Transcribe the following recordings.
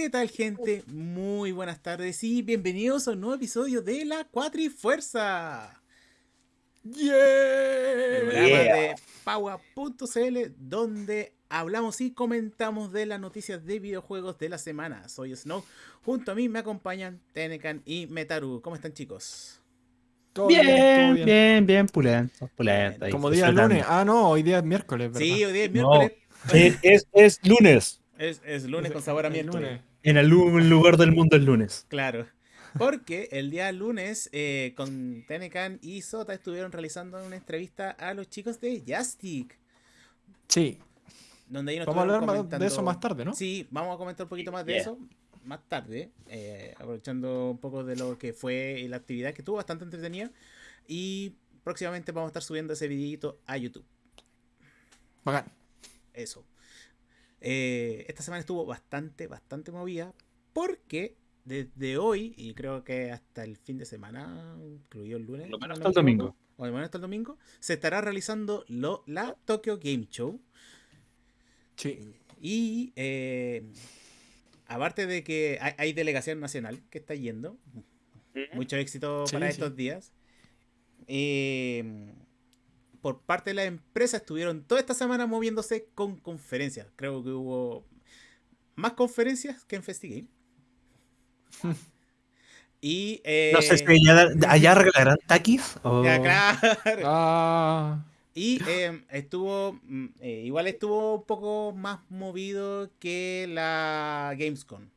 ¿Qué tal gente? Muy buenas tardes y bienvenidos a un nuevo episodio de La Cuatrifuerza. ¡Yeah! Programa de Paua.cl donde hablamos y comentamos de las noticias de videojuegos de la semana. Soy Snow. Junto a mí me acompañan Tenecan y Metaru. ¿Cómo están chicos? Bien, bien, bien, bien, pulento, pulento. ahí, Como día lunes. Ah, no, hoy día es miércoles, ¿verdad? Sí, hoy día es No, miércoles. es, es, es lunes. Es, es lunes con sabor a El miércoles. En algún lugar del mundo es lunes. Claro. Porque el día lunes eh, con Tenecan y Sota estuvieron realizando una entrevista a los chicos de Jastic. Sí. Donde ahí nos Vamos a hablar más de eso comentando- más tarde, ¿no? Sí, vamos a comentar un poquito más de Yeah. eso más tarde, eh, aprovechando un poco de lo que fue la actividad que estuvo bastante entretenida. Y próximamente vamos a estar subiendo ese videito a YouTube. Bacán. Eso. Eh, esta semana estuvo bastante, bastante movida porque desde hoy, y creo que hasta el fin de semana, incluido el lunes, lo menos hasta el domingo. O al menos hasta el domingo, se estará realizando lo, la Tokyo Game Show. Sí. Y eh, aparte de que hay, hay delegación nacional que está yendo, mucho éxito Sí, para sí. estos días. Eh, por parte de la empresa estuvieron toda esta semana moviéndose con conferencias. Creo que hubo más conferencias que en FestiGame. y eh, No sé si allá, allá regalarán taquis o... ya, claro. Ah. Y eh, estuvo, mm, eh, igual estuvo un poco más movido que la Gamescom.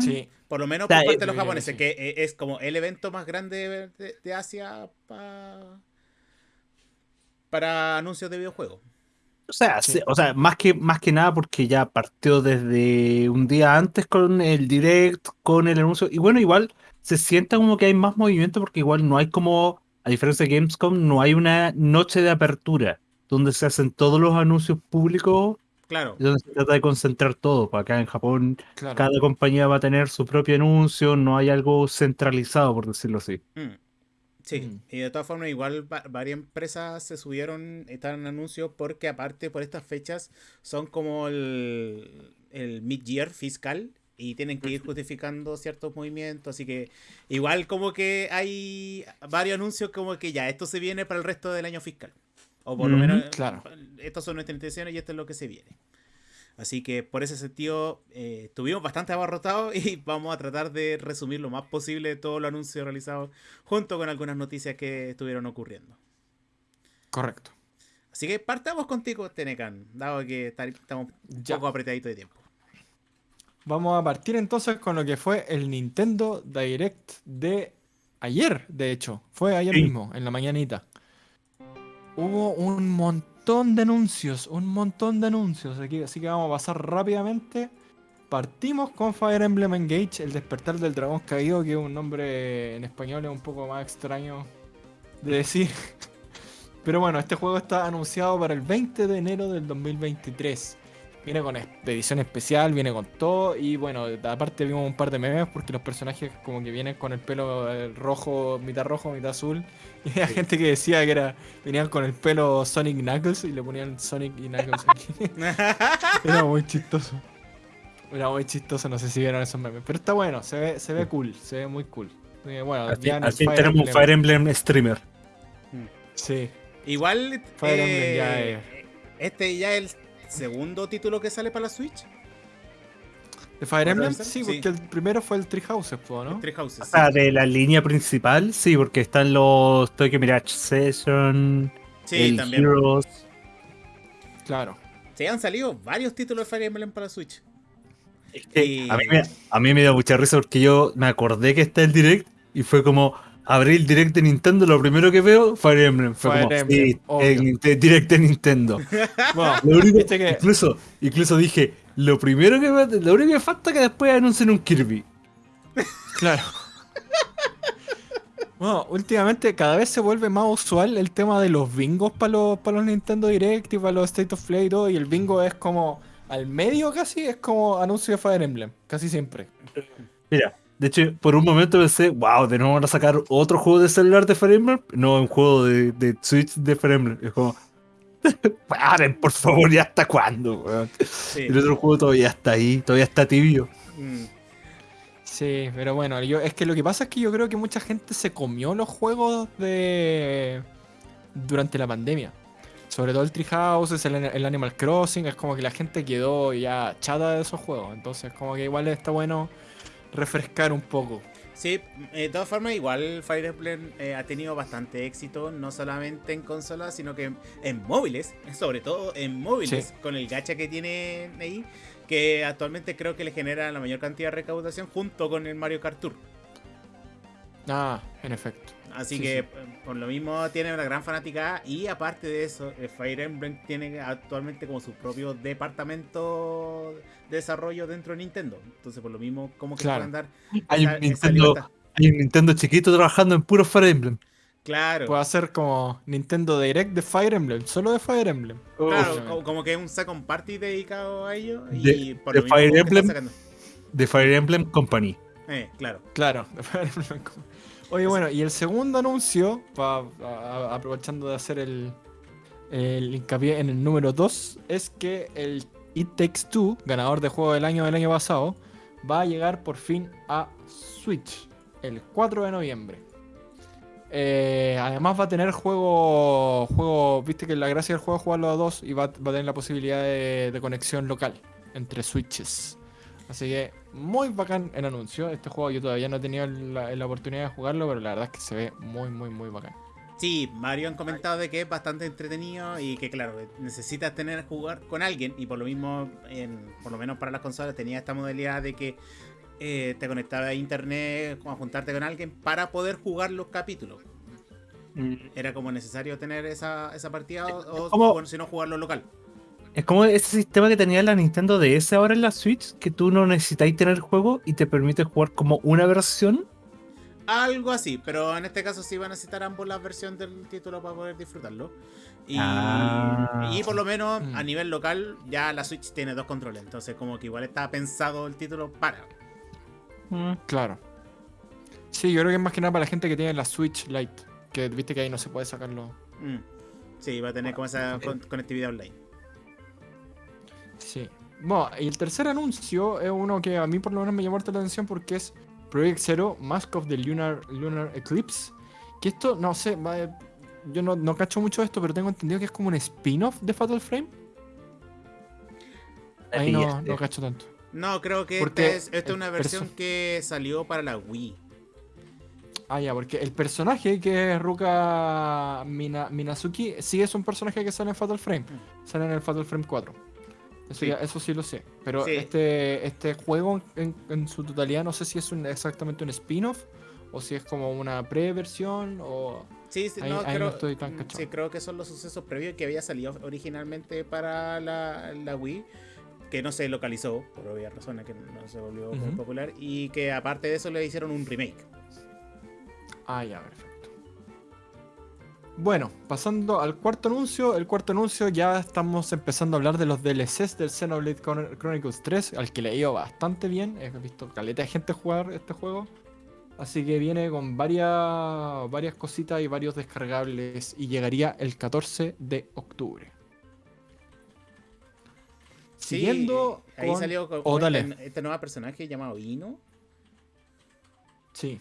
Sí. Por lo menos por parte de los japoneses, que eh, es como el evento más grande de, de Asia pa- para anuncios de videojuegos. O sea, Sí. o sea más, que, más que nada porque ya partió desde un día antes con el direct, con el anuncio. Y bueno, igual se sienta como que hay más movimiento porque igual no hay como, a diferencia de Gamescom, no hay una noche de apertura donde se hacen todos los anuncios públicos Claro. y donde se trata de concentrar todo. Para acá en Japón Claro. cada compañía va a tener su propio anuncio, no hay algo centralizado, por decirlo así. Mm. Sí, Mm. y de todas formas, igual va- varias empresas se subieron, están en anuncios, porque aparte por estas fechas son como el, el mid-year fiscal y tienen que ir justificando ciertos movimientos, así que igual como que hay varios anuncios como que ya, esto se viene para el resto del año fiscal. O por lo menos, claro. estas son nuestras intenciones y esto es lo que se viene. Así que por ese sentido, eh, estuvimos bastante abarrotados y vamos a tratar de resumir lo más posible todo los anuncios realizados junto con algunas noticias que estuvieron ocurriendo. Correcto. Así que partamos contigo, Tenecan, dado que ta- estamos un Ya. poco apretaditos de tiempo. Vamos a partir entonces con lo que fue el Nintendo Direct de ayer, de hecho. Fue ayer Sí. mismo, en la mañanita. Hubo un montón de anuncios, un montón de anuncios. Aquí, así que vamos a pasar rápidamente. Partimos con Fire Emblem Engage, el despertar del dragón caído, que es un nombre en español es un poco más extraño de decir. Pero bueno, este juego está anunciado para el 20 de enero del 2023. Viene con es- edición especial, viene con todo. Y bueno, aparte vimos un par de memes porque los personajes como que vienen con el pelo eh, rojo, mitad rojo, mitad azul. Y había gente que decía que era venían con el pelo Sonic Knuckles y le ponían Sonic y Knuckles aquí. Era muy chistoso. Era muy chistoso, no sé si vieron esos memes. Pero está bueno, se ve, se ve cool, se ve muy cool. Eh, bueno, fin Fire tenemos un Emblem- Fire Emblem streamer. Sí, Igual, Fire Emblem ya eh, este ya es el segundo título que sale para la Switch. ¿De Fire ¿Podría Emblem? Sí, Sí. porque el primero fue el Tree Houses, ¿no? Three Houses. O sí. sea, de la línea principal, sí, porque están los Tokyo Mirage Session, Sí, el también. Heroes. Claro. Se han salido varios títulos de Fire Emblem para la Switch. Es que Y- a, mí me, a mí me dio mucha risa porque yo me acordé que está el Direct y fue como abrí el Direct de Nintendo, lo primero que veo, Fire Emblem. Fue Fire como, Emblem, sí, obvio. el, el Direct de Nintendo. Bueno, Lo único- viste que incluso, incluso dije, lo primero que lo único que falta es que después anuncien un Kirby. Claro. Bueno, últimamente cada vez se vuelve más usual el tema de los bingos para los, para los Nintendo Direct y para los State of Play y todo. Y el bingo es como al medio casi, es como anuncio de Fire Emblem. Casi siempre. Mira, de hecho, por un momento pensé, wow, de nuevo van a sacar otro juego de celular de Emblem. No, un juego de, de Switch de Emblem. Es como, Paren, por favor, ¿ya hasta cuándo? weón? Sí. El otro juego todavía está ahí, todavía está tibio. Mm. Sí, pero bueno, yo, es que lo que pasa es que yo creo que mucha gente se comió los juegos de durante la pandemia. Sobre todo el Treehouse, el, el Animal Crossing, es como que la gente quedó ya chata de esos juegos. Entonces, como que igual está bueno refrescar un poco. Sí, eh, de todas formas, igual Fire Emblem eh, ha tenido bastante éxito, no solamente en consolas, sino que en, en móviles, sobre todo en móviles, Sí. con el gacha que tiene ahí, que actualmente creo que le genera la mayor cantidad de recaudación junto con el Mario Kart Tour. Ah, en efecto. Así Sí, que sí. eh, por lo mismo tiene una gran fanática y aparte de eso, eh, Fire Emblem tiene actualmente como su propio departamento de desarrollo dentro de Nintendo. Entonces por lo mismo como que Claro. pueden dar Hay un, Nintendo, hay un Nintendo chiquito trabajando en puro Fire Emblem. Claro. Puede hacer como Nintendo Direct de Fire Emblem, solo de Fire Emblem. Claro, Uf. como, que es un second party dedicado a ello. De- Y por de lo mismo Fire Emblem. De Fire Emblem Company. Eh, claro. Claro, de Fire Emblem. Oye, bueno, y el segundo anuncio, pa- a- aprovechando de hacer el, el hincapié en el número 2, es que el It Takes Two, ganador de juego del año del año pasado, va a llegar por fin a Switch el 4 de noviembre. Eh, además va a tener juego, juego, viste que la gracia del juego es jugarlo a dos y va, va a tener la posibilidad de, de conexión local entre switches. Así que muy bacán el anuncio. Este juego yo todavía no he tenido la, la oportunidad de jugarlo, pero la verdad es que se ve muy, muy, muy bacán. Sí, Mario han comentado de que es bastante entretenido y que claro, necesitas tener jugar con alguien y por lo mismo, en, por lo menos para las consolas tenía esta modalidad de que eh, te conectaba a internet, a juntarte con alguien para poder jugar los capítulos. Era como necesario tener esa, esa partida o, o, como- bueno, si no jugarlo local. Es como ese sistema que tenía la Nintendo DS ahora en la Switch, que tú no necesitáis tener juego y te permite jugar como una versión. Algo así, pero en este caso sí van a necesitar ambos la versión del título para poder disfrutarlo. Y, Ah. y por lo menos Mm. a nivel local ya la Switch tiene dos controles, entonces como que igual está pensado el título para. Claro. Sí, yo creo que es más que nada para la gente que tiene la Switch Lite. Que viste que ahí no se puede sacarlo. Mm. Sí, va a tener como esa con- conectividad online. Sí. Bueno, y el tercer anuncio es uno que a mí por lo menos me llamó harta la atención porque es Project Zero, Mask of the Lunar, Lunar Eclipse. Que esto, no sé, va- yo no, no cacho mucho esto, pero tengo entendido que es como un spin-off de Fatal Frame. Ahí no, no cacho tanto. No, creo que Porque esta es, esta es una versión que salió para la Wii. Ah, ya, porque el personaje que es Ruka Mina- Minazuki sí es un personaje que sale en Fatal Frame. Sale en el Fatal Frame 4. Eso, Sí. ya- eso sí lo sé. Pero Sí. este, este juego en, en su totalidad no sé si es un- exactamente un spin-off o si es como una pre-versión o... Sí, sí, Ahí- no, ahí no creo, estoy tan mm, sí, creo que son los sucesos previos que había salido originalmente para la, la Wii, que no se localizó, por obvias razones, que no se volvió muy popular, y que aparte de eso le hicieron un remake. Ah, ya, perfecto. Bueno, pasando al cuarto anuncio. El cuarto anuncio ya estamos empezando a hablar de los DLCs del Xenoblade Chron- Chronicles 3, al que le ha ido bastante bien. He visto caleta de gente jugar este juego. Así que viene con varias, varias cositas y varios descargables y llegaría el 14 de octubre. Sí, Siguiendo ahí con- salió con, Oh, este, este nuevo personaje llamado Ino, Sí,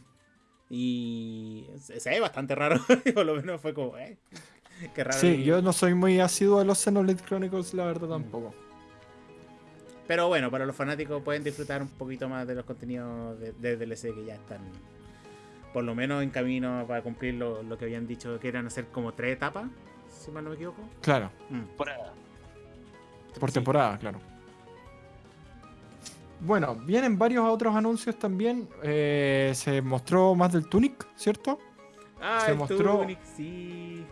y se, se ve bastante raro, por lo menos fue como, eh, qué raro. sí, yo no soy muy asiduo a los Xenoblade Chronicles, la verdad tampoco. Pero bueno, para los fanáticos pueden disfrutar un poquito más de los contenidos de, de DLC que ya están por lo menos en camino para cumplir lo, lo que habían dicho que eran hacer como tres etapas, si mal no me equivoco. Claro, Mm. por Sí. temporada, claro. Bueno, vienen varios otros anuncios también. Eh, se mostró más del Tunic, ¿cierto? Ah, Se el mostró- Tunic, sí.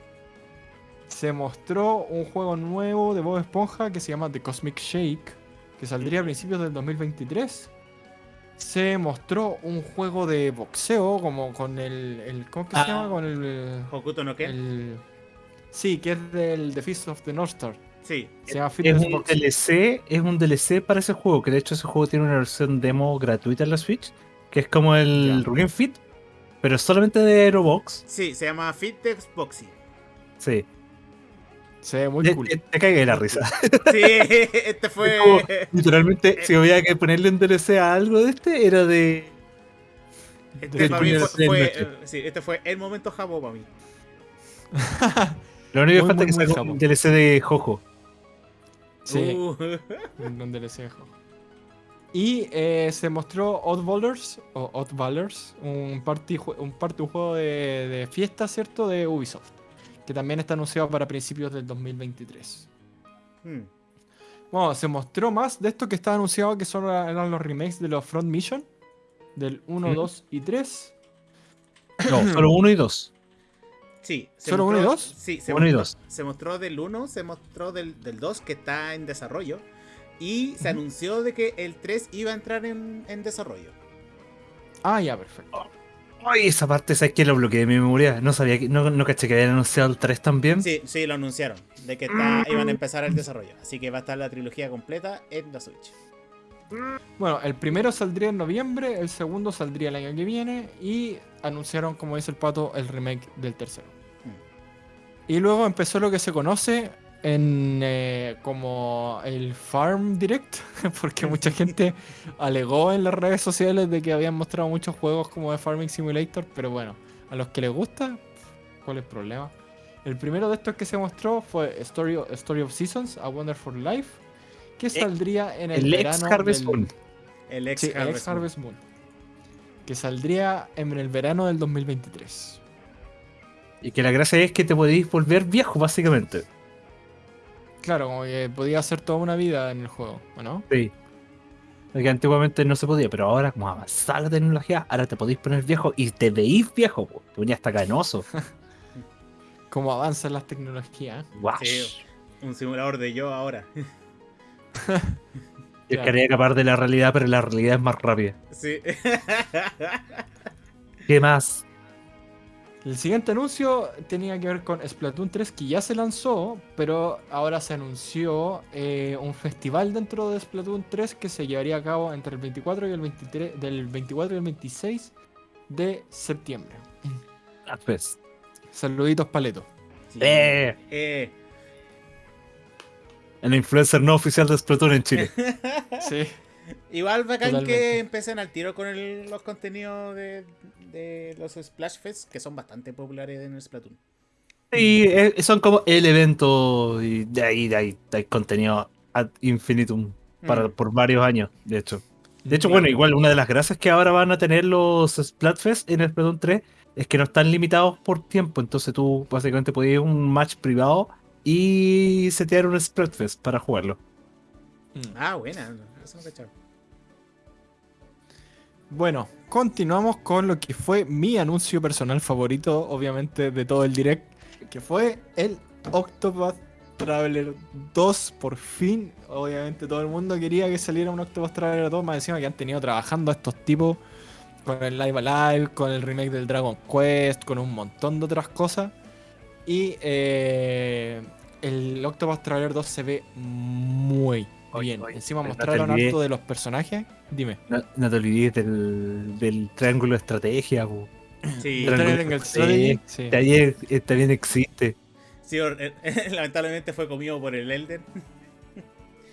Se mostró un juego nuevo de Bob Esponja que se llama The Cosmic Shake, que saldría a principios del 2023. Se mostró un juego de boxeo, como con el. el- ¿Cómo es que se Ah. llama? Con el. Hokuto no Ken. el- sí, que es del The Fist of the North Star. Sí. Se llama Es un. DLC, es un DLC para ese juego, que de hecho ese juego tiene una versión demo gratuita en la Switch, que es como el. Ring Fit, pero solamente de Aerobox. Sí, se llama Fitness Boxing. Sí. Se ve muy cool. te, te cagué de la risa. Sí, este fue. Como, literalmente, si había que ponerle un DLC a algo de este, era de. Este, de para mí fue, fue- eh, sí, este fue el momento jabo para mí. Lo único que falta es que capo. un DLC de Jojo. Sí, Uh, un DLC de juego. Y eh, se mostró Oddballers, o Oddballers, un party, un party un juego de, de fiesta, ¿cierto? De Ubisoft. Que también está anunciado para principios del 2023. hmm. Bueno, se mostró más de esto que estaba anunciado que solo eran los remakes de los Front Mission. Del 1, ¿Mm? 2 y 3. No, solo uno y dos. Sí. se ¿Solo uno y dos? Sí, se Uno y mostró, dos. se mostró del 1, se mostró del, del 2 que está en desarrollo. Y se anunció de que el 3 iba a entrar en, en desarrollo. Ah, ya, perfecto. Ay, esa parte, ¿sabes qué? Lo bloqueé de mi memoria. No sabía que. No, no caché que habían anunciado el 3 también. Sí, sí, lo anunciaron. De que está- iban a empezar el desarrollo. Así que va a estar la trilogía completa en la Switch. Bueno, el primero saldría en noviembre, el segundo saldría el año que viene y anunciaron, como dice el pato, el remake del tercero. Y luego empezó lo que se conoce en eh, como el Farm Direct, porque mucha gente alegó en las redes sociales de que habían mostrado muchos juegos como de Farming Simulator, pero bueno, a los que les gusta, ¿cuál es el problema? El primero de estos que se mostró fue Story, Story of Seasons, A Wonderful Life, que saldría en el, El ex verano Harvest del- Moon. El ex Sí, el Harvest ex Moon. Harvest Moon. Que saldría en el verano del 2023. Y que la gracia es que te podéis volver viejo, básicamente. Claro, como que podía hacer toda una vida en el juego, ¿o no? Sí. Porque antiguamente no se podía, pero ahora, como avanzada la tecnología, ahora te podéis poner viejo y te veís viejo. po. Te ponías hasta canoso. Como avanzan las tecnologías. Guau. Sí. Un simulador de yo ahora. Yo Claro. quería escapar de la realidad, pero la realidad es más rápida. Sí. ¿Qué más? El siguiente anuncio tenía que ver con Splatoon 3, que ya se lanzó, pero ahora se anunció eh, un festival dentro de Splatoon 3 que se llevaría a cabo entre el 24 y el 23, del 24 y el 26 de septiembre. Ah, pues. Saluditos, Paleto. Sí. Eh. Eh. El influencer no oficial de Splatoon en Chile. Sí. Igual bacán Totalmente. que empiecen al tiro con el- los contenidos de, de los Splash Fest, que son bastante populares en Splatoon. Y eh, son como el evento y de ahí, de ahí hay contenido ad infinitum para, Mm. por varios años, de hecho. De hecho, Claro. bueno, igual una de las gracias que ahora van a tener los Splatfest en el Splatoon 3 es que no están limitados por tiempo, entonces tú básicamente puedes ir a un match privado y setear un Splatfest para jugarlo. Mm. Ah, buena. Eso no cachaba. Bueno, continuamos con lo que fue mi anuncio personal favorito, obviamente, de todo el direct, que fue el Octopath Traveler 2. Por fin, obviamente, todo el mundo quería que saliera un Octopath Traveler 2, más encima que han tenido trabajando a estos tipos con el Live Alive, con el remake del Dragon Quest, con un montón de otras cosas. Y eh, el Octopath Traveler 2 se ve muy Oye, bien. oye, Encima no mostraron olvides. harto de los personajes. Dime. No, no te olvides del, del triángulo de estrategia. po. Sí, también existe. sí, eh, lamentablemente fue comido por el Elden.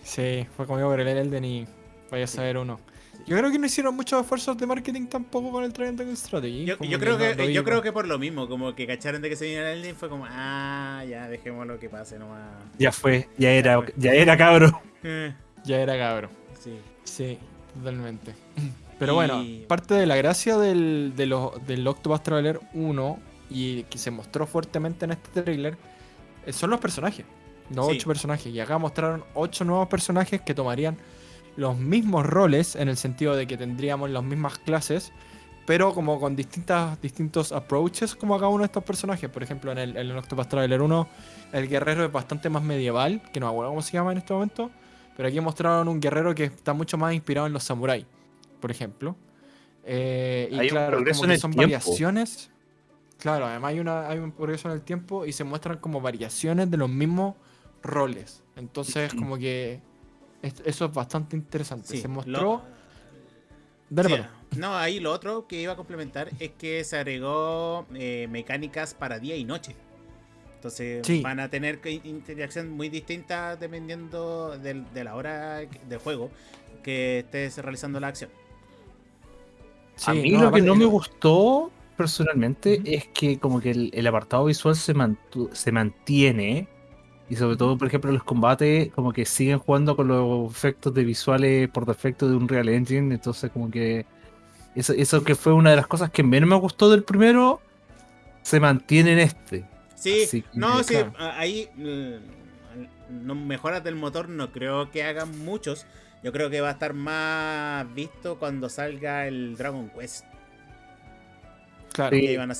Sí, fue conmigo por el Elden y vaya a saber uno. Yo creo que no hicieron muchos esfuerzos de marketing tampoco con el Triangle Strategy. Yo, yo creo que, lo yo creo que por lo mismo, como que cacharon de que se viene el Elden, fue como, ah, ya, dejémoslo que pase nomás. Ya fue, ya era, fue. ya era cabro. Eh, Ya era cabro. sí. Sí, totalmente. Pero Y- bueno, parte de la gracia del, de los- del Octopath Traveler 1 y que se mostró fuertemente en este trailer eh, son los personajes. Los Sí. ocho personajes. Y acá mostraron ocho nuevos personajes que tomarían los mismos roles en el sentido de que tendríamos las mismas clases, pero como con distintas, distintos approaches como a cada uno de estos personajes. Por ejemplo, en el, en el Octopath Traveler 1, el guerrero es bastante más medieval, que no me acuerdo cómo se llama en este momento. Pero aquí mostraron un guerrero que está mucho más inspirado en los samuráis, por ejemplo. Eh, y Hay un claro, progreso como que son tiempo. variaciones. Claro, además hay, una, hay un progreso en el tiempo y se muestran como variaciones de los mismos roles. Entonces, como que eso es bastante interesante. Sí, se lo- mostró. Dale, Sí, Pato. no, ahí lo otro que iba a complementar es que se agregó eh, mecánicas para día y noche. Entonces Sí. van a tener interacción muy distinta dependiendo del- de la hora del juego que estés realizando la acción. a mí no, lo que no me gustó personalmente es que como que el, el apartado visual se, mantu- se mantiene y sobre todo, por ejemplo, los combates como que siguen jugando con los efectos de visuales por defecto de un Real Engine, entonces como que eso, eso que fue una de las cosas que menos me gustó del primero, se mantiene en este. Sí, que- no, sí, Claro. ahí mm, no, mejoras del motor no creo que hagan muchos. Yo creo que va a estar más visto cuando salga el Dragon Quest. Claro. Sí. Que van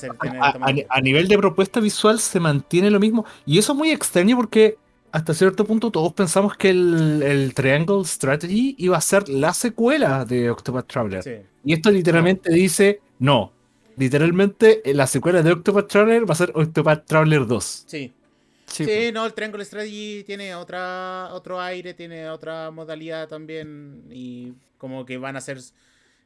a nivel de propuesta visual se mantiene lo mismo. Y eso es muy extraño porque hasta cierto punto todos pensamos que el, el Triangle Strategy iba a ser la secuela de Octopath Traveler. Sí. Y esto literalmente dice no. Literalmente la secuela de Octopath Traveler va a ser Octopath Traveler 2. Sí. Sí, Sí, pues. no, el Triangle Strategy tiene otra, otro aire, tiene otra modalidad también. Y como que van a ser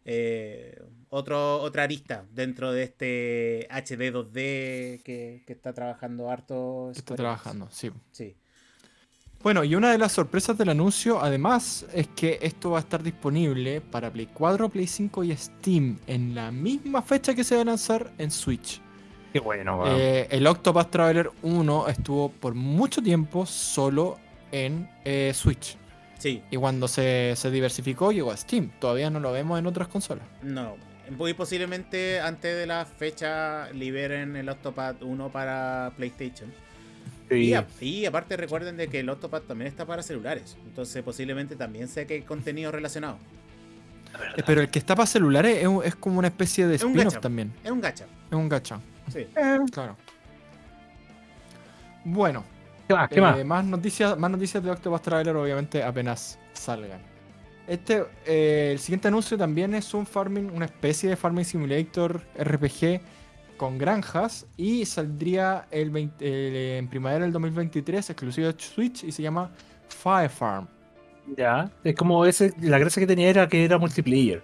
eh, otro, otra arista dentro de este HD 2D que, que está trabajando harto. Está trabajando, sí. Sí. Bueno, y una de las sorpresas del anuncio, además, es que esto va a estar disponible para Play 4, Play 5 y Steam en la misma fecha que se va a lanzar en Switch. Qué bueno, Eh, el Octopath Traveler 1 estuvo por mucho tiempo solo en eh, Switch. Sí, Y cuando se, se diversificó llegó a Steam. Todavía no lo vemos en otras consolas. no. Muy posiblemente antes de la fecha liberen el Octopath 1 para PlayStation. Y, a- y aparte recuerden de que el Octopath también está para celulares. Entonces posiblemente también sé que hay contenido relacionado. Eh, Pero el que está para celulares es, como una especie de spin-off también. Es un gacha. Es un gacha. Sí. Claro. Bueno, ¿Qué más? ¿Qué eh, más? más noticias, más noticias de Octopath Traveler, obviamente, apenas salgan. Este, eh, el siguiente anuncio también es un farming, una especie de farming simulator RPG con granjas y saldría el 20 eh, en primavera del 2023, exclusivo de Switch y se llama Fire Farm. Ya. Es como ese, la gracia que tenía era que era multiplayer.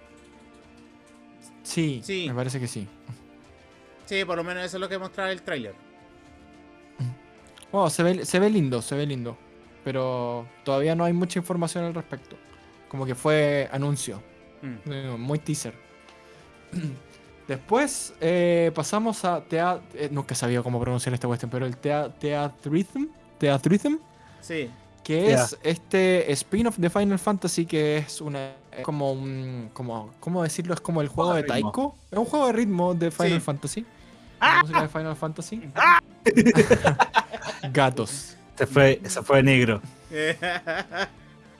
Sí, Sí. me parece que sí. Sí, por lo menos eso es lo que mostraba el tráiler. Bueno, se ve, se ve lindo, se ve lindo. Pero todavía no hay mucha información al respecto. Como que fue anuncio. Mm. Eh, Muy teaser. Después eh, pasamos a Tea eh, nunca sabía cómo pronunciar esta cuestión, pero el tea Teatrhythm, Teatrhythm, Sí. que es este spin-off de Final Fantasy que es una es como un como cómo decirlo es como el juego Juego de. Taiko, es un juego de ritmo de Final Sí. Fantasy. La música de Final Fantasy. Gatos. Se fue, se fue negro.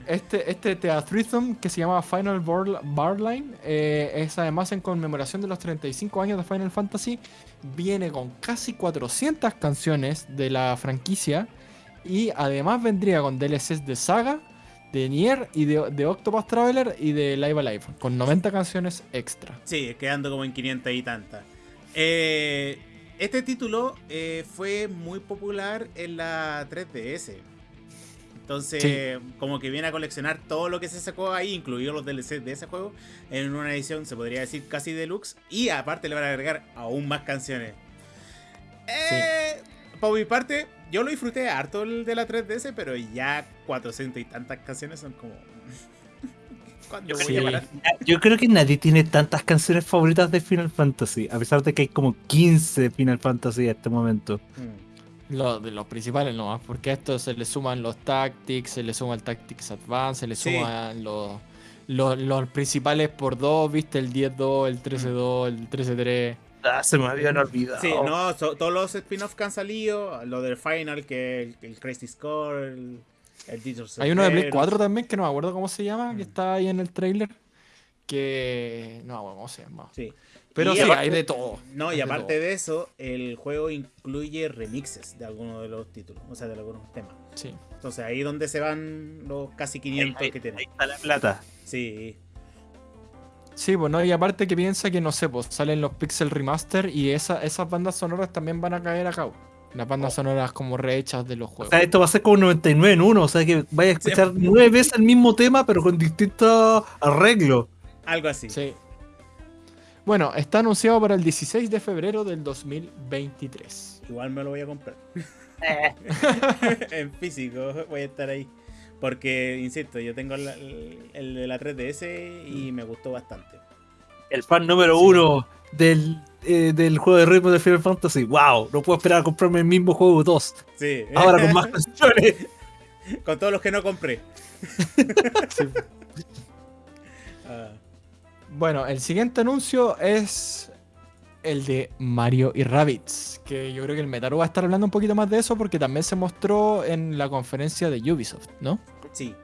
Este, este Theatrhythm que se llama Final Bar- Barline eh, es además en conmemoración de los 35 años de Final Fantasy. Viene con casi 400 canciones de la franquicia y además vendría con DLCs de Saga, de Nier y de, de Octopath Traveler y de Live Alive, con 90 canciones extra. sí, quedando como en 500 y tantas. Eh, este título eh, fue muy popular en la 3DS. Entonces, como que viene a coleccionar todo lo que se sacó ahí, incluidos los DLC de ese juego, en una edición, se podría decir, casi deluxe. Y aparte le van a agregar aún más canciones. Eh, Por mi parte, yo lo disfruté harto el de la 3DS, pero ya 400 y tantas canciones son como... ¿Cuándo voy Sí. a parar? Yo creo que nadie tiene tantas canciones favoritas de Final Fantasy, a pesar de que hay como 15 Final Fantasy a este momento. Mm. Lo, de los principales no, porque a esto se le suman los Tactics, se le suma el Tactics Advance, se le Sí. suman los, los, los principales por dos, viste, el 10-2, el 13-2, el 13-3. Ah, se me habían olvidado. Sí, no, so- todos los spin-offs que han salido, lo del Final, que el, el Crazy Score, el, el Hay uno de Play Heroes. 4 también, que no me acuerdo cómo se llama, que Mm. está ahí en el trailer. Que. No, bueno, cómo se llama. Sí. Pero Y sí, aparte- hay de todo. No, y de aparte de eso, el juego incluye remixes de algunos de los títulos, o sea, de algunos temas. Sí. Entonces ahí es donde se van los casi 500 Ahí- que tienen. ahí está la plata. Sí, Sí, pues no, y aparte que piensa que no sé, pues salen los Pixel Remaster y esa, esas bandas sonoras también van a caer acá. Las bandas Oh. sonoras como rehechas de los O juegos. sea, esto va a ser como 99 en 1, o sea que vaya a escuchar nueve veces el mismo tema, pero con distintos arreglos. algo así. Sí. Bueno, está anunciado para el 16 de febrero del 2023. Igual me lo voy a comprar. en físico voy a estar ahí. Porque, insisto, yo tengo la- el, el de la 3DS y me gustó bastante. El fan número uno del, eh, del juego de ritmo de Final Fantasy. ¡Wow! No puedo esperar a comprarme el mismo juego 2. Sí, Ahora con más canciones. con todos los que no compré. Ah, Bueno, el siguiente anuncio es el de Mario y Rabbids, que yo creo que el Metaru va a estar hablando un poquito más de eso porque también se mostró en la conferencia de Ubisoft, ¿no? sí.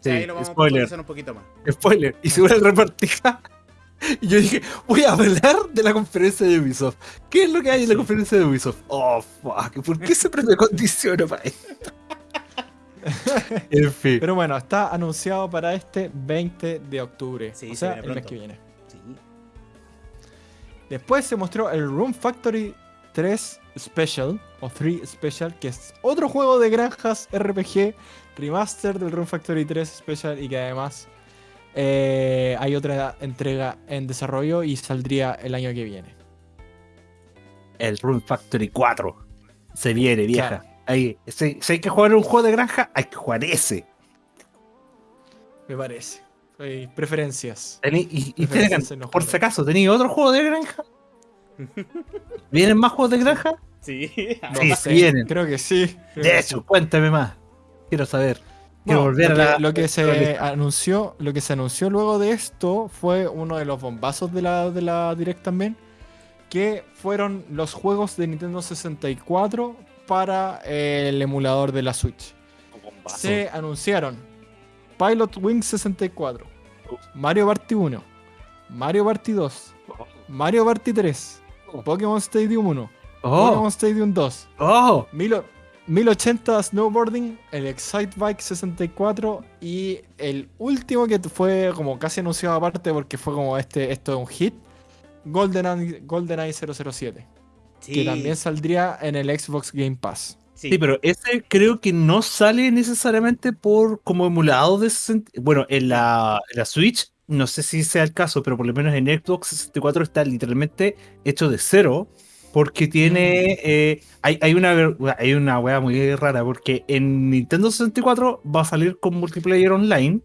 Sí, ahí lo vamos a spoiler. profundizar un poquito más. Spoiler. Y seguro el repartija. Y yo dije, voy a hablar de la conferencia de Ubisoft. ¿Qué es lo que hay en la conferencia de Ubisoft? Oh, fuck. ¿Por qué siempre me condiciono para esto? en fin. Pero bueno, está anunciado para este 20 de octubre, Sí, o se sea, viene el mes que viene. Sí. Después se mostró el Room Factory 3 Special, o 3 Special, que es otro juego de granjas RPG, remaster del Room Factory 3 Special y que además eh, hay otra entrega en desarrollo y saldría el año que viene. El Rune Factory 4. Se viene, vieja. Claro. Ahí, si, si hay que jugar un juego de granja, hay que jugar ese. Me parece. Hay preferencias. Tení- y, Preferencias por si acaso, ¿tenéis otro juego de granja? ¿Vienen más juegos de granja? Sí. No Sí, sé, vienen. Creo que sí. creo De hecho, sí. cuéntame más. Quiero saber. Quiero Bueno, volver lo a que, la. lo que se anunció, lo que se anunció luego de esto fue uno de los bombazos de la, de la Direct también, que fueron los juegos de Nintendo 64 para eh, el emulador de la Switch. Se anunciaron Pilot Wing 64, Mario Party 1, Mario Party 2, Mario Party 3, Pokémon Stadium 1, Oh, Pokémon Stadium 2, oh. Milo- 1080 Snowboarding, el Excite Bike 64 y el último que fue como casi anunciado aparte porque fue como este, esto es un hit, GoldenEye, GoldenEye 007, Sí. que también saldría en el Xbox Game Pass. Sí. Sí, pero ese creo que no sale necesariamente por como emulado de 60 Bueno, en la, en la Switch, no sé si sea el caso, pero por lo menos en Xbox 64 está literalmente hecho de cero. Porque tiene. eh, hay, hay una hay una wea muy rara. Porque en Nintendo 64 va a salir con multiplayer online.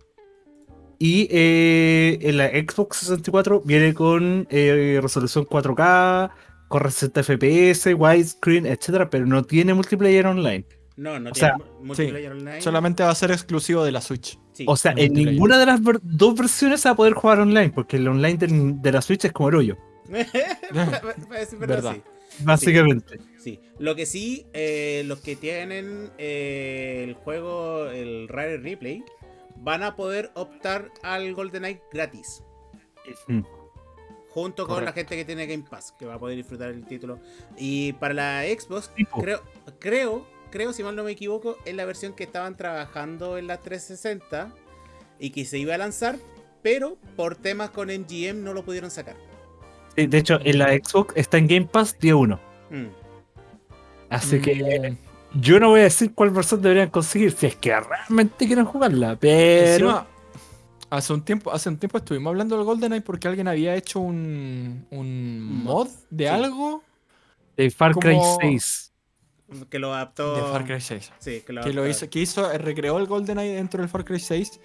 Y eh, en la Xbox 64 viene con eh, resolución 4K, con 60 FPS, widescreen, etcétera, pero no tiene multiplayer online. No, no O tiene sea, mu- multiplayer online. Solamente va a ser exclusivo de la Switch. Sí. O sea, en ninguna de las ver- dos versiones se va a poder jugar online, porque el online de la Switch es como el hoyo, Verdad. sí. Básicamente. Sí, lo que sí, eh, los que tienen eh, el juego, el Rare Replay, van a poder optar al GoldenEye gratis. Mm. Junto con la gente que tiene Game Pass, que va a poder disfrutar el título. Y para la Xbox, Tipo. creo, creo, creo, si mal no me equivoco, es la versión que estaban trabajando en la 360 y que se iba a lanzar, pero por temas con MGM no lo pudieron sacar. Sí, De hecho, en la Xbox está en Game Pass día 1. Mm. Así que Mm, yo no voy a decir cuál versión deberían conseguir si es que realmente quieren jugarla, pero. Encima, hace un tiempo, hace un tiempo estuvimos hablando del GoldenEye porque alguien había hecho un, un mod de Sí. algo de Far Cry como- 6. Que lo adaptó. de Far Cry 6. Sí, que lo, que lo hizo, que hizo, eh, recreó el GoldenEye dentro del Far Cry 6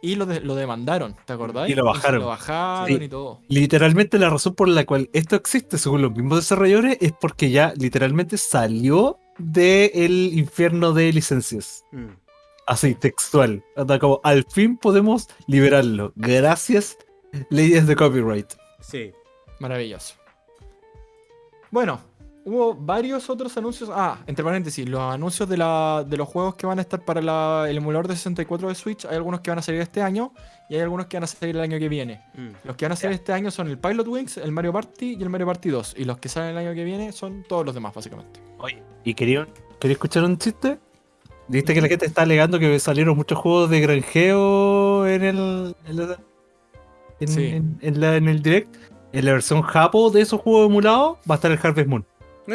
y lo, de- lo demandaron, ¿te acordás? Y lo bajaron. lo bajaron Sí. y todo. Literalmente la razón por la cual esto existe, según los mismos desarrolladores, es porque ya literalmente salió del infierno de licencias. Mm. Así, textual. Anda como, al fin podemos liberarlo. Gracias, leyes de copyright. Sí. Maravilloso. Bueno, hubo varios otros anuncios. Ah, entre paréntesis, los anuncios de, la, de los juegos que van a estar para la- el emulador de 64 de Switch. Hay algunos que van a salir este año y hay algunos que van a salir el año que viene. Mm. Los que van a salir este año son el Pilot Wings, el Mario Party y el Mario Party 2. Y los que salen el año que viene son todos los demás, básicamente. Oye, ¿y quería, quería escuchar un chiste? ¿Viste que la gente está alegando que salieron muchos juegos de granjeo en el. En, la- en- Sí. en- en la- en el direct? En la versión Japo de esos juegos emulados va a estar el Harvest Moon. yo,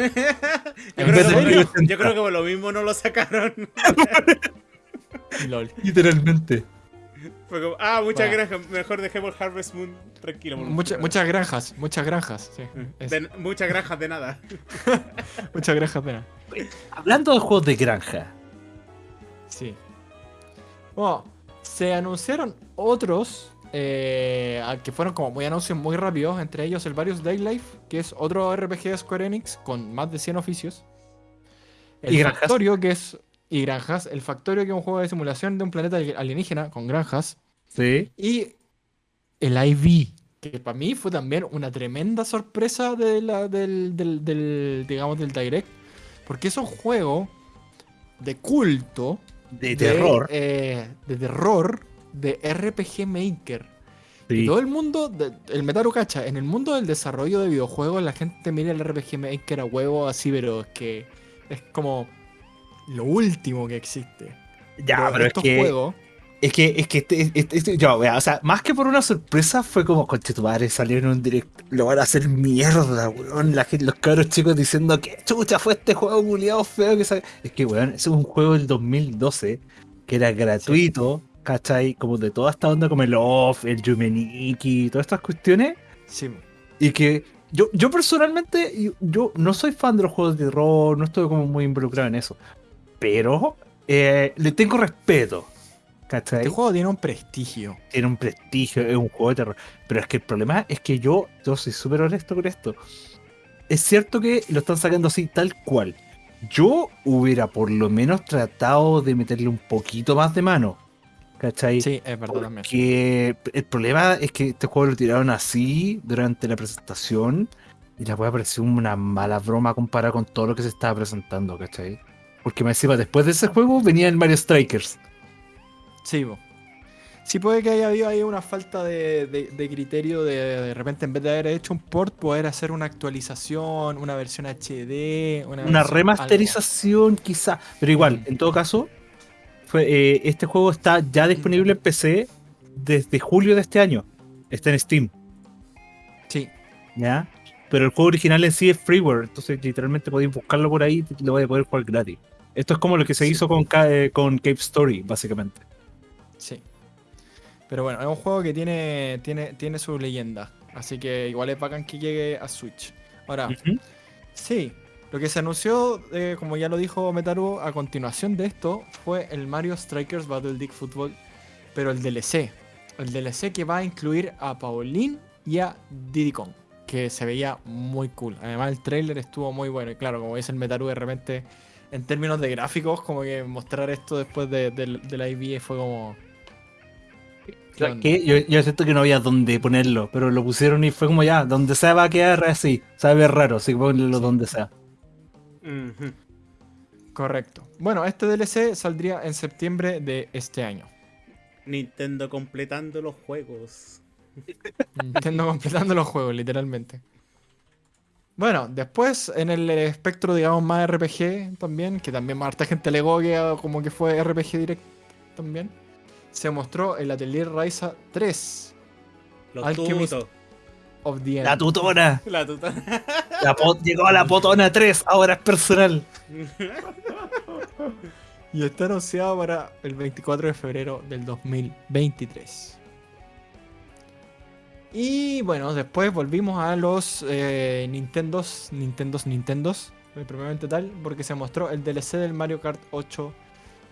¿En creo que, serio? yo creo que por lo mismo no lo sacaron. LOL. Literalmente. Fue como, ah, muchas Bueno. gracias. Mejor dejemos Harvest Moon tranquilo. Mucha- muchas granjas, muchas granjas. Sí. De- muchas granjas de nada. Muchas granjas, pena. Hablando de juegos de granja. Sí. Bueno, se anunciaron otros eh, que fueron como muy anuncios muy rápidos, entre ellos el Various Daylife, que es otro RPG de Square Enix con más de 100 oficios. El Y granjas. Factorio, que es. Y granjas. El Factorio, que es un juego de simulación de un planeta alienígena con granjas. Sí. Y el IV, que para mí fue también una tremenda sorpresa de la- del, del- del, digamos, del Direct. Porque es un juego de culto De terror. eh, de terror de RPG Maker. Y Sí. todo el mundo, de- el Metaru cacha, en el mundo del desarrollo de videojuegos la gente mira el RPG Maker a huevo así, pero es que es como lo último que existe. Ya, pero es estos que, juegos, es que, es que, este- este- este- yo, vea, o sea, más que por una sorpresa, fue como, conche tu madre, salió en un direct, lo van a hacer mierda, weón, la gente, los cabros chicos diciendo que chucha fue este juego culiado feo que sale. Es que, weón, ese es un juego del 2012, que era gratuito, ¿cachai? Como de toda esta onda como el Off, el Yumeniki, todas estas cuestiones, sí, y que yo, yo personalmente, yo, no soy fan de los juegos de terror, no estoy como muy involucrado en eso, pero eh, le tengo respeto, ¿cachai? este juego tiene un prestigio. tiene un prestigio, es un juego de terror. Pero es que el problema es que yo, yo soy súper honesto con esto. Es cierto que lo están sacando así tal cual. Yo hubiera por lo menos tratado de meterle un poquito más de mano. ¿Cachai? Sí, es verdad también. Porque el problema es que este juego lo tiraron así durante la presentación y la puede parecer una mala broma comparada con todo lo que se estaba presentando, ¿cachai? Porque me encima, después de ese juego venía el Mario Strikers. Sí, po. Sí puede que haya habido ahí una falta de, de- de criterio de de repente en vez de haber hecho un port, poder hacer una actualización, una versión HD, una, una versión remasterización quizá, pero igual, en todo caso, fue, eh, este juego está ya disponible en PC desde julio de este año. Está en Steam. Sí, ¿ya? Pero el juego original en sí es freeware, entonces literalmente podéis buscarlo por ahí y lo vais a poder jugar gratis. Esto es como lo que se Sí. hizo con, eh, con Cave Story, básicamente. sí. Pero bueno, es un juego que tiene, tiene, tiene su leyenda. Así que igual es bacán que llegue a Switch. Ahora. Sí, lo que se anunció, eh, como ya lo dijo Metaru, a continuación de esto fue el Mario Strikers Battle League Football, pero el DLC. El DLC que va a incluir a Pauline y a Diddy Kong, que se veía muy cool. Además, el trailer estuvo muy bueno. Y claro, como dice el Metaru, de repente, en términos de gráficos, como que mostrar esto después de, de- de la IB fue como. Que yo, yo siento que no había dónde ponerlo, pero lo pusieron y fue como ya, donde sea va a quedar así, sabe raro, así que ponlo donde sea. Correcto. Bueno, este DLC saldría en septiembre de este año. Nintendo completando los juegos. Nintendo completando los juegos, literalmente. Bueno, después en el espectro, digamos, más RPG también, que también más harta gente alegó que ah, como que fue RPG Direct también, se mostró el Atelier Ryza 3 Los Alchemist. tutos. Of the End. La tutona, La po- llegó a la potona 3, ahora es personal. Y está anunciado para el 24 de febrero del 2023. Y bueno, después volvimos a los eh, Nintendos, Nintendos, Nintendos, eh, propiamente tal, porque se mostró el DLC del Mario Kart 8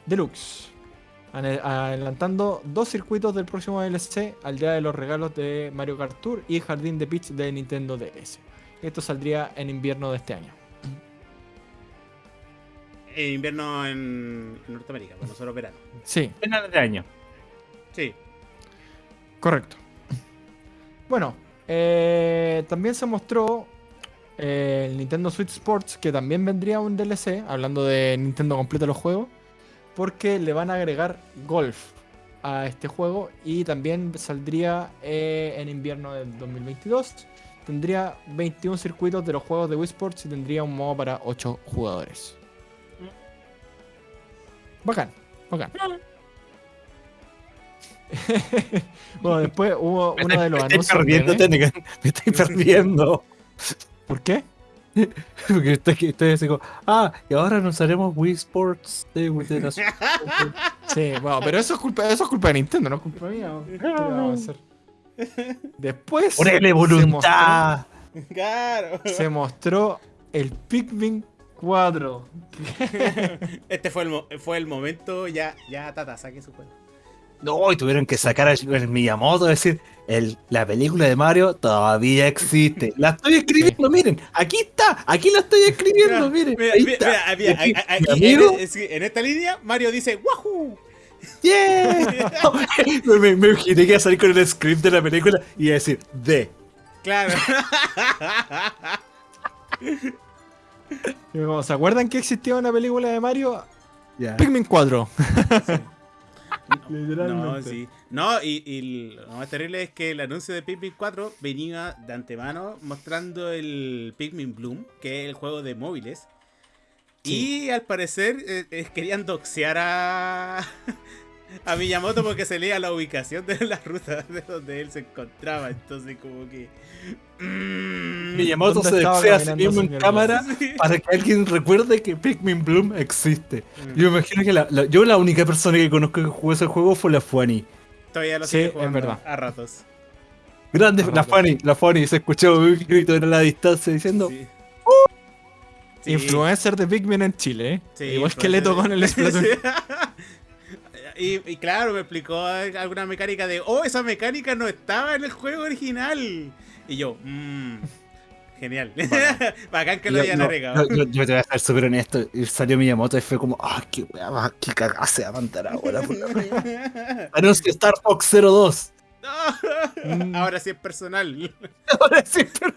Deluxe. Adelantando dos circuitos del próximo DLC al día de los regalos de Mario Kart Tour y Jardín de Peach de Nintendo DS. Esto saldría en invierno de este año. En invierno en, en Norteamérica, con nosotros verano. Sí, Final de año. Sí. Correcto. Bueno, eh, también se mostró eh, el Nintendo Switch Sports, que también vendría un DLC, hablando de Nintendo completa los juegos, porque le van a agregar golf a este juego y también saldría eh, en invierno del 2022. Tendría 21 circuitos de los juegos de Wii Sports y tendría un modo para 8 jugadores. Bacán, bacán. bueno, después hubo uno de los me anuncios. perdiendo, meme. Tenecan, me estáis perdiendo. ¿Por qué? Porque estoy, estoy así como, ah, y ahora nos haremos Wii Sports de, de la Sí, bueno, pero eso es culpa, eso es culpa de Nintendo, no es culpa mía. ¿Qué le vamos a hacer? Después ¡Ponele se voluntad! Claro. se mostró el Pikmin 4. Este fue el, mo- fue el momento, ya, ya Tata, saque su cuenta. No, y tuvieron que sacar a el Miyamoto, decir, el, la película de Mario todavía existe. La estoy escribiendo, miren, aquí está, aquí la estoy escribiendo, miren. Mira, ahí mira, está. mira, mira, Y aquí, a- a- mi aquí en, amigo, es que en esta línea, Mario dice ¡Wahoo! ¡yeah! me, me imaginé que iba a salir con el script de la película y iba a decir, de. Claro. ¿Se acuerdan que existía una película de Mario? Ya. Pikmin 4. No, Literalmente. sí. No, y, y lo más terrible es que el anuncio de Pikmin 4 venía de antemano mostrando el Pikmin Bloom, que es el juego de móviles. Y al parecer eh, eh, querían doxear a, a Miyamoto porque se leía la ubicación de la ruta de donde él se encontraba. Entonces, como que. mm, Miyamoto ¿Dónde se desea a sí mismo en cámara sí. para que alguien recuerde que Pikmin Bloom existe. Mm. Yo me imagino que la, la- yo la única persona que conozco que jugó ese juego fue la Fuani. Todavía lo Sí, sigue es verdad. a ratos. Grande, la. Fuani, la Fuani, se escuchó un grito en la distancia diciendo, Sí. Sí. Influencer de Pikmin en Chile, ¿eh? Sí, Igual que Leto con el Splatoon. Y, y claro, me explicó alguna mecánica de, oh, esa mecánica no estaba en el juego original. Y yo, mmm, genial. Bacán que lo Yo- hayan no, agregado. Yo, yo- yo te voy a ser súper honesto. Y salió Miyamoto y fue como, ah, qué weá, qué cagada se va a mandar ahora. wea". Anuncio Star Fox 02. Mm. Ahora sí es personal. Ahora sí, pero-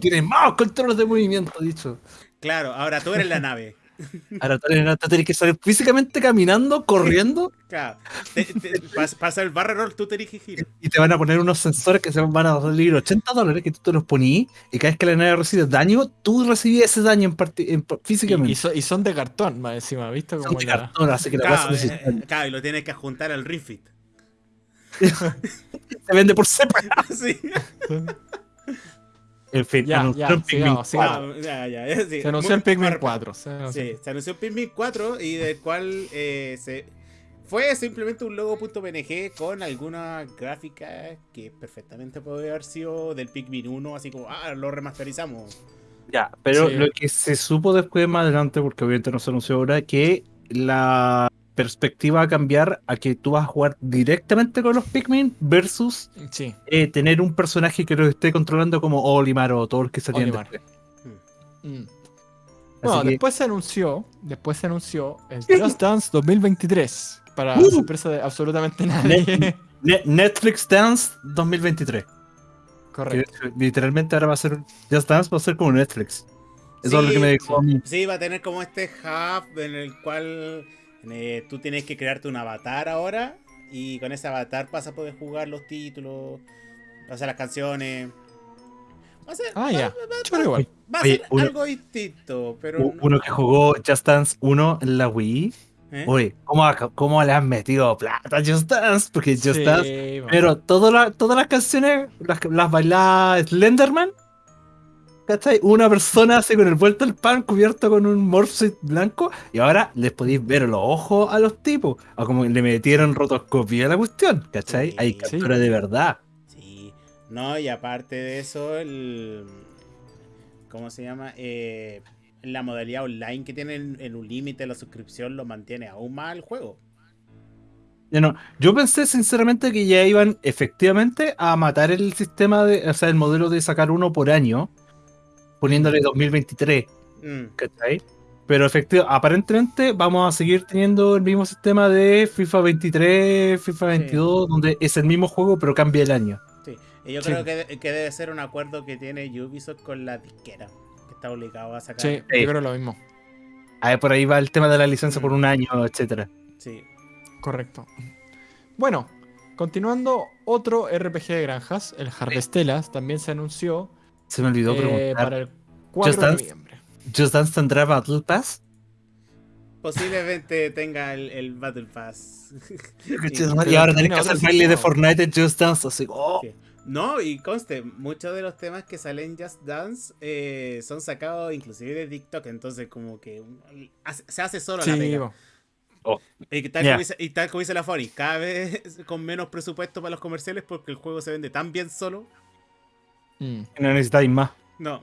Tienes más controles de movimiento, dicho. Claro, ahora tú eres la nave. Ahora tú tienes que salir físicamente caminando, corriendo, Claro. Te- te- pas- pasa el barrel roll, tú te diriges giro. y te van a poner unos sensores que se van a salir 80 dólares que tú te los ponías, y cada vez que la nave recibe daño, tú recibías ese daño en en- físicamente. y so- y son de cartón, más encima, ¿viste? Son Como de la- cartón, así que Claro, eh, claro, y lo tienes que juntar al Ring Fit. se vende por separado. Sí. En fin, Ya, ya, Pikmin sigamos, sigamos. Ya, ya, ya, sí. Se anunció Muy- el Pikmin muy 4. se anunció. Sí, se anunció Pikmin 4 y del cual eh, se fue simplemente un logo.png con alguna gráfica que perfectamente puede haber sido del Pikmin 1, así como, ah, lo remasterizamos. Ya, pero Sí. lo que se supo después más adelante, porque obviamente no se anunció ahora, que la perspectiva va a cambiar a que tú vas a jugar directamente con los Pikmin versus Sí. eh, tener un personaje que los esté controlando como Olimar o todo el que salían Olimar. después. Mm. Así Bueno, que- después se anunció, después se anunció el Just Dance 2023 para Uh. sorpresa de absolutamente nadie. Ne- Netflix Dance 2023. Que Correcto. literalmente ahora va a ser Just Dance va a ser como Netflix. Eso es lo que me dijo a mí. Sí, va a tener como este hub en el cual eh, tú tienes que crearte un avatar ahora y con ese avatar vas a poder jugar los títulos, pasar las canciones. Va a ser, Ah, va- ya. va- va- Chulo igual. va a Oye, ser uno- algo distinto, pero... No- Uno que jugó Just Dance 1 en la Wii. ¿eh? Oye, ¿cómo, ¿cómo le han metido plata a Just Dance? Porque Just Sí, Dance. Pero todas las- todas las canciones las, las bailaba Slenderman. ¿Cachai? Una persona así con el vuelto del pan cubierto con un morphset blanco. Y ahora les podéis ver los ojos a los tipos. O como le metieron rotoscopia a la cuestión. ¿Cachai? Sí. Hay Sí. captura de verdad. Sí, no, y aparte de eso, el. ¿Cómo se llama? Eh, la modalidad online que tiene en, en un límite la suscripción lo mantiene aún más el juego. No, yo pensé sinceramente que ya iban efectivamente a matar el sistema de, o sea, el modelo de sacar uno por año, poniéndole 2023. Mm, ¿cachai? Pero efectivamente, aparentemente vamos a seguir teniendo el mismo sistema de FIFA 23, FIFA 22, donde es el mismo juego pero cambia el año. sí. Y yo Sí. creo que, que debe ser un acuerdo que tiene Ubisoft con la disquera, que está obligado a sacar. Sí, Sí. yo creo lo mismo. Ah, por ahí va el tema de la licencia por Mm. un año, etcétera. Sí. Correcto. Bueno, continuando, otro RPG de granjas, el Harvestellas, también se anunció Se me olvidó eh, preguntar. para el 4 Just de Dance. noviembre. ¿Just Dance tendrá Battle Pass? Posiblemente tenga el, el Battle Pass. y ahora tenés tiene que hacer baile de. Fortnite en Just Dance, así, oh, Sí. No, y conste, muchos de los temas que salen en Just Dance eh, son sacados inclusive de TikTok, entonces como que se hace solo la pega. po. Y tal, Ya. como dice, y tal como dice la Fori, cada vez con menos presupuesto para los comerciales porque el juego se vende tan bien solo. Mm. No necesitáis más. No,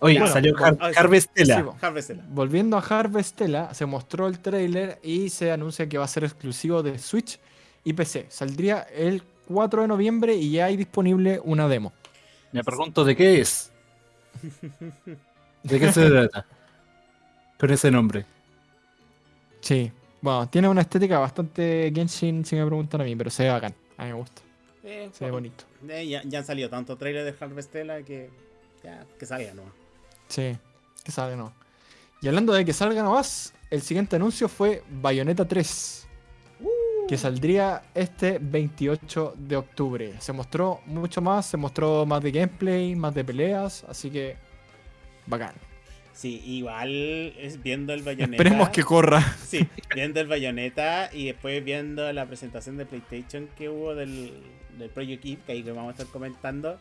Oye, Bueno, salió Har- ah, sí. Harvestella. Sí, po. Harvestella. Volviendo a Harvestella, se mostró el trailer y se anuncia que va a ser exclusivo de Switch y PC. Saldría el 4 de noviembre y ya hay disponible una demo. Me pregunto de qué es. ¿De qué se trata? Con ese nombre. Sí. Bueno, tiene una estética bastante Genshin, si me preguntan a mí, pero se ve bacán. A mí me gusta. Eh, Se ve bonito. Eh, ya, ya han salido tantos trailers de Harvestella que ya que salga, ¿no? Sí, que salga no. Y hablando de que salga nomás, el siguiente anuncio fue Bayonetta 3. Que saldría este 28 de octubre. Se mostró mucho más, se mostró más de gameplay, más de peleas, así que bacán. Sí, igual es viendo el Bayonetta. Esperemos que corra. Sí, viendo el Bayonetta y después viendo la presentación de PlayStation que hubo del, del Project Eve, que ahí que vamos a estar comentando.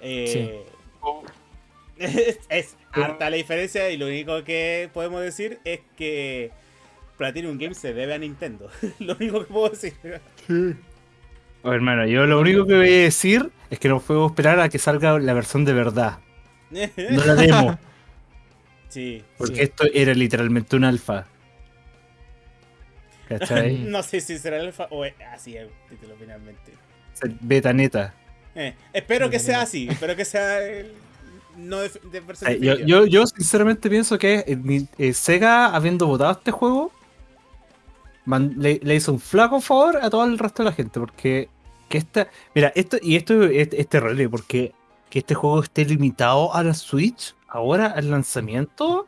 Eh, es, es harta la diferencia y lo único que podemos decir es que Platinum Games se debe a Nintendo. lo único que puedo decir. Oh, hermano, yo lo único que voy a decir es que no puedo esperar a que salga la versión de verdad. No la demo. sí. Porque Sí. esto era literalmente un alfa. ¿Cachai? No sé si será el alfa o es así el título finalmente. Beta neta. Eh, espero que sea así, espero que sea el- no de, de versión Ay, Yo, yo, yo sinceramente pienso que eh, eh, Sega, habiendo votado este juego, man- le, le hizo un flaco favor a todo el resto de la gente. Porque que esta. Mira, esto, y esto es, es terrible, porque que este juego esté limitado a la Switch ahora al lanzamiento.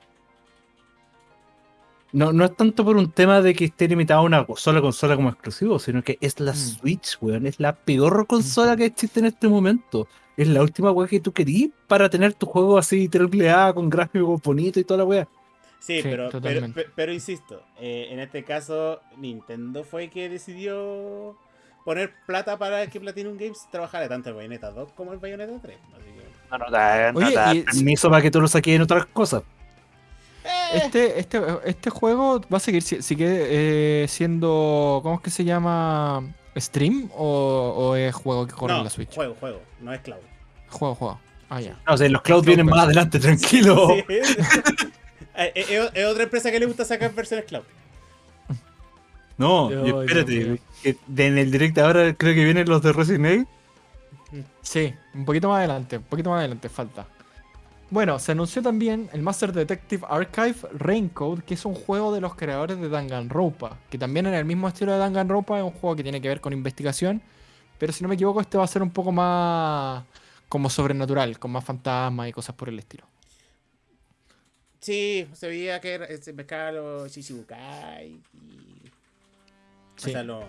No, no es tanto por un tema de que esté limitado a una sola consola como exclusivo, sino que es la Mm. Switch, weón. Es la peor consola que existe en este momento. Es la última weá que tú querías para tener tu juego así triple A con gráficos bonitos y toda la weá. Sí, Sí, pero, pero, insisto, eh, en este caso Nintendo fue que decidió poner plata para que Platinum Games trabajara tanto el Bayonetta 2 como el Bayonetta 3. Así que, No, no da, no Oye, da y- permiso para que tú lo saques en otras cosas. Eh, Este, este, este juego va a seguir si- sigue eh, siendo. ¿Cómo es que se llama? ¿Stream? ¿O, o es juego que corre no, en la Switch? juego, juego, no es cloud. Juego, juego. Ah, ya. No, o sea, los clouds vienen más adelante, tranquilo. Sí. Eh, es, es otra empresa que le gusta sacar versiones cloud. No, espérate, que en el direct ahora creo que vienen los de Resident Evil. Sí, un poquito más adelante, un poquito más adelante falta. Bueno, se anunció también el Master Detective Archive Raincode, que es un juego de los creadores de Danganronpa, que también en el mismo estilo de Danganronpa es un juego que tiene que ver con investigación, pero si no me equivoco este va a ser un poco más como sobrenatural, con más fantasmas y cosas por el estilo. Sí, se veía que se mezclaba los Shichibukai y. Sí. O sea, los.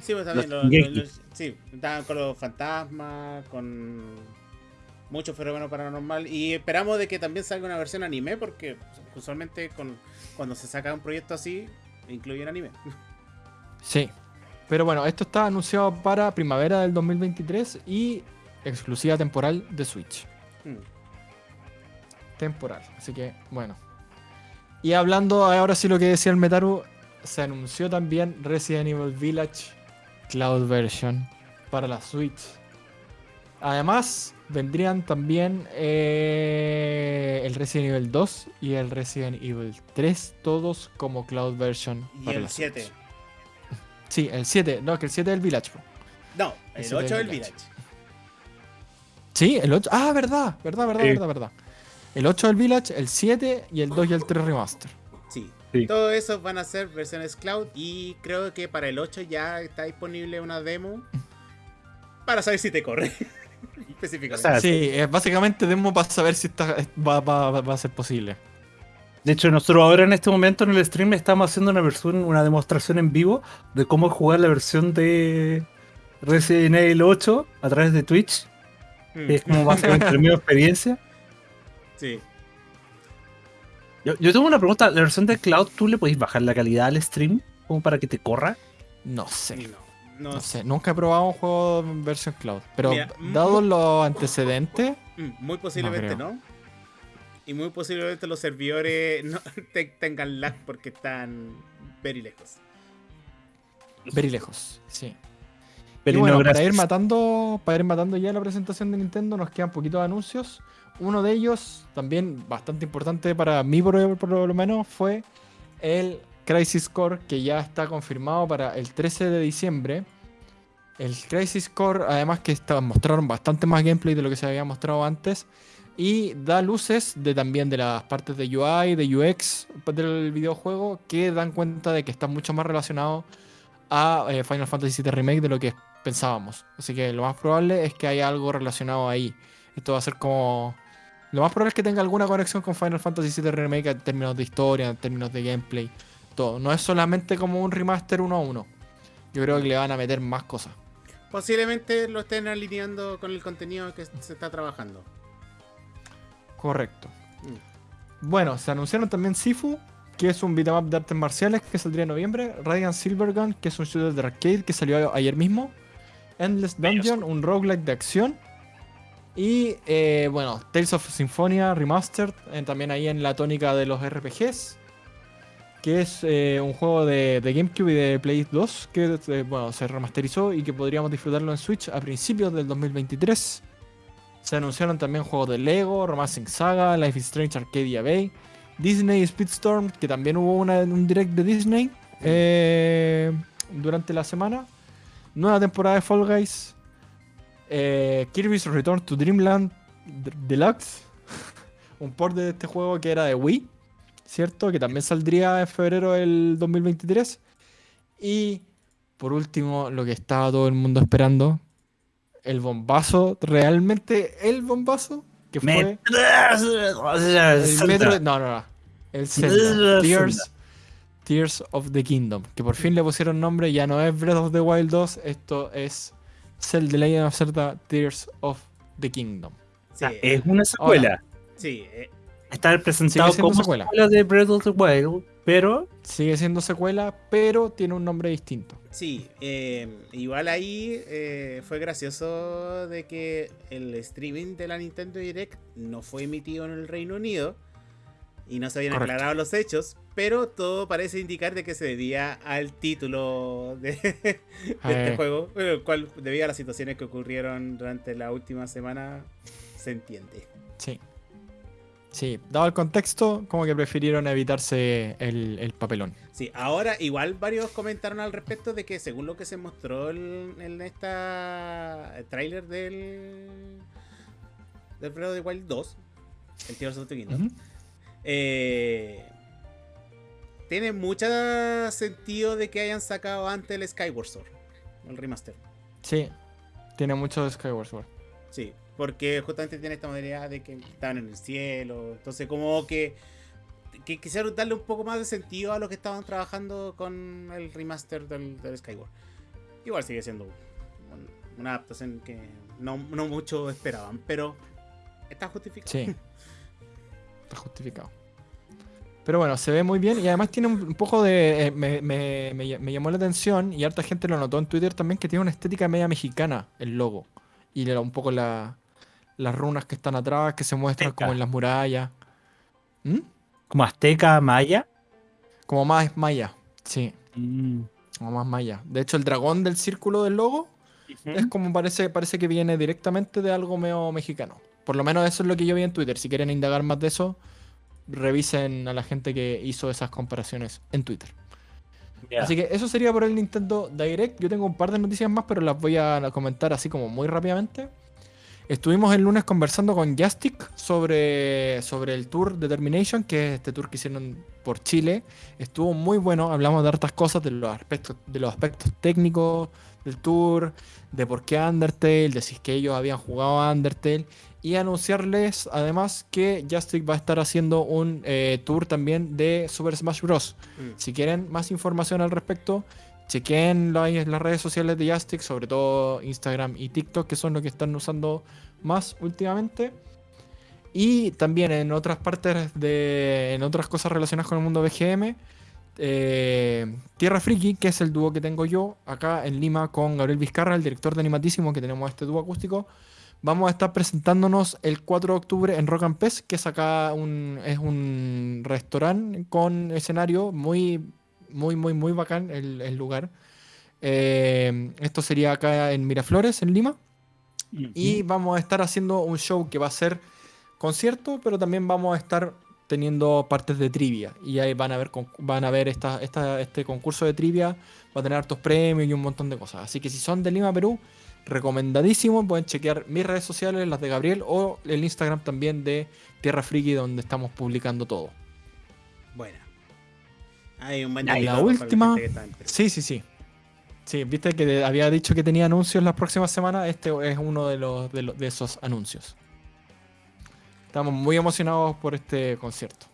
Sí, pues también Los los, Shingeki. los- los- Sí, estaban con los fantasmas, con mucho fenómeno paranormal. Y esperamos de que también salga una versión anime, porque usualmente con, cuando se saca un proyecto así, incluyen anime. Sí. Pero bueno, esto está anunciado para primavera del 2023 y exclusiva temporal de Switch. Hmm. temporal. Así que, bueno. Y hablando ahora sí lo que decía el Metaru, se anunció también Resident Evil Village Cloud Version para la Switch. Además, vendrían también eh, el Resident Evil 2 y el Resident Evil 3, todos como Cloud Version. Y para el la Switch. 7. Sí, el 7, no, que el 7 es el Village. po. No, el Ese 8 del del Village. Village. Sí, el 8. Ah, verdad, verdad, verdad, Sí. verdad, verdad. El 8 del Village, el 7 y el 2 y el 3 Remaster. Sí. Sí. Todo eso van a ser versiones cloud y creo que para el 8 ya está disponible una demo para saber si te corre. Específicamente. O sea, Sí, es básicamente demo para saber si está, va, va- va- a ser posible. De hecho, nosotros ahora en este momento en el stream estamos haciendo una versión, una demostración en vivo de cómo jugar la versión de Resident Evil 8 a través de Twitch. Mm, es como básicamente la misma experiencia. Sí. Yo, yo tengo una pregunta, ¿la versión de Cloud tú le podéis bajar la calidad al stream como para que te corra? No sé. No. No, No sé, nunca he probado un juego en versión cloud. Pero Mira, dados los antecedentes, muy posiblemente no. Y muy posiblemente los servidores no te- tengan lag porque están very lejos. very lejos, sí. Pero y bueno, no, para ir matando, para ir matando ya la presentación de Nintendo, nos quedan poquitos anuncios. Uno de ellos, también bastante importante para mí por, por lo menos, fue el Crisis Core, que ya está confirmado para el 13 de diciembre. El Crisis Core, además que mostraron bastante más gameplay de lo que se había mostrado antes. Y da luces de también de las partes de UI, de UX del videojuego, que dan cuenta de que está mucho más relacionado a eh, Final Fantasy VII Remake de lo que pensábamos. Así que lo más probable es que haya algo relacionado ahí. Esto va a ser como... Lo más probable es que tenga alguna conexión con Final Fantasy VII Remake en términos de historia, en términos de gameplay, todo. No es solamente como un remaster uno a uno. Yo creo que le van a meter más cosas. Posiblemente lo estén alineando con el contenido que se está trabajando. Correcto. Mm. Bueno, se anunciaron también Sifu, que es un beat'em up de artes marciales que saldría en noviembre. Radiant Silvergun, que es un shooter de arcade que salió ayer mismo. Endless Dungeon, un roguelike de acción. Y eh, bueno, Tales of Symphonia Remastered, eh, también ahí en la tónica de los RPGs. Que es eh, un juego de, de GameCube y de Play 2 que eh, bueno, se remasterizó y que podríamos disfrutarlo en Switch a principios del 2023. Se anunciaron también juegos de Lego, Romancing Saga, Life is Strange Arcadia Bay, Disney Speedstorm, que también hubo una, un direct de Disney eh, durante la semana. Nueva temporada de Fall Guys. Kirby's Return to Dreamland Deluxe. un port de este juego que era de Wii, ¿cierto? Que también saldría en febrero del 2023. Y por último, lo que estaba todo el mundo esperando, el bombazo, realmente el bombazo, que fue el Metro, no, no, no, el Zelda. Tears, Tears of the Kingdom, que por fin le pusieron nombre, ya no es Breath of the Wild 2, esto es Zelda The Legend of Zelda Tears of the Kingdom. Sí, Es una secuela. sí, eh, Está presentado siendo como secuela. secuela de Breath of the Wild, pero Sigue siendo secuela, pero tiene un nombre distinto. sí. eh, igual ahí eh, fue gracioso de que el streaming de la Nintendo Direct no fue emitido en el Reino Unido y no se habían Correcto. aclarado los hechos, pero todo parece indicar de que se debía al título de, de este Eh. juego, el cual debido a las situaciones que ocurrieron durante la última semana se entiende. Sí. Sí, dado el contexto, como que prefirieron evitarse el, el papelón. Sí, ahora igual varios comentaron al respecto de que según lo que se mostró en, en esta tráiler del del Breath of the Wild 2, el Tears of the Kingdom, eh, tiene mucho sentido de que hayan sacado antes el Skyward Sword, el remaster. Sí, tiene mucho Skyward Sword. Sí, porque justamente tiene esta modalidad de que estaban en el cielo. Entonces, como que, que quisieron darle un poco más de sentido a lo que estaban trabajando con el remaster del, del Skyward. Igual sigue siendo un- una adaptación que no, no mucho esperaban, pero está justificado. Sí. Está justificado. Pero bueno, se ve muy bien y además tiene un poco de... eh, me, me- me- me llamó la atención y harta gente lo notó en Twitter también que tiene una estética media mexicana el logo. Y un poco la- las runas que están atrás, que se muestran Azteca. como en las murallas. ¿Mm? como azteca, maya. Como más maya. Sí, Mm. como más maya. De hecho, el dragón del círculo del logo es como parece, parece que viene directamente de algo medio mexicano. Por lo menos eso es lo que yo vi en Twitter. Si quieren indagar más de eso, revisen a la gente que hizo esas comparaciones en Twitter. Así que eso sería por el Nintendo Direct. Yo tengo un par de noticias más, pero las voy a comentar así como muy rápidamente. Estuvimos el lunes conversando con Jastic sobre, sobre el tour Determination, que es este tour que hicieron por Chile. Estuvo muy bueno, hablamos de hartas cosas, de los aspectos, de los aspectos técnicos del tour, de por qué Undertale, de si es que ellos habían jugado a Undertale. Y anunciarles además que Jastic va a estar haciendo un eh, tour también de Super Smash Bros. Mm. Si quieren más información al respecto, chequen la- las redes sociales de Jastic, sobre todo Instagram y TikTok, que son los que están usando más últimamente. Y también en otras partes de. en otras cosas relacionadas con el mundo BGM. eh, Tierra Friki, que es el dúo que tengo yo acá en Lima con Gabriel Vizcarra, el director de Animatísimo, que tenemos este dúo acústico. Vamos a estar presentándonos el 4 de octubre en Rock and Pest, que es acá un, es un restaurante con escenario muy, muy, muy, muy bacán el, el lugar. Eh, esto sería acá en Miraflores, en Lima. Y vamos a estar haciendo un show que va a ser concierto, pero también vamos a estar teniendo partes de trivia. Y ahí van a ver, van a ver esta, esta- este concurso de trivia. Va a tener hartos premios y un montón de cosas. Así que si son de Lima, Perú, recomendadísimo. Pueden chequear mis redes sociales, las de Gabriel, o el Instagram también de Tierra Friki, donde estamos publicando todo. Buena. Hay un buen la para última-. Sí, sí, sí. Sí, viste que había dicho que tenía anuncios las próximas semanas. Este es uno de, los, de, los- de esos anuncios. Estamos muy emocionados por este concierto.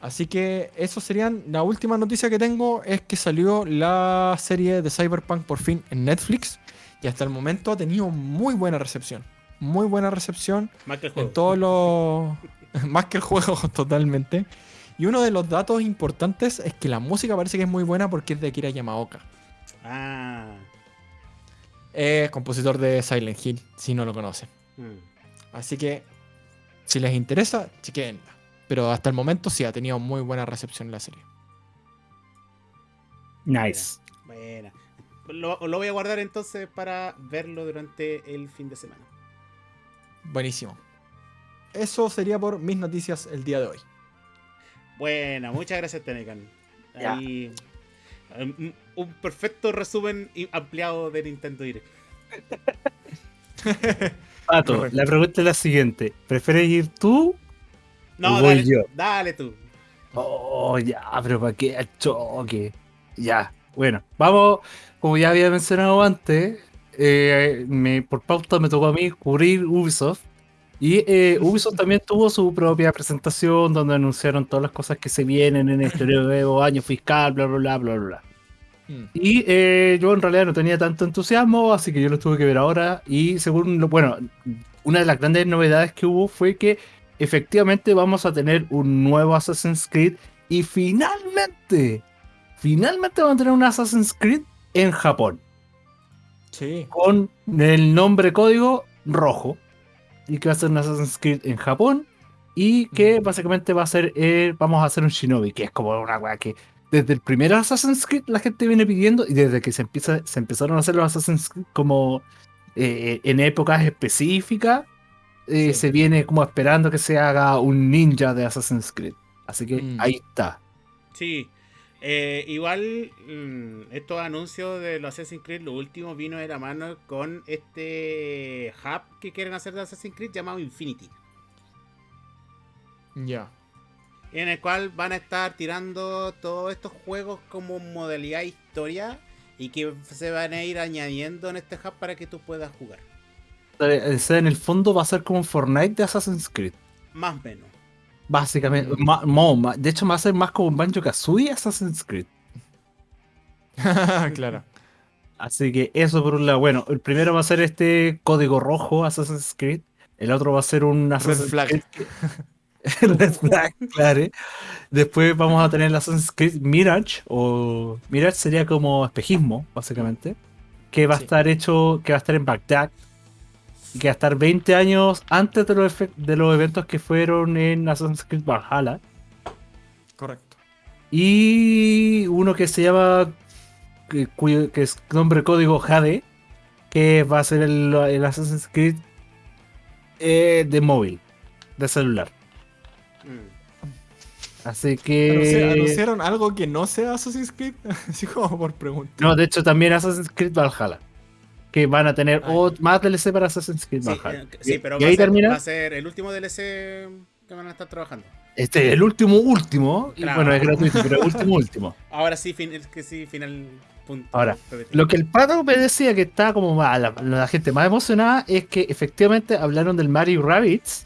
Así que eso serían. La última noticia que tengo es que salió la serie de Cyberpunk por fin en Netflix. Y hasta el momento ha tenido muy buena recepción. Muy buena recepción Más que el juego. en todos los. más que el juego, totalmente. Y uno de los datos importantes es que la música parece que es muy buena porque es de Akira Yamaoka. Ah. Es compositor de Silent Hill, si no lo conocen. mm. Así que, si les interesa, chequenla. Pero hasta el momento sí ha tenido muy buena recepción la serie. Nice. Buena. Lo, lo voy a guardar entonces para verlo durante el fin de semana. Buenísimo. Eso sería por mis noticias el día de hoy. Buena, muchas gracias, Tenecan. Ahí, um, un perfecto resumen ampliado de Nintendo Direct. Pato, la pregunta es la siguiente. ¿Prefieres ir tú? No, Voy dale, yo. dale tú. Oh, ya, pero ¿para qué al choque? Ya, bueno, vamos, como ya había mencionado antes, eh, me, por pauta me tocó a mí cubrir Ubisoft. Y eh, Ubisoft también tuvo su propia presentación donde anunciaron todas las cosas que se vienen en este nuevo año fiscal, bla, bla, bla, bla, bla. Mm. Y eh, yo en realidad no tenía tanto entusiasmo, así que yo lo tuve que ver ahora. Y según lo bueno, una de las grandes novedades que hubo fue que efectivamente vamos a tener un nuevo Assassin's Creed. Y finalmente, finalmente vamos a tener un Assassin's Creed en Japón. Sí. Con el nombre código rojo. Y que va a ser un Assassin's Creed en Japón. Y que básicamente va a ser, eh, vamos a hacer un Shinobi, que es como una weá que desde el primer Assassin's Creed la gente viene pidiendo y desde que se, empieza, se empezaron a hacer los Assassin's Creed como eh, en épocas específicas, eh, Sí. se viene como esperando que se haga un ninja de Assassin's Creed. Así que Mm. ahí está. Sí. Eh, igual, mm, estos anuncios de los Assassin's Creed, lo último vino de la mano con este hub que quieren hacer de Assassin's Creed llamado Infinity. Ya. En el cual van a estar tirando todos estos juegos como modalidad historia y que se van a ir añadiendo en este hub para que tú puedas jugar. Eh, o sea, en el fondo va a ser como un Fortnite de Assassin's Creed. Más o menos. Básicamente, Mm. ma- mo- de hecho va a ser más como un Banjo Kazooie Assassin's Creed. claro. Así que eso por un lado. Bueno, el primero va a ser este código rojo Assassin's Creed. El otro va a ser un Assassin's flag. Creed. Red flag, claro. Después vamos a tener el Assassin's Creed Mirage. O Mirage sería como espejismo, básicamente. Que va a Sí. estar hecho, que va a estar en Bagdad. Estar 20 años antes de los, de los eventos que fueron en Assassin's Creed Valhalla. Correcto. Y uno que se llama, que, cuyo, que es nombre código Jade, que va a ser el, el Assassin's Creed eh, de móvil, de celular. Mm. Así que... ¿Anunciaron algo que no sea Assassin's Creed? Así como por pregunta. No, de hecho también Assassin's Creed Valhalla. Que van a tener más DLC para Assassin's Creed Valhalla. sí, Y- pero y va, ahí a ser, termina. va a ser el último DLC que van a estar trabajando. Este es el último último. y Claro. bueno, es gratuito, pero último último. Ahora sí, fin, es que sí, final punto. Ahora. Lo que el pato me decía que está como más- la, la gente más emocionada es que efectivamente hablaron del Mario Rabbids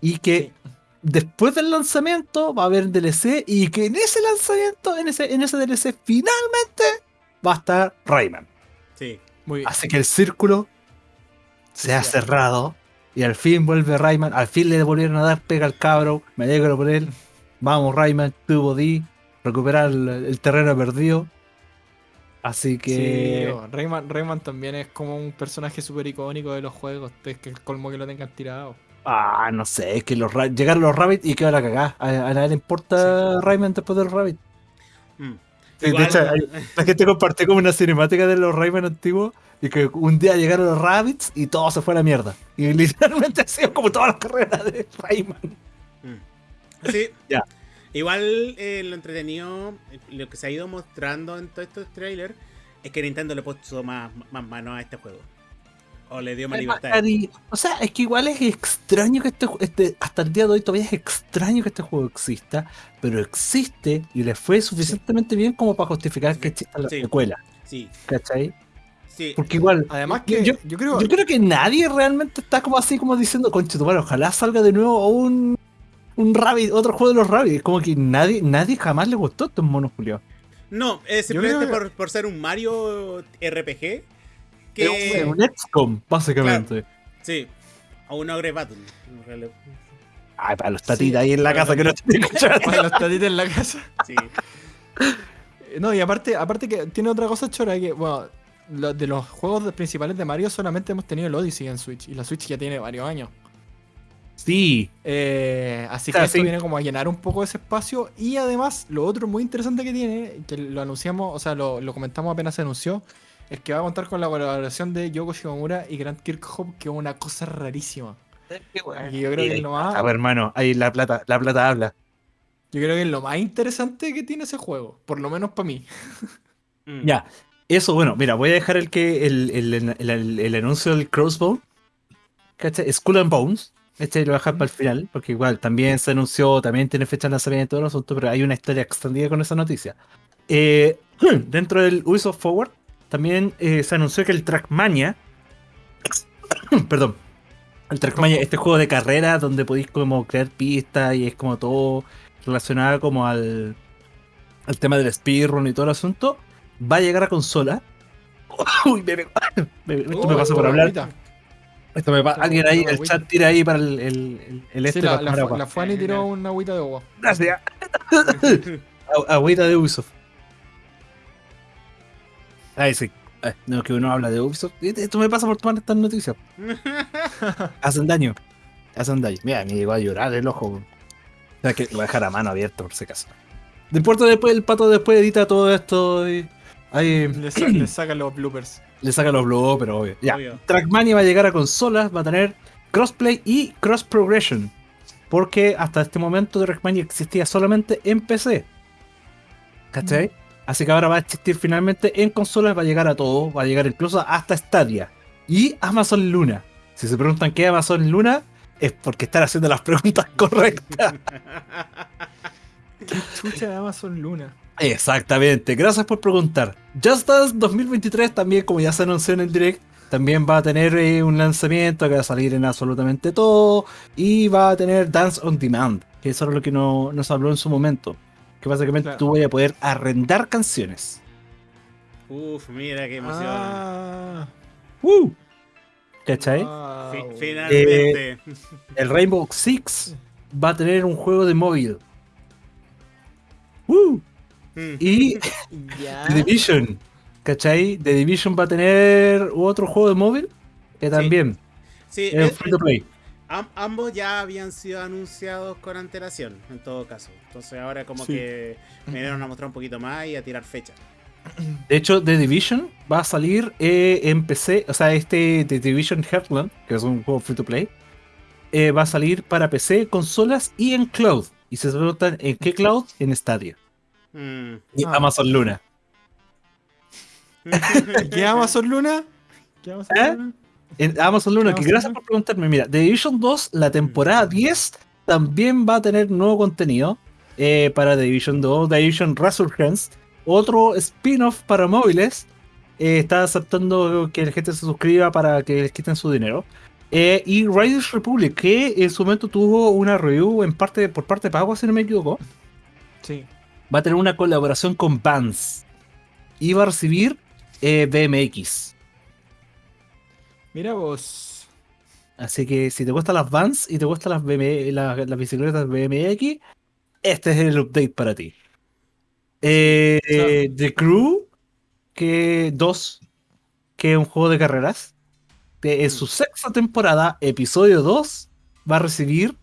y que Sí. después del lanzamiento va a haber DLC y que en ese lanzamiento, en ese, en ese DLC, finalmente va a estar Rayman. Sí. Muy bien. Así que el círculo se ha cierra. cerrado y al fin vuelve Rayman. Al fin le volvieron a dar pega al cabro. Me alegro por él. Vamos, Rayman, tuvo D, recuperar el, el terreno perdido. Así Sí, que. bo, Rayman, Rayman también es como un personaje súper icónico de los juegos. Es que el colmo que lo tengan tirado. ah, no sé, es que los llegaron los Rabbits y quedó la cagada. A, a nadie le importa Rayman después de los Rabbits. Mm. Sí, de hecho, hay- la gente compartió como una cinemática de los Rayman antiguos y que un día llegaron los Rabbits y todo se fue a la mierda. Y literalmente ha sido como todas las carreras de Rayman. Mm. Sí. Ya. Igual eh, lo entretenido, eh, lo que se ha ido mostrando en todos estos trailers, es que Nintendo le puso más, más mano a este juego. O le dio más libertad. O sea, es que igual es extraño que este, este, hasta el día de hoy todavía es extraño que este juego exista, pero existe y le fue suficientemente bien como para justificar que exista la Sí. secuela, Sí, ¿cachai? sí. Porque igual, Además Yo- que yo- yo, creo... yo creo que nadie realmente está como así como diciendo, conche, tu ojalá salga de nuevo un, un Rabbit, otro juego de los Rabbits. Como que nadie, nadie jamás le gustó estos monos Julio. No, es simplemente creo que- por, por ser un Mario RPG. Es Que. un XCOM, básicamente. Sí, o un Ogre Battle. Ay, para los tatitas Sí, ahí en la casa que no los- te escuchan. Para los tatitos en la casa. Sí. Eh, No, y aparte, aparte que tiene otra cosa chora que, bueno, lo- de los juegos principales de Mario solamente hemos tenido el Odyssey en Switch. Y la Switch ya tiene varios años. Sí, Eh, así O sea, que esto sí. viene como a llenar un poco ese espacio. Y además, lo otro muy interesante que tiene, que lo anunciamos, o sea, lo, lo comentamos apenas se anunció, es que va a contar con la colaboración de Yoko Shimomura y Grant Kirkhope, que es una cosa rarísima. Y yo creo que es lo más, A ver, hermano, ahí la plata, la plata habla. yo creo que es lo más interesante que tiene ese juego, por lo menos para mí. Mm. Ya, eso, bueno, mira, voy a dejar el que el, el, el- el- el anuncio del Crossbow. ¿Cachai? Skull and Bones. Este lo voy a dejar para el final, porque igual también se anunció, también tiene fecha de lanzamiento y todo el asunto, pero hay una historia extendida con esa noticia. Eh, dentro del Ubisoft Forward, también eh, se anunció que el Trackmania. perdón. El Trackmania, este juego de carrera donde podéis como crear pistas y es como todo relacionado como al, al tema del speedrun y todo el asunto, va a llegar a consola. Uy, me, me- me- esto me Oh, pasó por hablar. agüita. Esto me pa- Tengo alguien ahí, el agüita. chat tira ahí para el, el, este Sí, la, la, la Fanny tiró una agüita de agua. Gracias. Agüita de Ubisoft. Ay, sí. Ay, no, que uno habla de Ubisoft. Esto me pasa por tomar estas noticias. Hacen daño. Hacen daño. Mira, me llegó a llorar el ojo. O sea, que lo voy a dejar a mano abierta por si acaso. No importa después, el pato después edita todo esto y ahí Le, sa- le sacan los bloopers. le saca los blogs, pero obvio. Ya. Obvio. Trackmania va a llegar a consolas, va a tener crossplay y cross progression. Porque hasta este momento Trackmania existía solamente en PC. ¿Cachai? Así que ahora va a existir finalmente en consolas, va a llegar a todo, va a llegar incluso hasta Stadia. Y Amazon Luna. Si se preguntan qué es Amazon Luna, es porque están haciendo las preguntas correctas. ¿Qué chucha de Amazon Luna? Exactamente, gracias por preguntar. Just Dance 2023 también, como ya se anunció en el direct, también va a tener eh, un lanzamiento que va a salir en absolutamente todo y va a tener Dance on Demand, que eso es lo que no, nos habló en su momento. Que básicamente Claro. tú vas a poder arrendar canciones. Uf, mira qué emoción. Ah, ¡Uh! ¿Cachai? wow. Fi- finalmente. El Rainbow Six va a tener un juego de móvil. ¡Uh! Mm. Y. The Division, ¿cachai? The Division va a tener otro juego de móvil que también Sí, es es- free to play. Am- ambos ya habían sido anunciados con antelación, en todo caso. Entonces ahora como Sí. que me dieron a mostrar un poquito más y a tirar fecha. De hecho, The Division va a salir eh, en PC, o sea, este The Division Heartland, que es un juego free to play, eh, va a salir para PC, consolas y en cloud. Y se preguntan en qué cloud, en Stadia. Mm. Y Ah. Amazon Luna. ¿Qué Amazon Luna? ¿Qué Amazon ¿Eh? Luna? En Amazon Luna, que gracias por preguntarme. Mira, The Division 2, la temporada 10, también va a tener nuevo contenido eh, para The Division 2, The Division Resurgence, otro spin-off para móviles. eh, está aceptando que la gente se suscriba para que les quiten su dinero. Eh, y Riders Republic, que en su momento tuvo una review en parte por parte de pago, si no me equivoco, Sí. va a tener una colaboración con Vans. Y va a recibir eh, BMX. Mira vos. Así que si te gustan las Vans y te gustan las, BM las, las bicicletas BMX, este es el update para ti. Eh. The Crew que 2, que es un juego de carreras, de- en su sexta temporada, episodio 2, va a recibir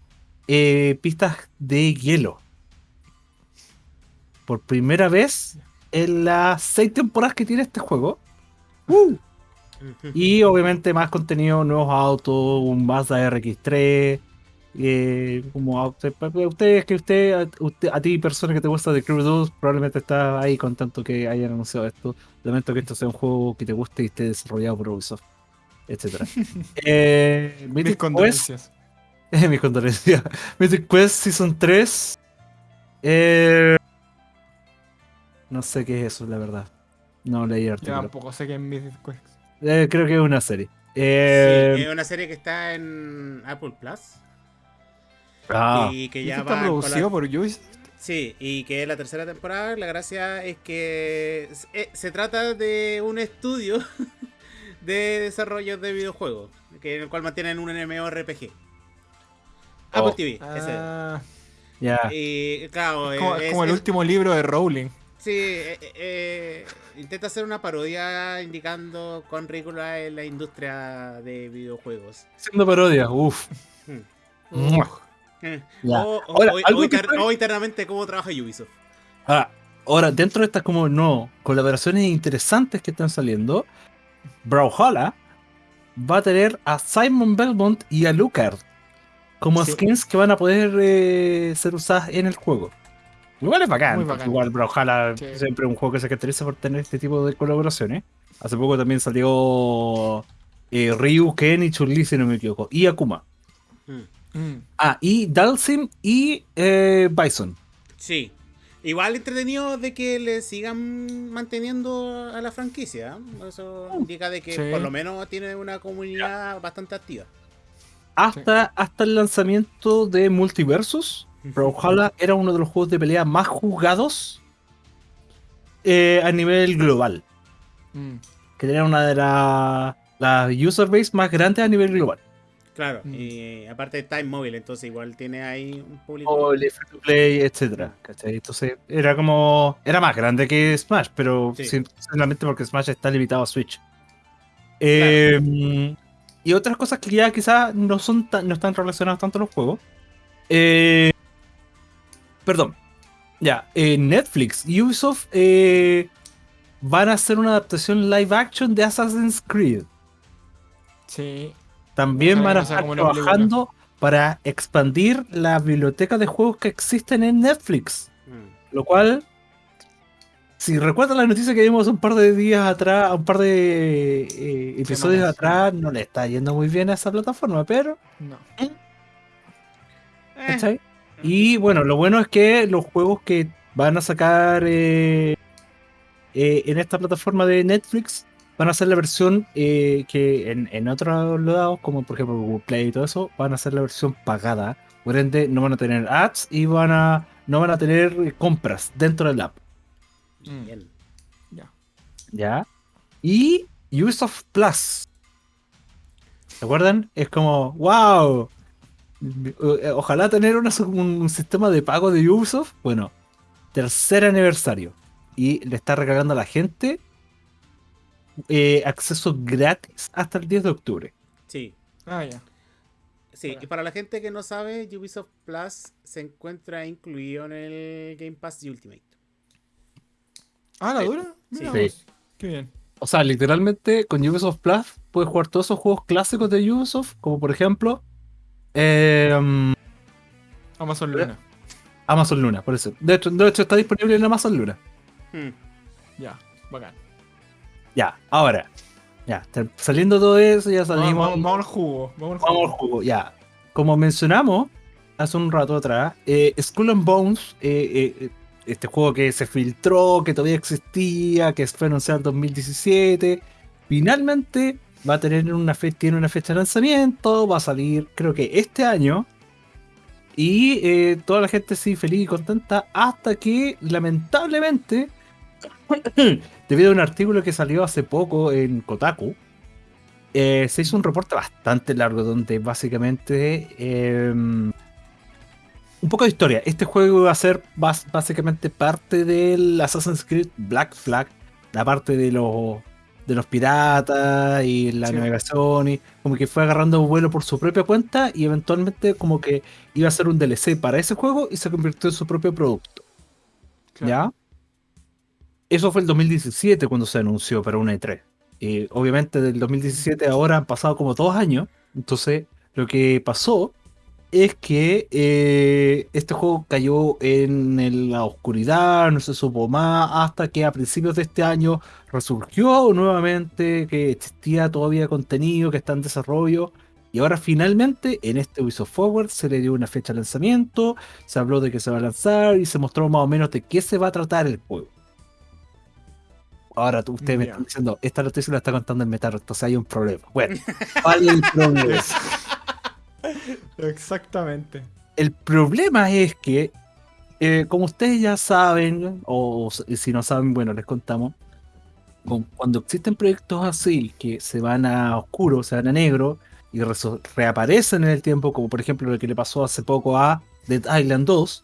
eh, pistas de hielo. Por primera vez en las seis temporadas que tiene este juego. ¡Uh! Y obviamente más contenido, nuevos autos, un Mazda RX3. eh, como pa- ustedes que usted, a- usted, a ti persona que te gusta de Crew 2, probablemente está ahí con tanto que hayan anunciado esto. Lamento que esto sea un juego que te guste y esté desarrollado por Ubisoft, etcétera. eh, Mis condolencias. mis condolencias. Mythic Quest Season 3. eh, no sé qué es eso, la verdad. No leí el Yo artículo. tampoco sé qué es Mythic Quest. Eh, creo que es una serie. Sí, Eh, es una serie que está en Apple Plus. ah, Y que ¿Y ya va producido por Ubisoft? Sí, y que la tercera temporada, la gracia es que s- eh, se trata de un estudio de desarrollo de videojuegos, que en el cual mantienen un MMORPG. Apple Oh. TV, ese. Ah, ya. Y claro, es como, es como el es- último libro de Rowling. Sí, eh, eh, eh, intenta hacer una parodia indicando cuán ridícula es la industria de videojuegos. Haciendo parodia, uff. Hmm. Eh. O, o- Ahora, o- algo o que inter- fue- o internamente cómo trabaja Ubisoft. Ahora, ahora, dentro de estas como no colaboraciones interesantes que están saliendo, Brawlhalla va a tener a Simon Belmont y a Lucard como Sí. skins que van a poder eh, ser usadas en el juego. Igual es bacán, porque bacán. igual Brawlhalla Sí. siempre es un juego que se caracteriza por tener este tipo de colaboraciones. Hace poco también salió eh, Ryu, Ken y Chun-Li, si no me equivoco, y Akuma. Hmm. Mm. Ah, y Dalsim y eh, Bison. Sí. Igual entretenido de que le sigan manteniendo a la franquicia. ¿eh? Eso indica de que Sí. por lo menos tiene una comunidad bastante activa. Hasta, hasta el lanzamiento de Multiversus, Brawlhalla era uno de los juegos de pelea más jugados eh, a nivel global. Mm. Que tenía una de la- las user base más grandes a nivel global. Claro, Mm. y aparte de Time Mobile, entonces igual tiene ahí un público. O el free to play, etcétera. ¿cachai? Entonces era como. Era más grande que Smash, pero Sí. sim- simplemente porque Smash está limitado a Switch. Eh, y otras cosas que ya quizás no son tan, no están relacionadas tanto a los juegos. Eh, perdón. Ya, eh, Netflix y Ubisoft eh, van a hacer una adaptación live action de Assassin's Creed. Sí. También van a estar película. trabajando para expandir la biblioteca de juegos que existen en Netflix. Mm. Lo cual, si recuerdan la noticia que vimos un par de días atrás, un par de eh, episodios Semanas. atrás, no le está yendo muy bien a esa plataforma, pero... No. Eh, ¿cachai? Y bueno, lo bueno es que los juegos que van a sacar eh, eh, en esta plataforma de Netflix van a ser la versión eh, que en, en otros lados, como por ejemplo Google Play y todo eso, van a ser la versión pagada. Por ende, no van a tener ads y van a, no van a tener compras dentro del app. Mm. Bien. Ya. ¿Ya? Y Ubisoft Plus. ¿Se acuerdan? Es como, wow. Eh, Ojalá tener una- un sistema de pago de Ubisoft. Bueno, tercer aniversario. Y le está regalando a la gente eh, acceso gratis hasta el 10 de octubre. Sí. Ah, ya. Sí, y para la gente que no sabe, Ubisoft Plus se encuentra incluido en el Game Pass de Ultimate. Ah, ¿la Sí. dura? Mira Sí. vos. Qué bien. O sea, literalmente con Ubisoft Plus puedes jugar todos esos juegos clásicos de Ubisoft, como por ejemplo eh, Amazon Luna. Amazon Luna, por eso. De hecho, de hecho, está disponible en Amazon Luna. Hmm. Ya, bacán. Ya, ahora. Ya, saliendo todo eso, ya Vamos, salimos. vamos, vamos al jugo. Vamos al Vamos jugo. al juego, ya. Como mencionamos hace un rato atrás, eh, Skull and Bones, eh, eh, este juego que se filtró, que todavía existía, que fue anunciado en 2017, finalmente va a tener una fecha, tiene una fecha de lanzamiento, va a salir creo que este año. Y eh, toda la gente sí feliz y contenta hasta que lamentablemente, debido a un artículo que salió hace poco en Kotaku, eh, se hizo un reporte bastante largo donde básicamente em, un poco de historia. Este juego iba a ser básicamente parte del Assassin's Creed Black Flag, la parte de los de los piratas y la Sí. navegación y como que fue agarrando vuelo por su propia cuenta y eventualmente como que iba a ser un DLC para ese juego y se convirtió en su propio producto. ¿Ya? Eso fue el 2017 cuando se anunció para una E3. Eh, obviamente del 2017 a ahora han pasado como dos años. Entonces lo que pasó es que eh, este juego cayó en la oscuridad, no se supo más, hasta que a principios de este año resurgió nuevamente, que existía todavía contenido que está en desarrollo. Y ahora finalmente en este Ubisoft Forward se le dio una fecha de lanzamiento, se habló de que se va a lanzar y se mostró más o menos de qué se va a tratar el juego. Ahora tú- ustedes me están diciendo, esta noticia la está contando el Metaro, entonces hay un problema. Bueno, ¿cuál es el problema? Exactamente. El problema es que, eh, como ustedes ya saben, o si no saben, bueno, les contamos, con- cuando existen proyectos así que se van a oscuro, se van a negro y reaparecen en el tiempo, como por ejemplo lo que le pasó hace poco a Dead Island 2,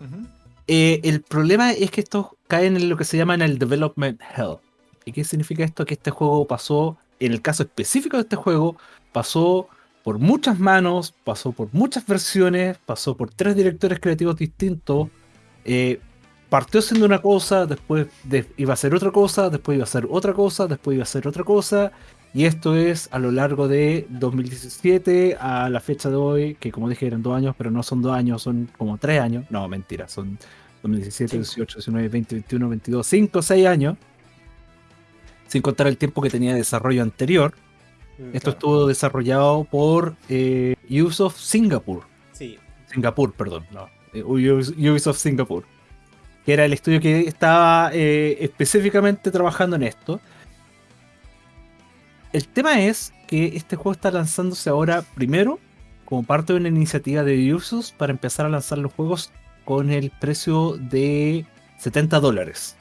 Ujú. eh, el problema es que estos caen en lo que se llama en el Development Hell. ¿Y qué significa esto? Que este juego pasó, en el caso específico de este juego, pasó por muchas manos, pasó por muchas versiones, pasó por tres directores creativos distintos. eh, partió siendo una cosa, después de- iba a ser otra cosa, después iba a ser otra cosa, después iba a ser otra cosa. Y esto es a lo largo de 2017 a la fecha de hoy, que como dije eran dos años, pero no son dos años, son como tres años. No, mentira, son 2017, Cinco. 18, 19, 20, 21, 22, 5, 6 años. Sin contar el tiempo que tenía de desarrollo anterior. Mm, Esto claro. estuvo desarrollado por eh, Ubisoft Singapore. Sí. Singapur, perdón, no. eh, Ubis- Ubisoft Singapur. Que era el estudio que estaba eh, específicamente trabajando en esto. El tema es que este juego está lanzándose ahora primero como parte de una iniciativa de Ubisoft para empezar a lanzar los juegos con el precio de 70 dólares.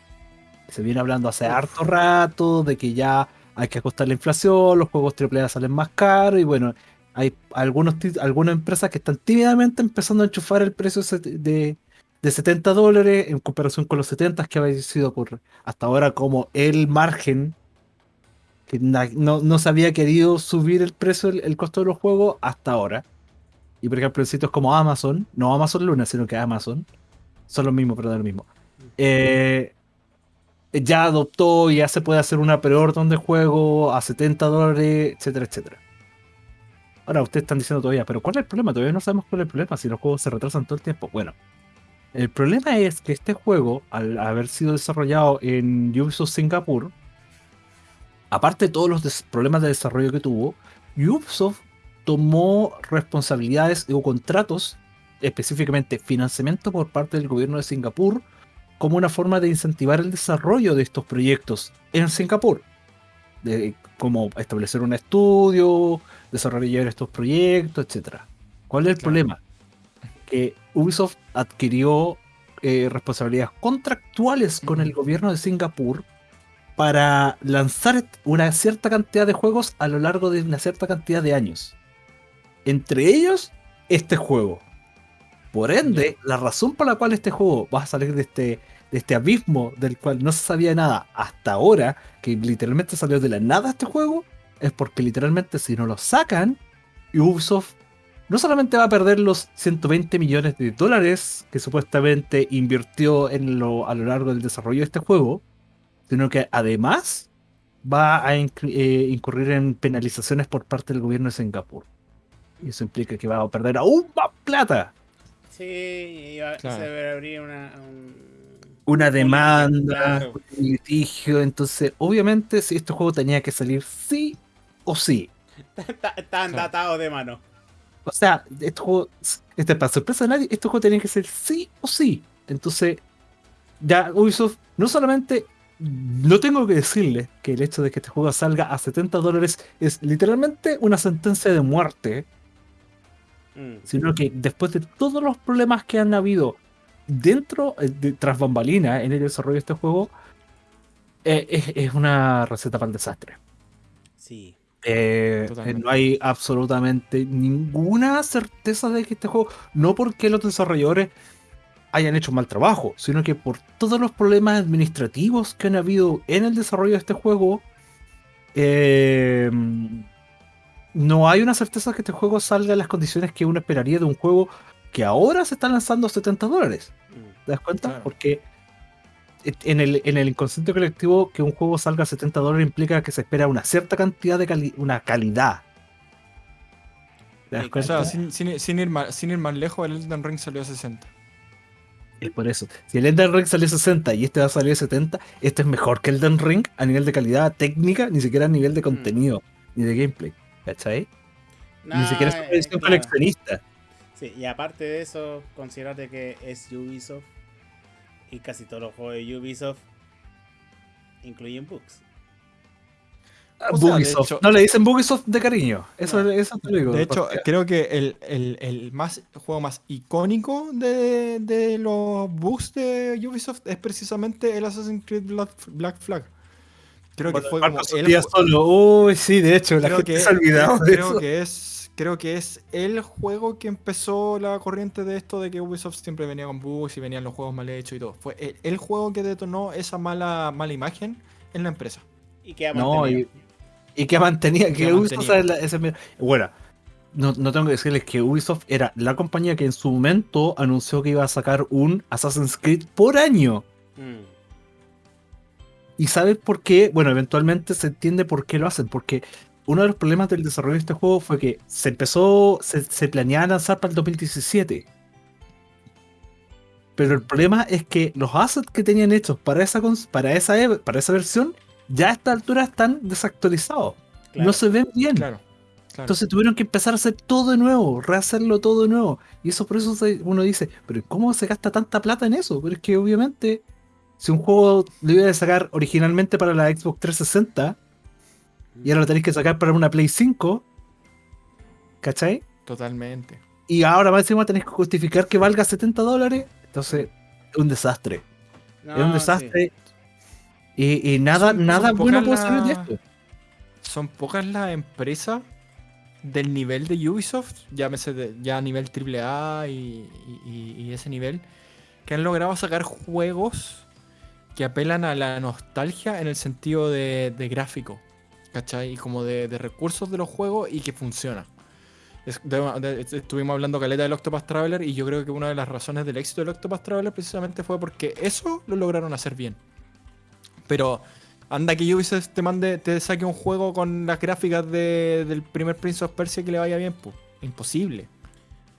Se viene hablando hace harto rato de que ya hay que ajustar la inflación, los juegos AAA salen más caros y bueno, hay algunos, algunas empresas que están tímidamente empezando a enchufar el precio de, de 70 dólares en comparación con los 70 que había sido por hasta ahora como el margen que no, no se había querido subir el precio, el, el costo de los juegos hasta ahora. Y por ejemplo en sitios como Amazon, no Amazon Luna, sino que Amazon, son los mismos, pero no lo mismo. Eh, ya adoptó, ya se puede hacer una preorden de juego a 70 dólares, etcétera, etcétera. Ahora ustedes están diciendo todavía, pero ¿cuál es el problema? Todavía no sabemos cuál es el problema si los juegos se retrasan todo el tiempo. Bueno, el problema es que este juego, al haber sido desarrollado en Ubisoft Singapur, aparte de todos los problemas de desarrollo que tuvo, Ubisoft tomó responsabilidades o contratos, específicamente financiamiento por parte del gobierno de Singapur, como una forma de incentivar el desarrollo de estos proyectos en Singapur. De, como establecer un estudio, desarrollar estos proyectos, etc. ¿Cuál es el Claro. problema? Que Ubisoft adquirió eh, responsabilidades contractuales con el gobierno de Singapur para lanzar una cierta cantidad de juegos a lo largo de una cierta cantidad de años. Entre ellos, este juego. Por ende, la razón por la cual este juego va a salir de este, de este abismo del cual no se sabía nada hasta ahora, que literalmente salió de la nada este juego, es porque literalmente si no lo sacan, Ubisoft no solamente va a perder los 120 millones de dólares que supuestamente invirtió en lo, a lo largo del desarrollo de este juego, sino que además va a eh, incurrir en penalizaciones por parte del gobierno de Singapur. Y eso implica que va a perder aún más plata. Sí, iba, Claro. se va a abrir una, un- Una un demanda, claro. un litigio. Entonces, obviamente, si este juego tenía que salir sí o sí. Está- Están Claro. datados de mano. O sea, este juego, este para sorpresa de nadie, este juego tenía que ser sí o sí. Entonces, ya Ubisoft, no solamente, no tengo que decirle que el hecho de que este juego salga a 70 dólares es literalmente una sentencia de muerte, Mm. sino que después de todos los problemas que han habido dentro, eh, de, tras bambalina en el desarrollo de este juego, eh, es, es una receta para el desastre. Sí. Eh, no hay absolutamente ninguna certeza de que este juego, no porque los desarrolladores hayan hecho un mal trabajo, sino que por todos los problemas administrativos que han habido en el desarrollo de este juego, eh, no hay una certeza que este juego salga en las condiciones que uno esperaría de un juego que ahora se está lanzando a 70 dólares. Mm. ¿Te das cuenta? Claro. Porque en el, en el inconsciente colectivo que un juego salga a 70 dólares implica que se espera una cierta cantidad de cali- una calidad. ¿Te das Sí, O cuenta? sea, sin, sin- sin ir más, sin ir más lejos, el Elden Ring salió a 60. Es por eso. Si el Elden Ring salió a 60 y este va a salir a 70, este es mejor que el Elden Ring a nivel de calidad técnica, ni siquiera a nivel de contenido, ni de gameplay. ¿Cachai? ni Nah, siquiera es una eh, edición claro. coleccionista. Sí, y aparte de eso, considerate que es Ubisoft y casi todos los juegos de Ubisoft incluyen bugs. O sea, de Bugisoft. hecho- no le dicen Bugisoft de cariño. Eso, No. eso te lo digo. De hecho, creo que el, el- el más, el juego más icónico de, de los bugs de Ubisoft es precisamente el Assassin's Creed Black, Black Flag. Creo que fue como el ju- solo. Uy, sí, de hecho, la creo gente que, se ha olvidado de creo eso. que es creo que es el juego que empezó la corriente de esto de que Ubisoft siempre venía con bugs y venían los juegos mal hechos y todo. Fue el, el juego que detonó esa mala, mala imagen en la empresa. Y que ha No, y, y que mantenía, que Ubisoft bueno, no, no tengo que decirles que Ubisoft era la compañía que en su momento anunció que iba a sacar un Assassin's Creed por año. Mm. ¿Y sabes por qué? Bueno, eventualmente se entiende por qué lo hacen, porque uno de los problemas del desarrollo de este juego fue que se empezó, se, se planeaba lanzar para el 2017. Pero el problema es que los assets que tenían hechos para esa, para esa, e- para esa versión ya a esta altura están desactualizados. Claro. No se ven bien. Claro. claro. Entonces tuvieron que empezar a hacer todo de nuevo, rehacerlo todo de nuevo. Y eso por eso uno dice, pero ¿cómo se gasta tanta plata en eso? Pero es que obviamente, si un juego lo iba a sacar originalmente para la Xbox 360 y ahora lo tenéis que sacar para una Play 5, ¿cachai? Totalmente. Y ahora más encima tenéis que justificar que valga 70 dólares, entonces es un desastre. es un desastre. Y, y nada, Son- nada bueno puede salir de esto. Son pocas las empresas del nivel de Ubisoft, llámese de- ya a nivel AAA y- y- y ese nivel, que han logrado sacar juegos que apelan a la nostalgia en el sentido de, gráfico, ¿cachai? Y como de, recursos de los juegos y que funciona. Estuvimos hablando caleta del Octopath Traveler y yo creo que una de las razones del éxito del Octopath Traveler precisamente fue porque eso lo lograron hacer bien. Pero anda que Ubisoft te mande, te saque un juego con las gráficas de- del primer Prince of Persia que le vaya bien, pues. Imposible.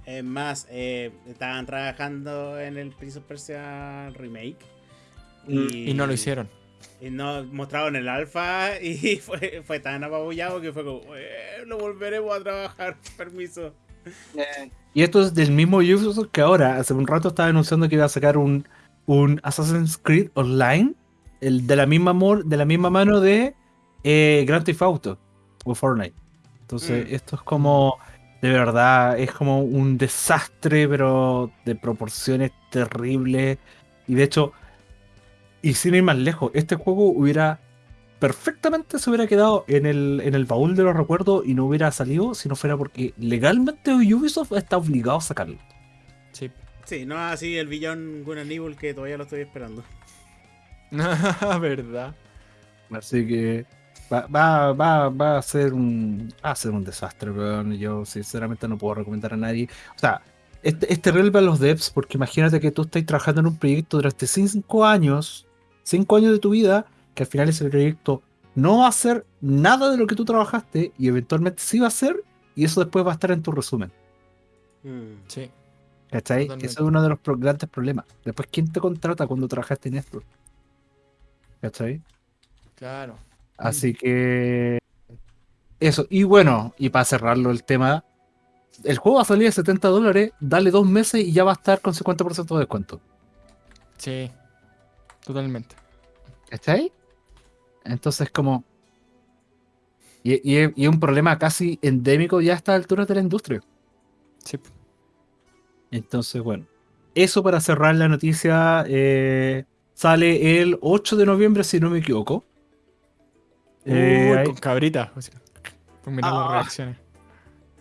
Es más, eh, estaban trabajando en el Prince of Persia remake. Y no lo hicieron. Y no mostraron el alfa y fue, fue tan apabullado que fue como, "Eh, lo volveremos a trabajar, permiso. Y esto es del mismo Ubisoft que ahora, hace un rato estaba anunciando que iba a sacar un, un Assassin's Creed Online, el de la misma mor- de la misma mano de eh, Grand Theft Auto o Fortnite. Entonces, Mm. esto es como, de verdad, es como un desastre, pero de proporciones terribles. Y de hecho, y sin ir más lejos, este juego hubiera perfectamente se hubiera quedado en el, en el baúl de los recuerdos y no hubiera salido si no fuera porque legalmente Ubisoft está obligado a sacarlo. Sí. Sí, no así el villón Gun and Evil que todavía lo estoy esperando. ¿Verdad? Así que va, va, va, va a ser un va a ser un desastre, weón. Yo sinceramente no puedo recomendar a nadie. O sea, es, es terrible para los devs porque imagínate que tú estás trabajando en un proyecto durante cinco años, cinco años de tu vida, que al final ese proyecto no va a hacer nada de lo que tú trabajaste y eventualmente sí va a hacer y eso después va a estar en tu resumen. Mm. Sí. ¿Cachai? Totalmente. Eso es uno de los pro- grandes problemas. Después, ¿quién te contrata cuando trabajaste en esto? ¿Cachai? Claro. Así que. Eso. Y bueno, y para cerrarlo el tema, el juego va a salir a 70 dólares, dale dos meses y ya va a estar con 50% de descuento. Sí. Totalmente. ¿Cachai? Entonces, como. Y, y es- y un problema casi endémico ya a estas alturas de la industria. Sí. Entonces, bueno. Eso para cerrar la noticia. eh, sale el 8 de noviembre, si no me equivoco. Eh, Uy, ahí- con cabrita. o sea, Por mirar las Ah. reacciones.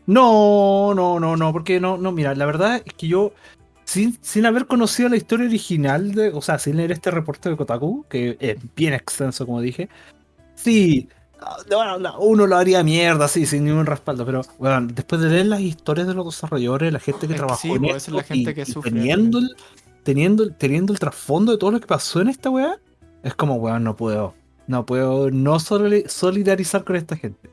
No, no, no, no, porque no, no, mira, la verdad es que yo, sin, sin haber conocido la historia original, de, o sea, sin leer este reporte de Kotaku, que es bien extenso, como dije, sí, ah, bueno, no, uno lo haría mierda, sí, sin ningún respaldo, pero, bueno, después de leer las historias de los desarrolladores, la gente que trabajó en pues, esto, la gente y- que sufre, teniendo el, teniendo, el- teniendo el trasfondo de todo lo que pasó en esta weá, es como, weón, no puedo, no puedo no soli- solidarizar con esta gente.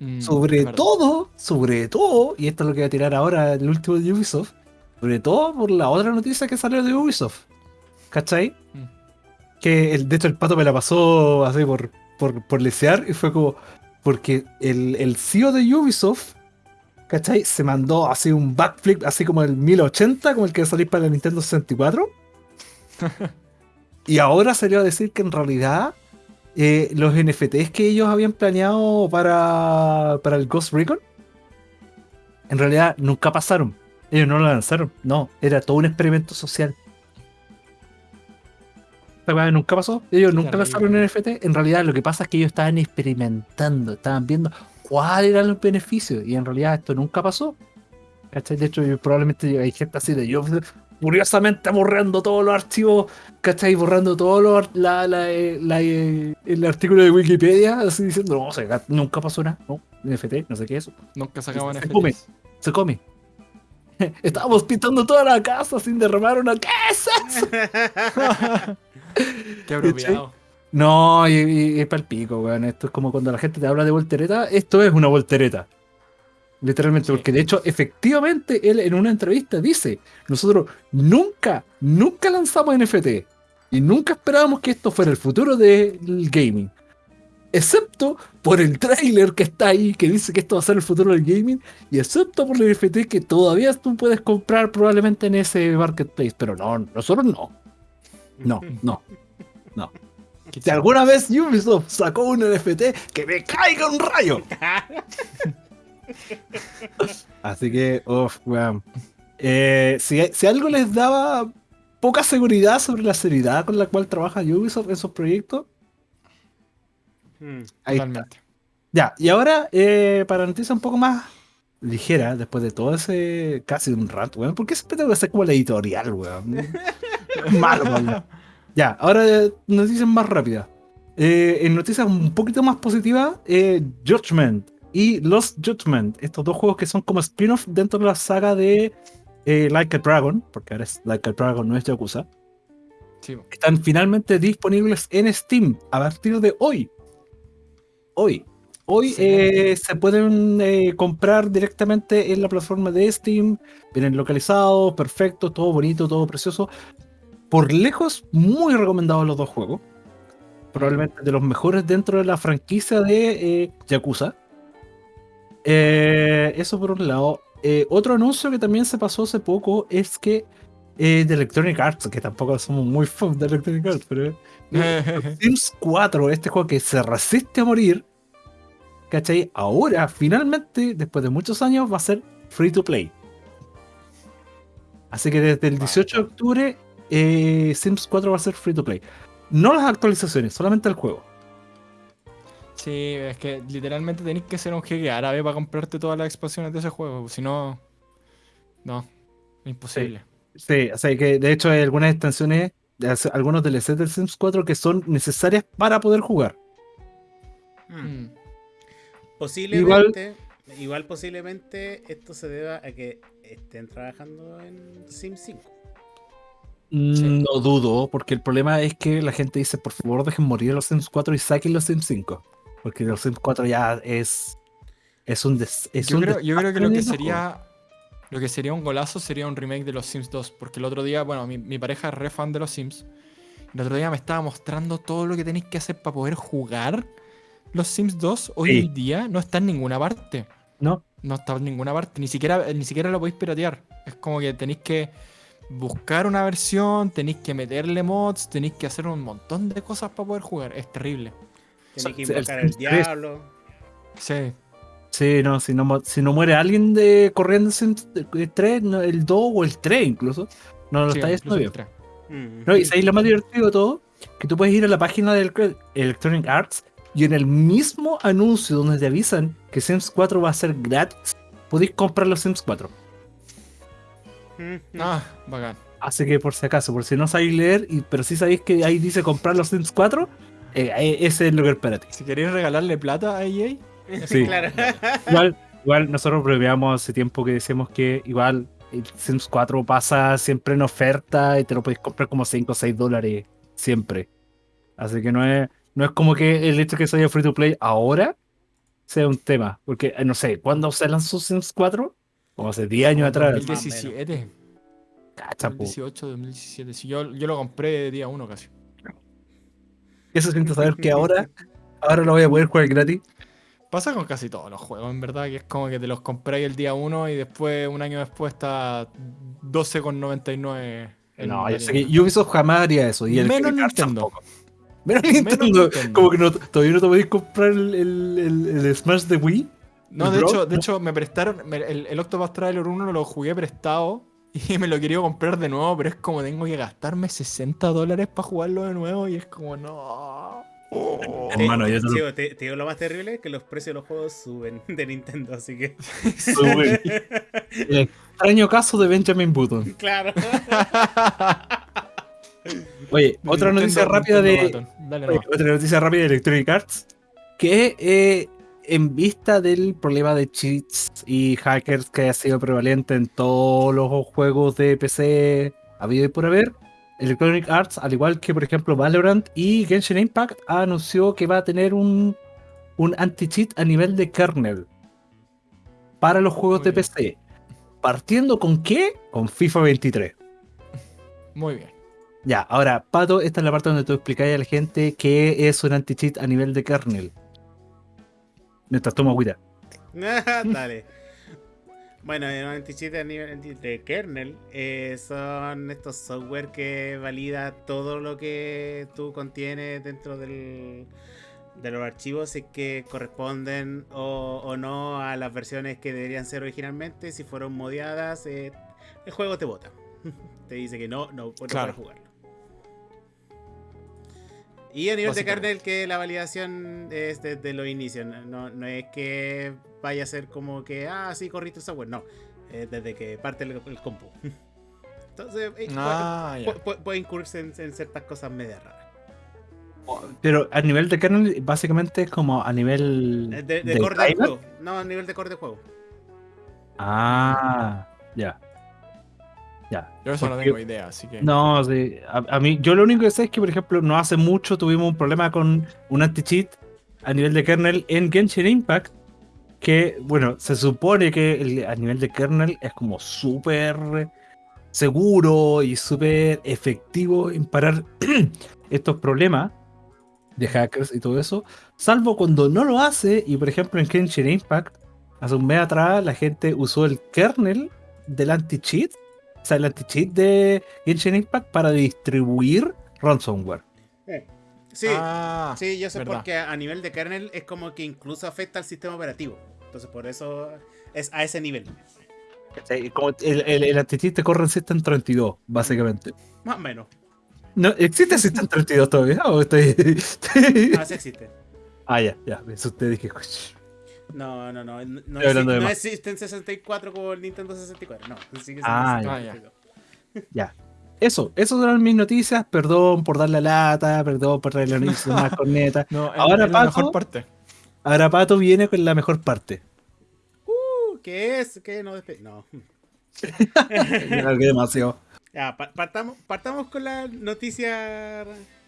Mm, Sobre todo, sobre todo, y esto es lo que voy a tirar ahora el último de Ubisoft, sobre todo por la otra noticia que salió de Ubisoft. ¿Cachai? Mm. Que el, de hecho el pato me la pasó así por, por, por lesear y fue como. Porque el, el CEO de Ubisoft, ¿cachai? Se mandó así un backflip, así como el 1080, como el que salís para la Nintendo 64. y ahora salió a decir que en realidad eh, los NFTs que ellos habían planeado para, para el Ghost Recon, en realidad nunca pasaron. Ellos no lo lanzaron. No, era todo un experimento social. Nunca pasó. Ellos nunca lanzaron NFT. En realidad lo que pasa es que ellos estaban experimentando, estaban viendo cuáles eran los beneficios. Y en realidad esto nunca pasó. ¿Cachai? De hecho, yo- probablemente hay gente así de yo curiosamente borrando todos los archivos, ¿cachai? Borrando todo la, la, eh, la, eh, el artículo de Wikipedia, así diciendo, no, o sea, nunca pasó nada, no, NFT, no sé qué es eso, Nunca sacaban Se come. Se come. Estábamos pintando toda la casa sin derramar una. ¿Qué es eso? Qué apropiado. No, y, y- y es pa'l pico, weón. Esto es como cuando la gente te habla de voltereta. Esto es una voltereta. Literalmente, Sí. porque de hecho, efectivamente, él en una entrevista dice: Nosotros nunca, nunca lanzamos NFT. Y nunca esperábamos que esto fuera el futuro del gaming. Excepto por el tráiler que está ahí, que dice que esto va a ser el futuro del gaming. Y excepto por el NFT que todavía tú puedes comprar probablemente en ese marketplace. Pero no, nosotros no. No, no. Qué Si alguna vez Ubisoft sacó un NFT, que me caiga un rayo. Así que, uff, weón. Eh, si, si algo les daba poca seguridad sobre la seriedad con la cual trabaja Ubisoft en sus proyectos, Mm. ahí está. Totalmente. Ya, y ahora, eh, para noticias un poco más ligera, después de todo ese casi un rato, weón, ¿por qué siempre tengo que hacer como la editorial, weón? Es Malo, weón. Ya, ahora eh, noticias más rápidas. Eh, en noticias un poquito más positivas, eh, Judgment y Lost Judgment, estos dos juegos que son como spin-off dentro de la saga de Like a Dragon, porque ahora es Like a Dragon, no es Yakuza, Sí, están finalmente disponibles en Steam a partir de hoy. Hoy. Hoy eh, se pueden eh, comprar directamente en la plataforma de Steam. Vienen localizados, perfecto, todo bonito, todo precioso. Por lejos, muy recomendados los dos juegos. Probablemente de los mejores dentro de la franquicia de eh, Yakuza. Eh, eso por un lado. Otro anuncio que también se pasó hace poco es que de Electronic Arts, que tampoco somos muy fans de Electronic Arts, pero Sims 4, este juego que se resiste a morir, ¿cachai? Ahora, finalmente, después de muchos años, va a ser free to play. Así que desde el 18 de octubre, eh, Sims 4 va a ser free to play. No las actualizaciones, solamente el juego. Sí, es que literalmente tenéis que ser un jeque árabe para comprarte todas las expansiones de ese juego. Si no. No. Imposible. Sí, o sea que de hecho hay algunas extensiones, algunos DLCs del Sims 4 que son necesarias para poder jugar. Mm. Mm. Posiblemente, igual... posiblemente esto se deba a que estén trabajando en Sim 5. Mm, No dudo, porque el problema es que la gente dice, por favor, dejen morir los Sims 4 y saquen los Sims 5. Porque los Sims 4 ya es. Es un. des- es Yo un creo, yo creo que desastre lo que sería. Lo que sería un golazo sería un remake de los Sims 2. Porque el otro día, bueno, mi, mi pareja es re fan de los Sims. El otro día me estaba mostrando todo lo que tenéis que hacer para poder jugar los Sims 2. Hoy Sí. en día no está en ninguna parte. ¿No? No está en ninguna parte. Ni siquiera, ni siquiera lo podéis piratear. Es como que tenéis que buscar una versión, tenéis que meterle mods, tenéis que hacer un montón de cosas para poder jugar. Es terrible. Tiene que invocar al Sims 3. diablo. Sí. Sí, no, si no, mu- si no muere alguien de corriendo Sims 3, no, el 2 o el 3 incluso, no lo sí, está haciendo bien. el. Mm. No, y ahí lo más divertido de todo, que tú puedes ir a la página del Electronic Arts y en el mismo anuncio donde te avisan que Sims 4 va a ser gratis, podéis comprar los Sims 4. Mm, Ah, bacán. Así que por si acaso, por si no sabéis leer, y, pero si sabéis que ahí dice comprar los Sims 4, eh, eh, ese es lo que es para ti. Si queréis regalarle plata a EA, Sí. claro. Igual, igual nosotros bromeamos hace tiempo que decíamos que igual el Sims 4 pasa siempre en oferta y te lo podéis comprar como 5 o 6 dólares siempre. Así que no es, no es como que el hecho de que sea free to play ahora sea un tema. Porque eh, no sé, ¿cuándo se lanzó Sims 4? Como hace 10 años atrás. Más o 2017. Cacha, po. 2018, 2017. Si yo, yo lo compré día uno casi. ¿Qué se siente saber que ahora, ahora lo voy a poder jugar gratis? Pasa con casi todos los juegos, en verdad, que es como que te los compráis el día 1 y después, un año después, está 12,99. en No, yo sé tienda. que Ubisoft jamás haría eso. Y el Menos Nintendo. tampoco. Menos Menos Nintendo. Como que no, todavía no te podéis comprar el, el, el- el Smash de Wii. No, de Bro, hecho, de hecho me prestaron. me- el, el Octopath Traveler 1 lo jugué prestado y me lo quería comprar de nuevo, pero es como tengo que gastarme 60 dólares para jugarlo de nuevo y es como no. Oh. Te- Hermano, yo te lo- sí, te, te digo lo más terrible que los precios de los juegos suben de Nintendo, así que. Sube. El extraño caso de Benjamin Button. claro. Oye, otra Nintendo- noticia rápida Nintendo de. Dale oye, otra noticia rápida de Electronic Arts. Que eh, en vista del problema de cheats y hackers que ha sido prevalente en todos los juegos de PC habido y por haber, Electronic Arts, al igual que por ejemplo Valorant y Genshin Impact, anunció que va a tener un, un anti-cheat a nivel de kernel para los juegos Muy de bien. PC. ¿Partiendo con qué? Con FIFA 23. Muy bien. Ya, ahora, Pato, esta es la parte donde tú explicáis a la gente qué es un anti-cheat a nivel de kernel. Mientras tomo agüita. Dale. Bueno, en un anti-cheat a nivel de kernel eh, son estos software que valida todo lo que tú contienes dentro del, de los archivos si es que corresponden o, o no a las versiones que deberían ser originalmente. Si fueron modiadas, eh, el juego te bota. te dice que no, no, no puedes Claro. jugarlo. Y a nivel de kernel que la validación es desde los inicios, no, no, es que vaya a ser como que, ah, sí, corriste el software, no, es desde que parte el, el compu. Entonces, Ah, puede, ya. puede- puede incurrirse en, en ciertas cosas medio raras. Pero a nivel de kernel, básicamente es como a nivel. De, de del core juego, no, a nivel de core de juego. Ah, ya. Ya. Yo eso no tengo idea, así que. No, sí, a, a mí, yo lo único que sé es que, por ejemplo, no hace mucho tuvimos un problema con un anti-cheat a nivel de kernel en Genshin Impact. Que, bueno, se supone que el- a nivel de kernel es como súper seguro y súper efectivo en parar estos problemas de hackers y todo eso. Salvo cuando no lo hace, y por ejemplo en Genshin Impact, hace un mes atrás, la gente usó el kernel del anti-cheat o sea, el anti-cheat de Genshin Impact para distribuir ransomware. Sí, Ah, sí, yo sé verdad. porque a nivel de kernel es como que incluso afecta al sistema operativo. Entonces, por eso es a ese nivel. El, el, el anti-cheat te corre en System 32, básicamente. Más o menos. ¿No, ¿Existe System 32 todavía? ¿O estoy- estoy- Ah, sí existe. ah, ya, ya. Eso te dije. No, no, no. No, no, Estoy hablando exi- de no existen 64 como el Nintendo 64. No, sigue siendo Ah, ya. 62. Ya. Eso, esas eran mis noticias. Perdón por dar la lata, perdón por traer la noticia más corneta. No, es- Ahora, es la mejor parte. Ahora Pato viene con la mejor parte. Uh, ¿Qué es? ¿Qué no despe- No. Demasiado. Ya, pa- partamos, partamos con las noticias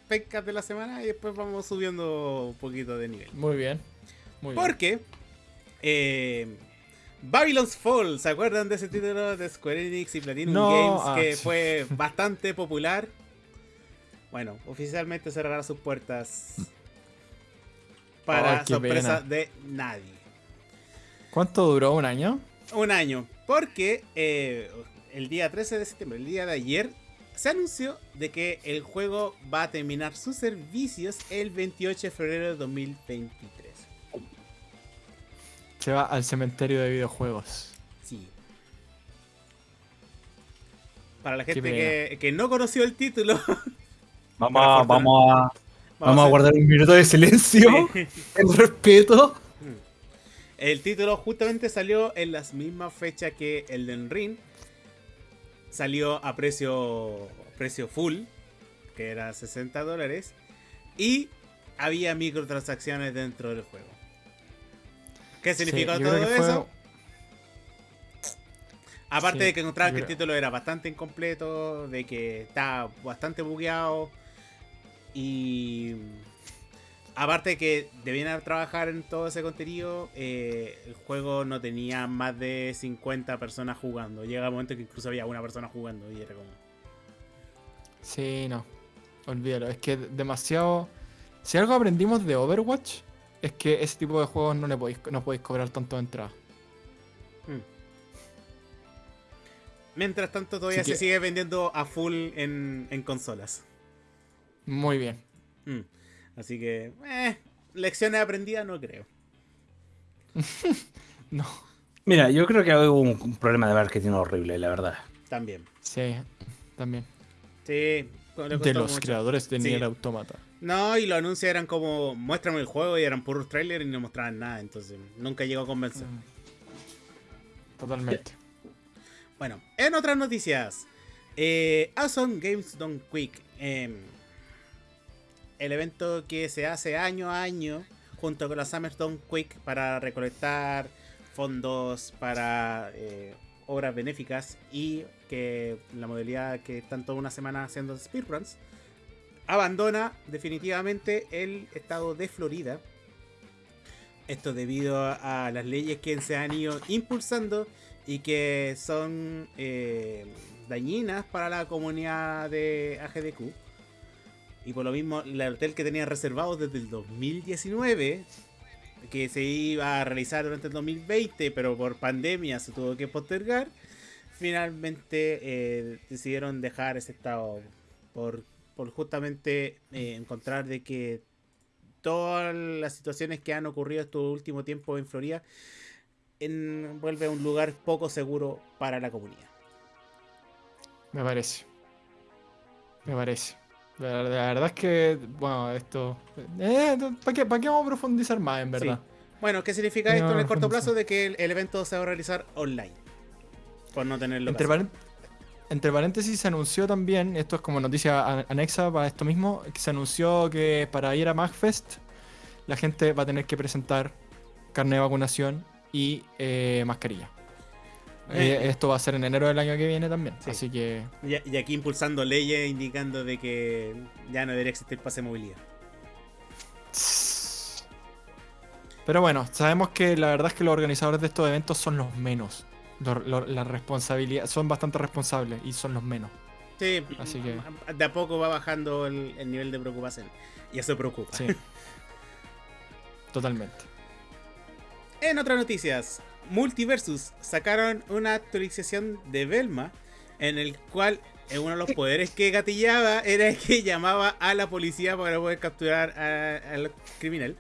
pencas de la semana y después vamos subiendo un poquito de nivel. Muy bien. Muy bien. Eh, Babylon's Fall, ¿se acuerdan de ese título de Square Enix y Platinum No, Games ah, que fue bastante popular? Bueno, oficialmente cerrará sus puertas para sorpresa pena. de nadie. ¿Cuánto duró? ¿Un año? Un año, porque eh, el día 13 de septiembre, el día de ayer, se anunció de que el juego va a terminar sus servicios el 28 de febrero de 2023. Se va al cementerio de videojuegos. Sí. Para la gente que, que no conoció el título, Vamos, a- vamos a, Vamos, a guardar un minuto de silencio. Sí. En respeto. El título justamente salió en las mismas fechas que Elden Ring. Salió a precio, precio full, que era 60 dólares. Y había microtransacciones dentro del juego. ¿Qué Sí, yo todo fue- eso? Aparte Sí, de que encontraban yo que el título era bastante incompleto, de que estaba bastante bugueado. Y aparte de que debían trabajar en todo ese contenido, eh, el juego no tenía más de 50 personas jugando. Llega un momento que incluso había una persona jugando y era como... Sí, no. Olvídalo. Es que demasiado. Si algo aprendimos de Overwatch, es que ese tipo de juegos no le podéis, no podéis cobrar tanto de entrada. hmm. Mientras tanto todavía Así se que- sigue vendiendo a full en, en consolas. Muy bien. Hmm. Así que, eh, lecciones aprendidas no creo. No. Mira, yo creo que hubo un, un problema de marketing horrible, la verdad. También. Sí, también. Sí. De los mucho. creadores de Sí. Nier Automata. No, y los anuncios eran como, muéstrame el juego y eran puros trailers y no mostraban nada, entonces nunca llegó a convencer. Mm. Totalmente. Bueno, en otras noticias, eh, Awesome Games Done Quick, em, el evento que se hace año a año junto con la Summer Done Quick para recolectar fondos para eh, obras benéficas y que la modalidad que están toda una semana haciendo speedruns, abandona definitivamente el estado de Florida. Esto debido a, las leyes que se han ido impulsando y que son eh, dañinas para la comunidad de AGDQ. Y por lo mismo, el hotel que tenía reservado desde el 2019, que se iba a realizar durante el 2020, pero por pandemia se tuvo que postergar, finalmente eh, decidieron dejar ese estado por, por justamente eh, encontrar de que todas las situaciones que han ocurrido estos últimos tiempos en Florida en- vuelve a un lugar poco seguro para la comunidad. Me parece. Me parece. La, la verdad es que, bueno, esto. Eh, ¿Para qué, pa' qué vamos a profundizar más, en verdad? Bueno, ¿qué significa No, esto en el corto plazo? De que el, el evento se va a realizar online. Por no tenerlo Entre, entre paréntesis, se anunció también, esto es como noticia anexa para esto mismo, que se anunció que para ir a MagFest la gente va a tener que presentar carne de vacunación y eh, mascarilla. Eh, Eh. esto va a ser en enero del año que viene también, Sí. así que Y, y aquí impulsando leyes indicando de que ya no debería existir pase de movilidad. Pero bueno, sabemos que la verdad es que los organizadores de estos eventos son los menos. La responsabilidad, son bastante responsables y son los menos. Sí, Así que- de a poco va bajando el, el nivel de preocupación. Y eso preocupa. Sí. Totalmente. En otras noticias, Multiversus sacaron una actualización de Velma en el cual uno de los poderes que gatillaba era que llamaba a la policía para poder capturar al criminal.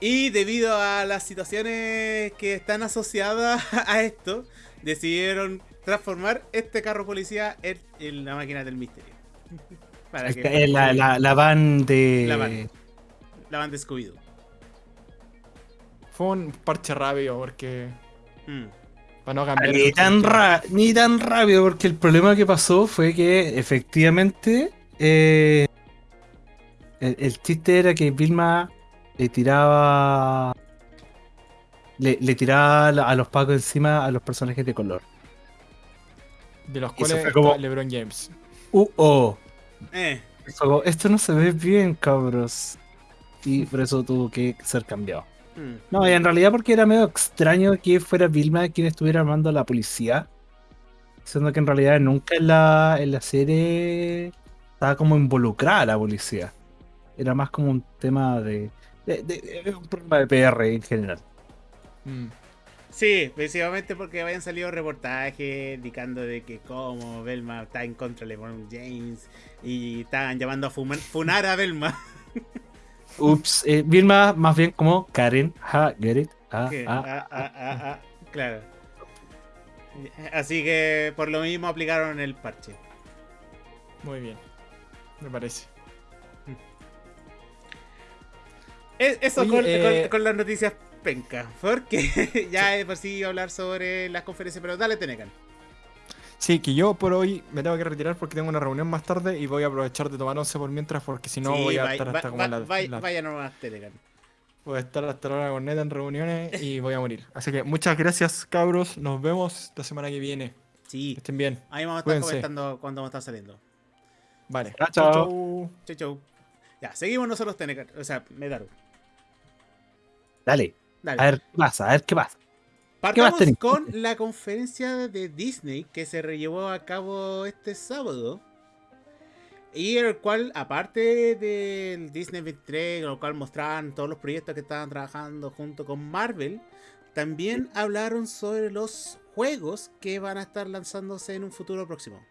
Y debido a las situaciones que están asociadas a esto, decidieron transformar este carro policía en, en la máquina del misterio. Para que La, la, la van de. La van. la van de Scooby-Doo. Fue un parche rápido porque. Mm. Para no cambiar. Ni tan, ra- ni tan rápido, porque el problema que pasó fue que efectivamente eh, el, el chiste era que Vilma le tiraba le, le tiraba a los pacos encima a los personajes de color. De los cuales fue está como- LeBron James. Uh, oh. Eh, como, Esto no se ve bien, cabros. Y por eso tuvo que ser cambiado. mm. No, y en realidad porque era medio extraño que fuera Vilma quien estuviera armando a la policía. Siendo que en realidad nunca en la, en la serie estaba como involucrada la policía. Era más como un tema de, de- de- de- un problema de PR en general. Mm. Sí, principalmente porque habían salido reportajes indicando de que como Velma está en contra de LeBron James y estaban llamando a fumar- funar a Velma. Ups, eh, Vilma más bien como Karen. Ha, get it. Ah, ah. ah, ah, ah, ah, claro. Así que por lo mismo aplicaron el parche. Muy bien. Me parece. Es- Eso Oye, con, eh, con- con las noticias penca. Porque ya de por sí hablar sobre las conferencias, pero dale, Tenecan. Sí, que yo por hoy me tengo que retirar porque tengo una reunión más tarde y voy a aprovechar de tomar once por mientras porque si no Sí, voy a estar hasta va- como va- la, vaya- la- Vaya nomás, Tenecan. voy a estar hasta la hora corneta en reuniones y voy a morir. Así que muchas gracias, cabros. Nos vemos la semana que viene. Que Sí, estén bien. ahí vamos a estar Cuídense. comentando cuando vamos a estar saliendo. Vale. Chao, chao. chau. Chau, chau. Ya, seguimos nosotros, Tenecan. O sea, Medaru. Dale, Dale. a ver qué pasa, a ver qué pasa. Partamos con la conferencia de Disney que se llevó a cabo este sábado. Y el cual, aparte del Disney 23, en el cual mostraban todos los proyectos que estaban trabajando junto con Marvel, también hablaron sobre los juegos que van a estar lanzándose en un futuro próximo.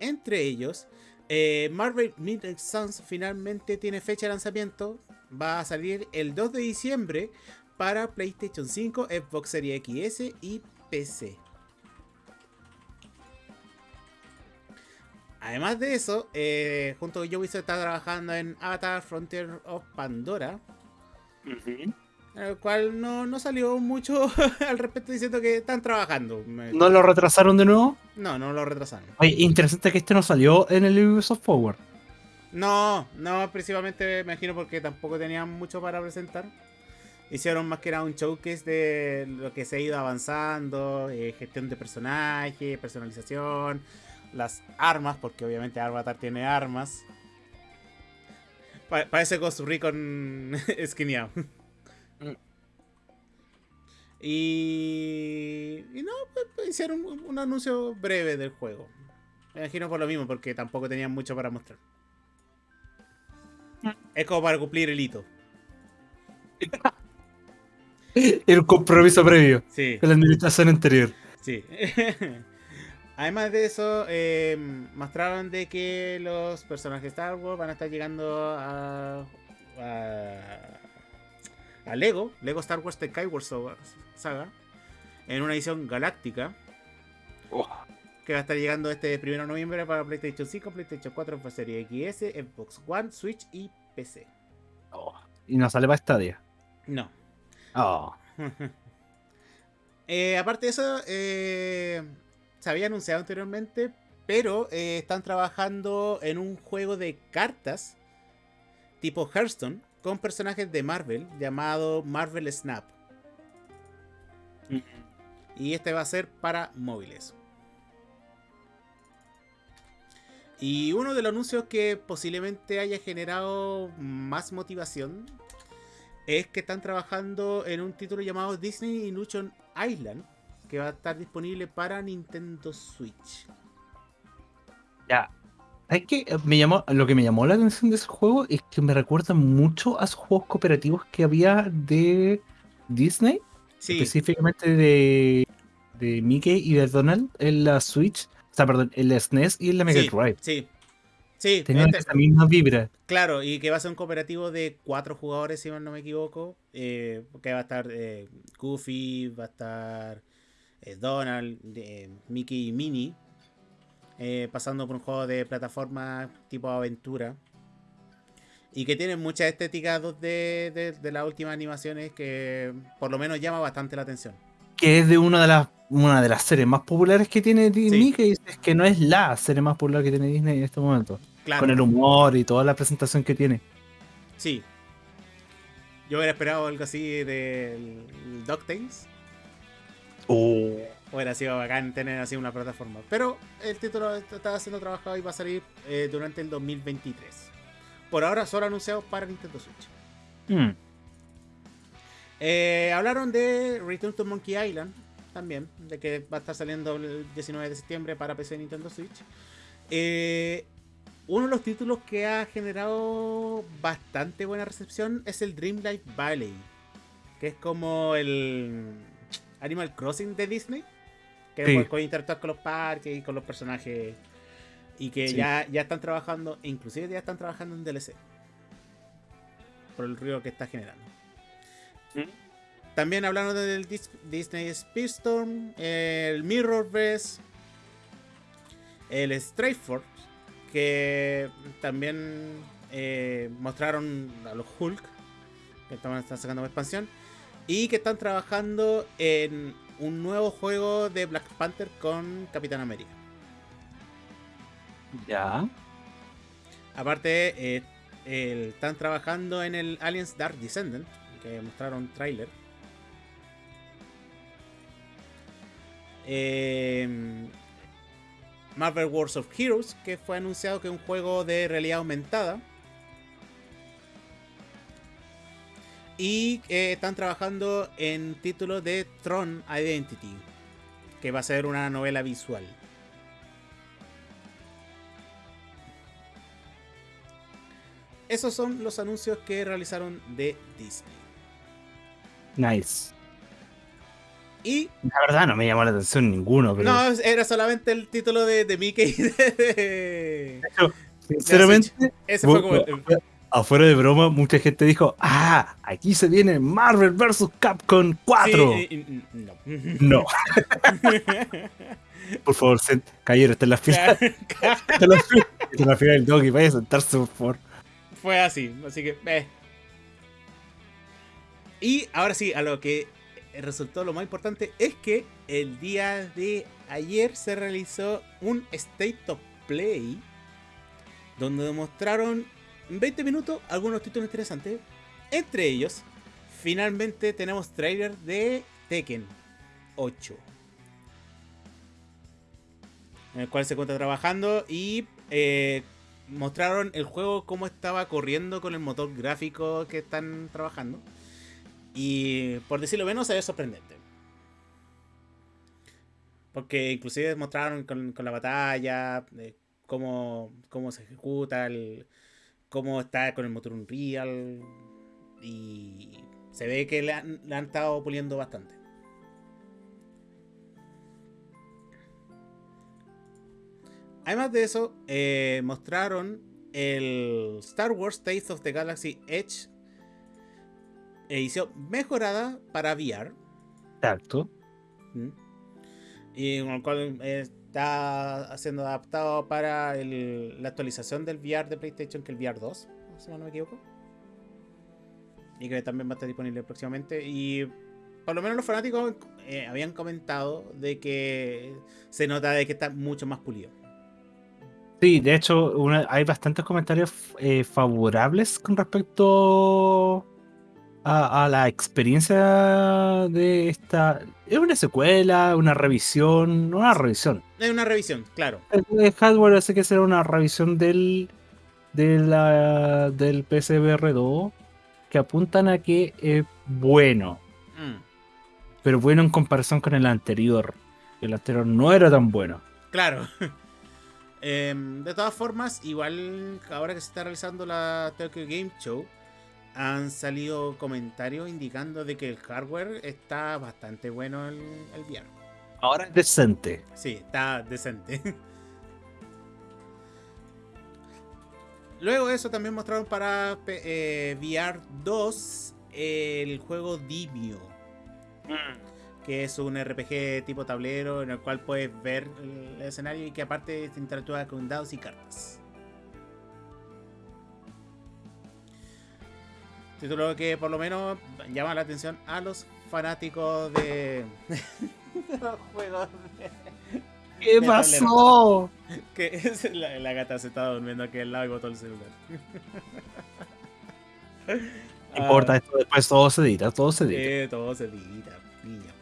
Entre ellos, eh, Marvel Midnight Suns finalmente tiene fecha de lanzamiento. Va a salir el 2 de diciembre para PlayStation 5, Xbox Series XS y PC. Además de eso, eh, junto con Ubisoft está trabajando en Avatar Frontier of Pandora, en el cual no, no salió mucho al respecto diciendo que están trabajando. ¿No lo retrasaron de nuevo? no, no lo retrasaron. Oye, interesante que este no salió en el Ubisoft Forward. No, no, principalmente me imagino porque tampoco tenían mucho para presentar. Hicieron más que era un showcase de lo que se ha ido avanzando, eh, gestión de personajes, personalización, las armas, porque obviamente Avatar tiene armas. Pa- parece Ghost Recon esquineado. Mm. Y, y no, pues, pues, hicieron un, un anuncio breve del juego. Me imagino por lo mismo, porque tampoco tenían mucho para mostrar. Es como para cumplir el hito. El compromiso previo Sí, con la administración anterior. sí. Además de eso, eh, mostraron de que los personajes de Star Wars van a estar llegando a, a, a Lego, Lego Star Wars The Skyward Saga, en una edición galáctica, que va a estar llegando este 1 de noviembre para PlayStation 5, PlayStation 4, Xbox Series XS, Xbox One, Switch y PC. Y no sale para Stadia. No. Oh. Eh, aparte de eso, eh, se había anunciado anteriormente, pero eh, están trabajando en un juego de cartas tipo Hearthstone con personajes de Marvel llamado Marvel Snap. Y este va a ser para móviles. Y uno de los anuncios que posiblemente haya generado más motivación de de de, de y de sea, perdón, en la SNES y en la Mega sí, Drive. sí. Sí, Tenían este- esa misma vibra. claro, y que va a ser un cooperativo de cuatro jugadores, si mal no me equivoco. eh, que va a estar eh, Goofy, va a estar eh, Donald, Mickey y Minnie. pasando por un juego de plataforma tipo aventura. Y que tiene mucha estética 2D de, de las últimas animaciones que por lo menos llama bastante la atención. Que es de una de las una de las series más populares que tiene Di- Sí. Mickey. Es que no es la serie más popular que tiene Disney en este momento. Claro. Con el humor y toda la presentación que tiene. Sí. Yo hubiera esperado algo así del DuckTales. Oh. Hubiera sido bacán tener así una plataforma. Pero el título está está siendo trabajado y va a salir eh, durante el 2023. Por ahora solo anunciado para Nintendo Switch. Mm. Eh, hablaron de Return to Monkey Island también, de que va a estar saliendo el 19 de septiembre para PC y Nintendo Switch. Eh, uno de los títulos que ha generado bastante buena recepción es el Dreamlight Valley, que es como el Animal Crossing de Disney, que Sí. puedes interactuar con los parques y con los personajes. Y que Sí. ya, ya están trabajando, inclusive ya están trabajando en DLC. Por el ruido que está generando. También hablando del Dis- Disney Speedstorm, el Mirrorverse, el Stray Force, que también eh, mostraron a los Hulk que están, están sacando una expansión. Y que están trabajando en un nuevo juego de Black Panther con Capitán América. Ya. Aparte, eh, el- están trabajando en el Aliens Dark Descendant, que mostraron trailer. Eh, Marvel Wars of Heroes, que fue anunciado que es un juego de realidad aumentada. Y eh, están trabajando en título de Tron Identity, que va a ser una novela visual. Esos son los anuncios que realizaron de Disney. Nice. Y La verdad no me llamó la atención ninguno, pero no, era solamente el título de, de Mickey. de- sinceramente, Ese fue como afuera de broma, mucha gente dijo, ah, aquí se viene Marvel vs. Capcom 4. Sí, y- y- no. No, por favor, caballero, está en la fila. Está en la fila, está en la fila del doggy, vaya a sentarse, por favor. Fue así, así que. eh. Y ahora sí, a lo que resultó lo más importante es que el día de ayer se realizó un State of Play donde demostraron en 20 minutos algunos títulos interesantes. Entre ellos, finalmente tenemos trailer de Tekken 8. En el cual se encuentra trabajando y eh, mostraron el juego cómo estaba corriendo con el motor gráfico que están trabajando. Y por decirlo menos, ve sorprendente. Porque inclusive mostraron con, la batalla, eh, cómo, cómo se ejecuta, cómo está con el motor Unreal. Y se ve que le han, le han estado puliendo bastante. Además de eso, eh, mostraron el Star Wars Taste of the Galaxy Edge edición mejorada para VR. Exacto. Y con el cual está siendo adaptado para el- la actualización del VR de PlayStation, que el VR 2, si no me equivoco. Y que también va a estar disponible próximamente. Y por lo menos los fanáticos eh, habían comentado de que se nota de que está mucho más pulido. Sí, de hecho, una- hay bastantes comentarios eh, favorables con respecto a, a la experiencia de esta. ¿Es una secuela, una revisión? Una revisión. Es una revisión, claro. El hardware hace que será una revisión del, de la, del PSVR 2 que apuntan a que es bueno, Mm, pero bueno en comparación con el anterior. El anterior no era tan bueno. claro. Em, de todas formas, igual ahora que se está realizando la Tokyo Game Show, han salido comentarios indicando de que el hardware está bastante bueno el, el VR. Ahora es decente. Sí, está decente. Luego de eso también mostraron para eh, VR 2 el juego Dimio, que es un RPG tipo tablero en el cual puedes ver el escenario y que aparte te interactúa con dados y cartas. Título que por lo menos llama la atención a los fanáticos de, de los juegos de- ¿Qué De pasó? que es la, la gata se estaba durmiendo aquí al lado y botó el celular. No importa, esto después todo se edita, todo se edita. eh, todo se edita, niña.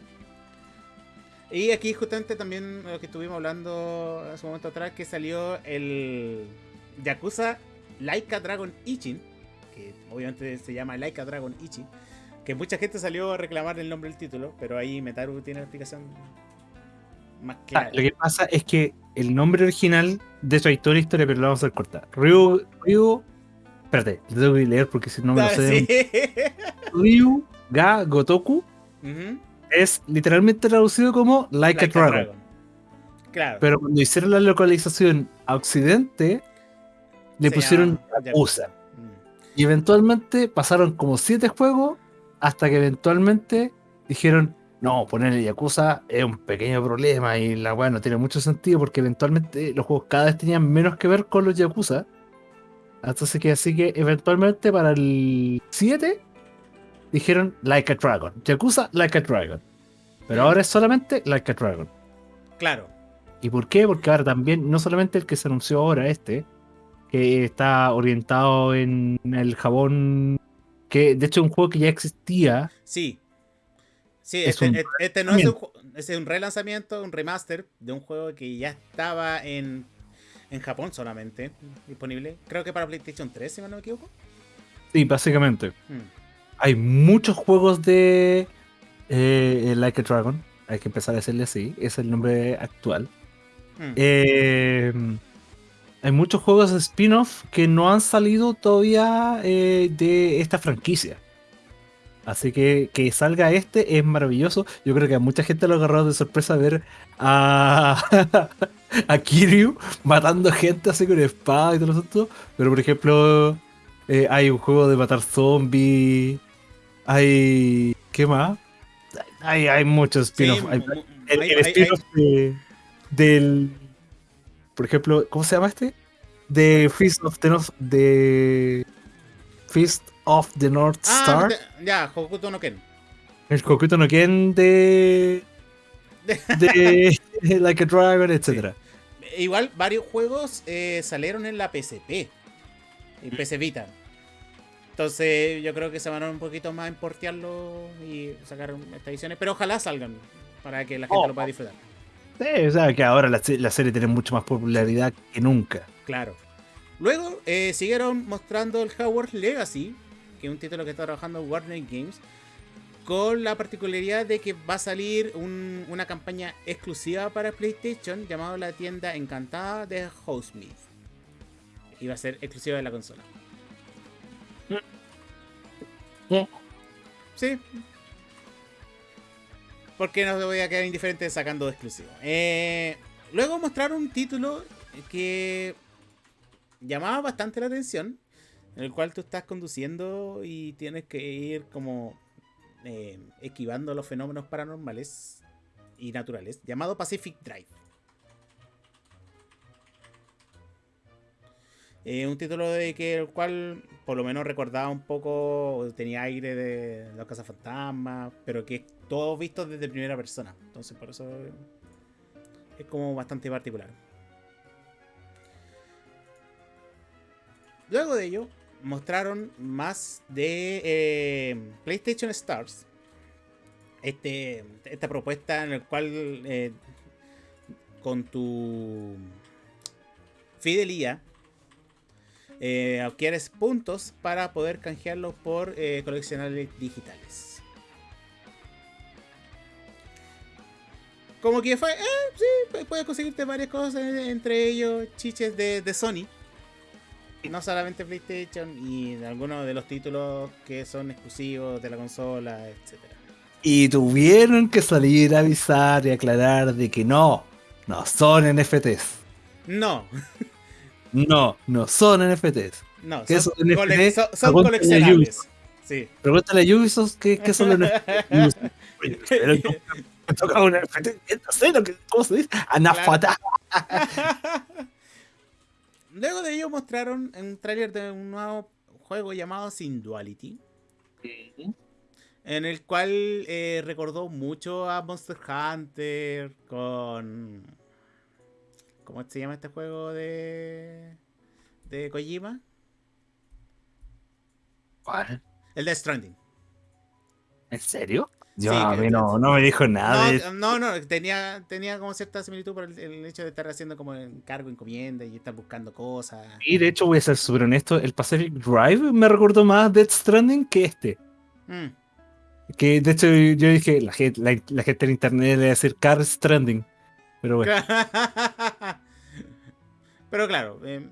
Y aquí justamente también lo que estuvimos hablando hace un momento atrás, que salió el Yakuza Laika Dragon Ichin, que obviamente se llama Laika Dragon Ichin, que mucha gente salió a reclamar el nombre del título, pero ahí Metaru tiene la explicación más Ah, clara. lo que pasa es que el nombre original de su historia, historia, pero lo vamos a hacer corta. Ryu, Ryu, espérate, lo tengo que leer porque si no me lo Ah, sé. sí. Ryu Ga Gotoku es literalmente traducido como Like, Like a Dragon. Dragon. Claro. Pero cuando hicieron la localización a Occidente, le Se pusieron Yakuza. Y eventualmente pasaron como siete juegos hasta que eventualmente dijeron, no, ponerle Yakuza es un pequeño problema y la weá no tiene mucho sentido porque eventualmente los juegos cada vez tenían menos que ver con los Yakuza. Entonces que así que eventualmente para el 7 dijeron Like a Dragon. Yakuza Like a Dragon. Pero ahora es solamente Like a Dragon. Claro. ¿Y por qué? Porque ahora también, no solamente el que se anunció ahora, este, que está orientado en el jabón, que de hecho es un juego que ya existía. Sí. Sí, Es este, un este- este no es un, es un relanzamiento, un remaster de un juego que ya estaba en, en Japón solamente disponible. Creo que para PlayStation 3, si no me equivoco. Sí, básicamente. Hmm. Hay muchos juegos de eh, Like a Dragon. Hay que empezar a decirle así. Es el nombre actual. Hmm. Eh, hay muchos juegos spin-off que no han salido todavía eh, de esta franquicia. Así que que salga este es maravilloso. Yo creo que a mucha gente lo ha agarrado de sorpresa ver a, a Kiryu matando gente así con espada y todo eso. Pero por ejemplo, eh, hay un juego de matar zombies. Hay. ¿Qué más? Hay, hay muchos Sí, spin-off. Hay- mu- mu- el, el spin-off de- del. Por ejemplo, ¿cómo se llama este? De Feast of the North. De. Feast of the North Ah, Star. de- ya, Hokuto no Ken. El Hokuto no Ken de. De. like a Dragon, etc. Igual varios juegos eh, salieron en la PSP y PC Vita. Entonces yo creo que se van a un poquito más en portearlo y sacar estas ediciones, pero ojalá salgan para que la gente Oh. lo pueda disfrutar. Sí, o sea que ahora la, se- la serie tiene mucho más popularidad que nunca. Claro. Luego eh, siguieron mostrando el Hogwarts Legacy, que es un título que está trabajando Warner Games, con la particularidad de que va a salir un- una campaña exclusiva para PlayStation llamada la tienda encantada de Housesmith. Y va a ser exclusiva de la consola. Sí. Porque no voy a quedar indiferente sacando exclusivo. Eh, luego mostraron un título que llamaba bastante la atención. En el cual tú estás conduciendo y tienes que ir como eh, esquivando los fenómenos paranormales y naturales. Llamado Pacific Drive. Eh, un título de que el cual por lo menos recordaba un poco, tenía aire de los cazafantasmas, pero que es todo visto desde primera persona. Entonces por eso es como bastante particular. Luego de ello, mostraron más de eh, PlayStation Stars. Este, esta propuesta en la cual eh, con tu fidelidad eh, adquieres puntos para poder canjearlos por coleccionables digitales. Como que fue, eh, sí, pu- puedes conseguirte varias cosas, eh, entre ellos chiches de, de Sony. No solamente PlayStation y de algunos de los títulos que son exclusivos de la consola, etcétera. Y tuvieron que salir a avisar y aclarar de que no, no son NFTs. No, No, no son NFTs. no, ¿Qué son, son cole- son- son coleccionables. Sí. Pregúntale a Ubisoft qué, qué son los NFTs. Oye, pero ¿cómo me toca un NFT? No sé lo que, ¿cómo se dice? Anafata. Luego de ello mostraron un tráiler de un nuevo juego llamado Sin Duality. En el cual eh, recordó mucho a Monster Hunter con... ¿Cómo se llama este juego de... de Kojima? ¿Cuál? El de Stranding. ¿En serio? Yo, Sí, a mí no, no me dijo nada de No, no, tenía, tenía como cierta similitud por el, el hecho de estar haciendo como encargo, encomienda y estar buscando cosas. Y de hecho voy a ser súper honesto, el Pacific Drive me recordó más Death Stranding que este. Mm. Que de hecho yo dije, la gente, la, la gente en internet le va a decir Car Stranding. Pero bueno, Pero claro, eh,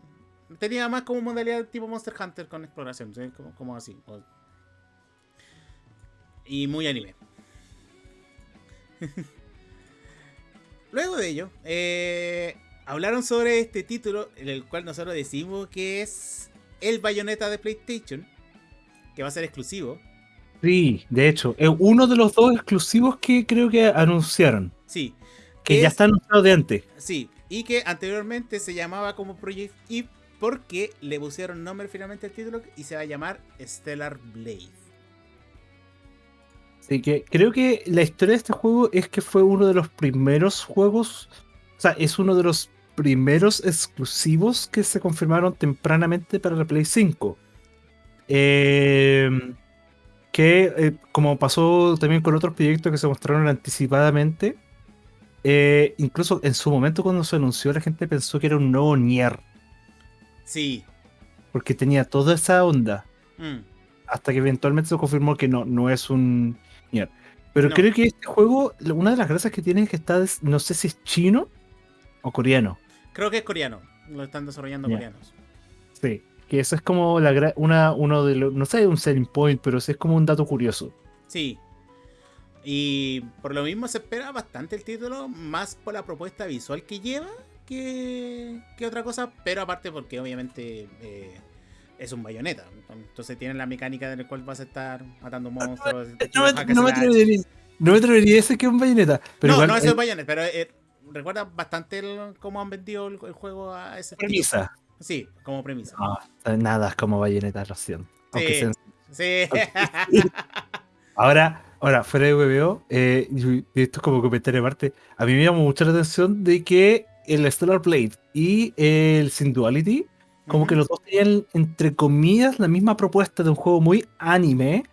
tenía más como modalidad tipo Monster Hunter con exploración, ¿sí? como, como así. Y muy anime. Luego de ello, eh, hablaron sobre este título, en el cual nosotros decimos que es el bayoneta de PlayStation, que va a ser exclusivo. sí, de hecho, es uno de los dos exclusivos que creo que anunciaron. Sí, Que ya es- está anunciado de antes. Sí, y que anteriormente se llamaba como Project Eve porque le pusieron nombre finalmente al título y se va a llamar Stellar Blade. Así que creo que la historia de este juego es que fue uno de los primeros juegos, o sea, es uno de los primeros exclusivos que se confirmaron tempranamente para la Play 5. Eh, que eh, como pasó también con otros proyectos que se mostraron anticipadamente, eh, incluso en su momento cuando se anunció la gente pensó que era un nuevo Nier, Sí. porque tenía toda esa onda. Mm. hasta que eventualmente se confirmó que no, no es un Pero No. creo que este juego, una de las gracias que tiene es que está, no sé si es chino o coreano. Creo que es coreano. Lo están desarrollando coreanos. Sí. Que eso es como la, una, uno de los, no sé, un selling point, pero sí es como un dato curioso. Sí. Y por lo mismo se espera bastante el título, más por la propuesta visual que lleva que, que otra cosa, pero aparte porque obviamente eh, es un bayoneta. Entonces tienen la mecánica en la cual vas a estar matando monstruos. No me, no atrevería, no me atrevería a decir que es un bayoneta. Pero no, igual no, es bayoneta, pero eh, recuerda bastante el- cómo han vendido el, el juego a ese premisa. Sí, como premisa. No, nada es como bayoneta, lo siento. Sí. sean- Sí. Ahora, ahora, fuera de WBO, eh, esto es como comentario aparte, a mí me llamó mucho la atención de que el Stellar Blade y el Como que los dos tenían, entre comillas, la misma propuesta de un juego muy anime,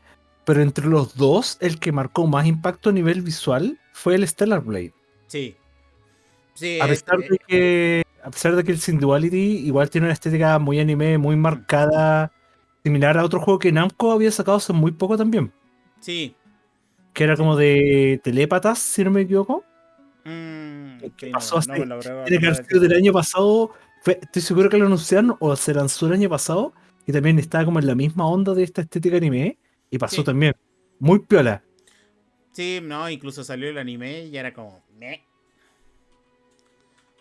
pero entre los dos, el que marcó más impacto a nivel visual fue el Stellar Blade. Sí. Sí, A es- pesar de que, a pesar de que el Sin Duality igual tiene una estética muy anime, muy marcada, similar a otro juego que Namco había sacado hace muy poco también, sí. que era como de telépatas, si no me equivoco. Mm, ¿Qué sí, pasó no, hace- no que acordar sido del año pasado. Fue- estoy seguro que lo anunciaron o se lanzó el año pasado. Y también estaba como en la misma onda de esta estética anime. Y pasó Sí. también. Muy piola. Sí, no, incluso salió el anime y era como. "Meh".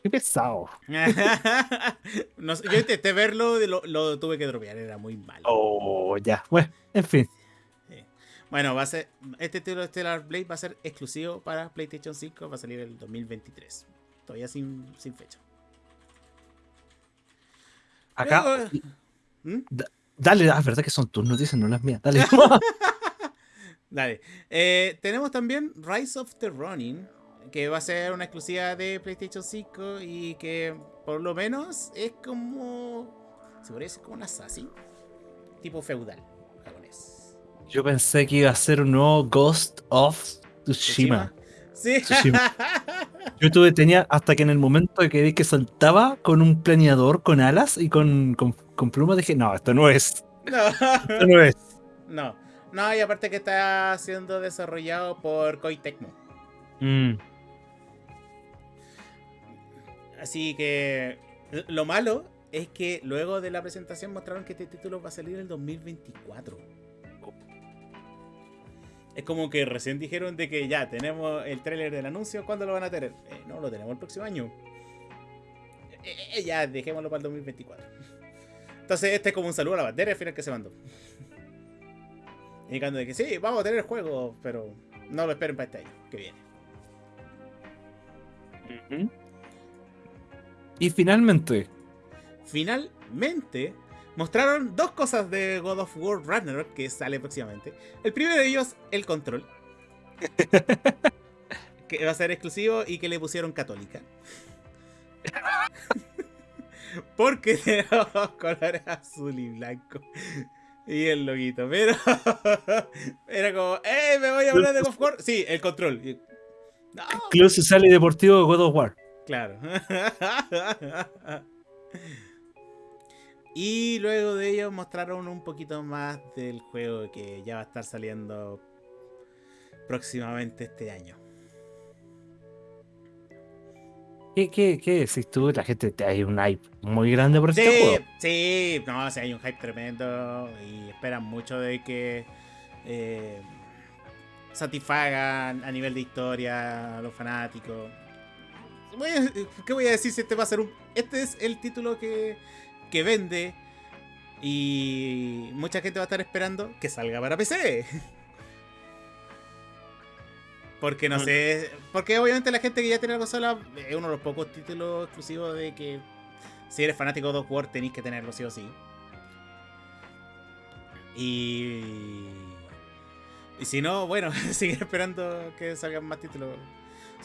Qué pesado. No yo intenté verlo lo, lo tuve que dropear, era muy malo. Oh, ya. Bueno, en fin. Bueno, va a ser. Este título de Stellar Blade va a ser exclusivo para PlayStation 5, va a salir el 2023. Todavía sin, sin fecha. Acá. Luego- ¿Mm? Dale, ah, es verdad que son tus noticias, no las mías. Dale. Dale. Eh, tenemos también Rise of the Ronin, que va a ser una exclusiva de PlayStation 5 y que por lo menos es como. Se decir como un assassin. Tipo feudal japonés. Yo pensé que iba a ser un nuevo Ghost of Tsushima. Sí. Tsushima. Yo tuve, tenía hasta que en el momento que vi que saltaba con un planeador con alas y con, con, con plumas, dije, no, esto no es. no. Esto no es. no. No, y aparte que está siendo desarrollado por Koei Tecmo. Mm. Así que lo malo es que luego de la presentación mostraron que este título va a salir en el 2024. Es como que recién dijeron de que ya tenemos el tráiler del anuncio, ¿cuándo lo van a tener? Eh, no, lo tenemos el próximo año. Eh, eh, ya, dejémoslo para el 2024. Entonces este es como un saludo a la bandera al final que se mandó. Indicando de que sí, vamos a tener el juego, pero no lo esperen para este año que viene. Y finalmente, finalmente mostraron dos cosas de God of War Ragnarok que sale próximamente. El primero de ellos, el control. que va a ser exclusivo y que le pusieron católica. Porque tenemos colores azul y blanco. Y el loguito. Pero era como, ¡eh! ¿Me voy a hablar de God of War? Sí, el control. No, Social y Deportivo God of War. Claro. Y luego de ello mostraron un poquito más del juego que ya va a estar saliendo próximamente este año. ¿Qué, qué, qué decís tú? La gente te hay un hype muy grande por este Sí, juego. sí, no, o sea, hay un hype tremendo y esperan mucho de que eh, satisfagan a nivel de historia a los fanáticos. ¿Qué voy a decir si este va a ser un... Este es el título que, que vende y mucha gente va a estar esperando que salga para PC. Porque no sé, porque obviamente la gente que ya tiene la consola es uno de los pocos títulos exclusivos de que si eres fanático de War tenéis que tenerlo sí o sí. Y... Y si no, bueno, seguir esperando que salgan más títulos.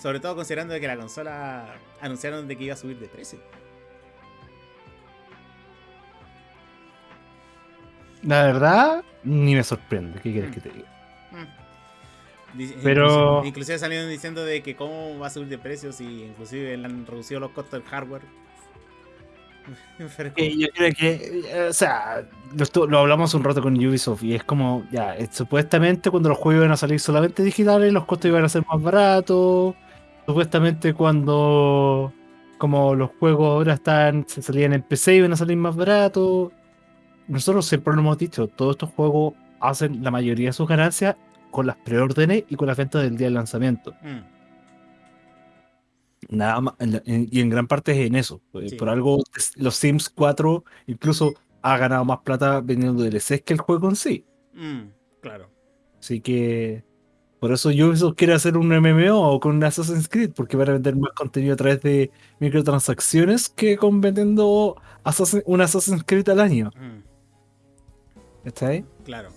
Sobre todo considerando que la consola anunciaron de que iba a subir de precio. La verdad, ni me sorprende. ¿Qué quieres Mm. que te diga? Mm. Pero- Inclusive, inclusive salieron diciendo de que cómo va a subir de precios y inclusive le han reducido los costos del hardware. Pero- Eh, yo creo que, eh, o sea, lo, lo hablamos un rato con Ubisoft y es como, ya, eh, supuestamente cuando los juegos iban a salir solamente digitales, los costos iban a ser más baratos. Supuestamente cuando, como los juegos ahora están, se salían en PC, iban a salir más baratos. Nosotros siempre lo hemos dicho, todos estos juegos hacen la mayoría de sus ganancias con las preórdenes y con las ventas del día del lanzamiento. Mm, Nada más, en la- en- y en gran parte es en eso. Eh, Sí. Por algo, los Sims 4 incluso ha ganado más plata vendiendo DLCs que el juego en sí. mm, claro. Así que por eso Ubisoft quiere hacer un MMO con un Assassin's Creed, porque van a vender más contenido a través de microtransacciones que con vendiendo Assassin- un Assassin's Creed al año. mm, ¿Está ahí? claro.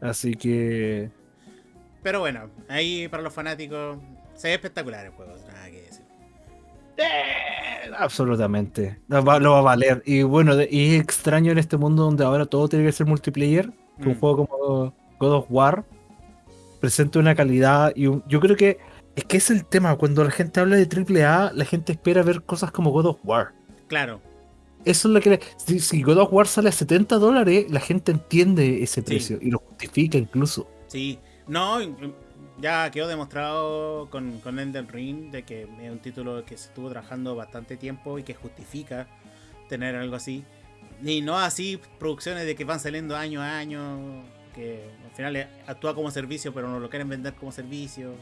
Así que Pero bueno, ahí para los fanáticos se ve espectacular el juego, nada que decir. Eh, absolutamente. Lo va, lo va a valer. Y bueno, de- y es extraño en este mundo donde ahora todo tiene que ser multiplayer. Que un Mm. juego como God of War presente una calidad. Y un- yo creo que es que es el tema. Cuando la gente habla de AAA, la gente espera ver cosas como God of War. Claro, Eso es lo que. le- si, si God of War sale a 70 dólares, la gente entiende ese precio y lo justifica incluso. sí. No, ya quedó demostrado con, con Elden Ring de que es un título que se estuvo trabajando bastante tiempo y que justifica tener algo así. Y no así producciones de que van saliendo año a año, que al final actúa como servicio, pero no lo quieren vender como servicio.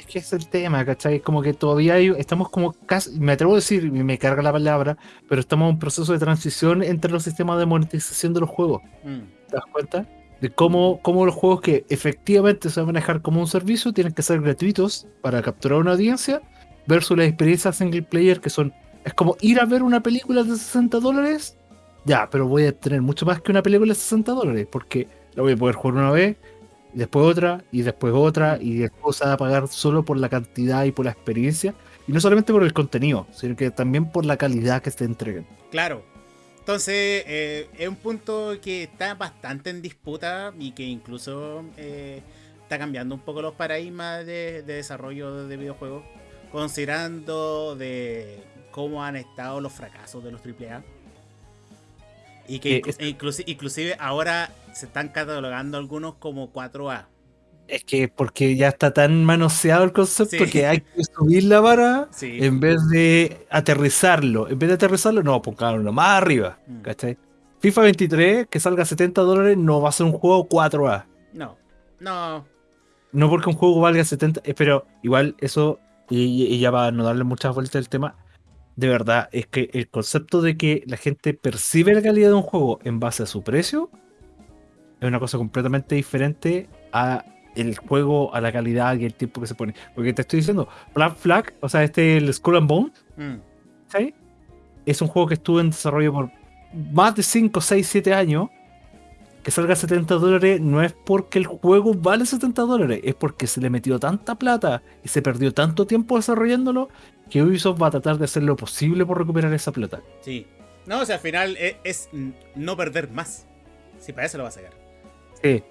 Es que es el tema, ¿cachai? Como que todavía hay- estamos como casi, me atrevo a decir, me carga la palabra, pero estamos en un proceso de transición entre los sistemas de monetización de los juegos. Mm, ¿Te das cuenta? De cómo, cómo los juegos que efectivamente se van a manejar como un servicio tienen que ser gratuitos para capturar una audiencia versus las experiencias single player que son. Es como ir a ver una película de 60 dólares. Ya, pero voy a tener mucho más que una película de 60 dólares porque la voy a poder jugar una vez, y después otra, y después otra, y después se va a pagar solo por la cantidad y por la experiencia. Y no solamente por el contenido, sino que también por la calidad que se entreguen. Claro. Entonces, eh, es un punto que está bastante en disputa y que incluso eh, está cambiando un poco los paradigmas de, de desarrollo de videojuegos, considerando de cómo han estado los fracasos de los AAA. Y que Eh, inclu- inclusi- inclusive ahora se están catalogando algunos como 4A. Es que porque ya está tan manoseado el concepto Sí. que hay que subir la vara Sí. en vez de aterrizarlo. En vez de aterrizarlo, no, pongámoslo más arriba. Mm. ¿Cachai? FIFA 23, que salga a 70 dólares, no va a ser un juego 4A. No. No. No porque un juego valga 70, eh, pero igual eso, y, y ya para no darle muchas vueltas al tema, de verdad, es que el concepto de que la gente percibe la calidad de un juego en base a su precio es una cosa completamente diferente a el juego, a la calidad y el tiempo que se pone. Porque te estoy diciendo, Black Flag, o sea, este, el Skull and Bone, Mm. ¿sí? es un juego que estuvo en desarrollo por más de 5, 6, 7 años. Que salga a 70 dólares no es porque el juego vale 70 dólares, es porque se le metió tanta plata y se perdió tanto tiempo desarrollándolo que Ubisoft va a tratar de hacer lo posible por recuperar esa plata. Sí. No, o sea, al final es, es no perder más. Si para eso lo va a sacar. Sí,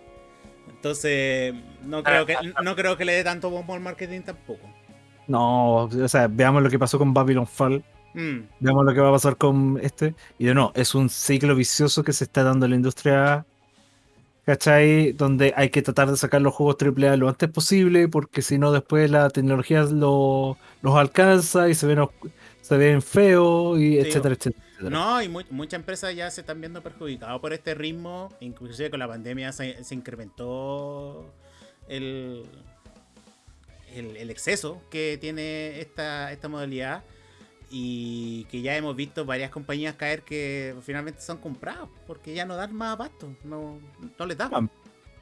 Entonces, no creo que no creo que le dé tanto bombo al marketing tampoco. no, o sea, veamos lo que pasó con Babylon Fall, Mm, veamos lo que va a pasar con este. Y de no, es un ciclo vicioso que se está dando en la industria, ¿cachai? Donde hay que tratar de sacar los juegos AAA lo antes posible, porque si no, después la tecnología lo- los alcanza y se ven, se ven feos, y Sí, etcétera, etcétera. No, y mu- muchas empresas ya se están viendo perjudicadas por este ritmo. Inclusive con la pandemia se, se incrementó el, el, el exceso que tiene esta, esta modalidad. Y que ya hemos visto varias compañías caer que finalmente son comprados. Porque ya no dan más abasto. No, no les da. Ah,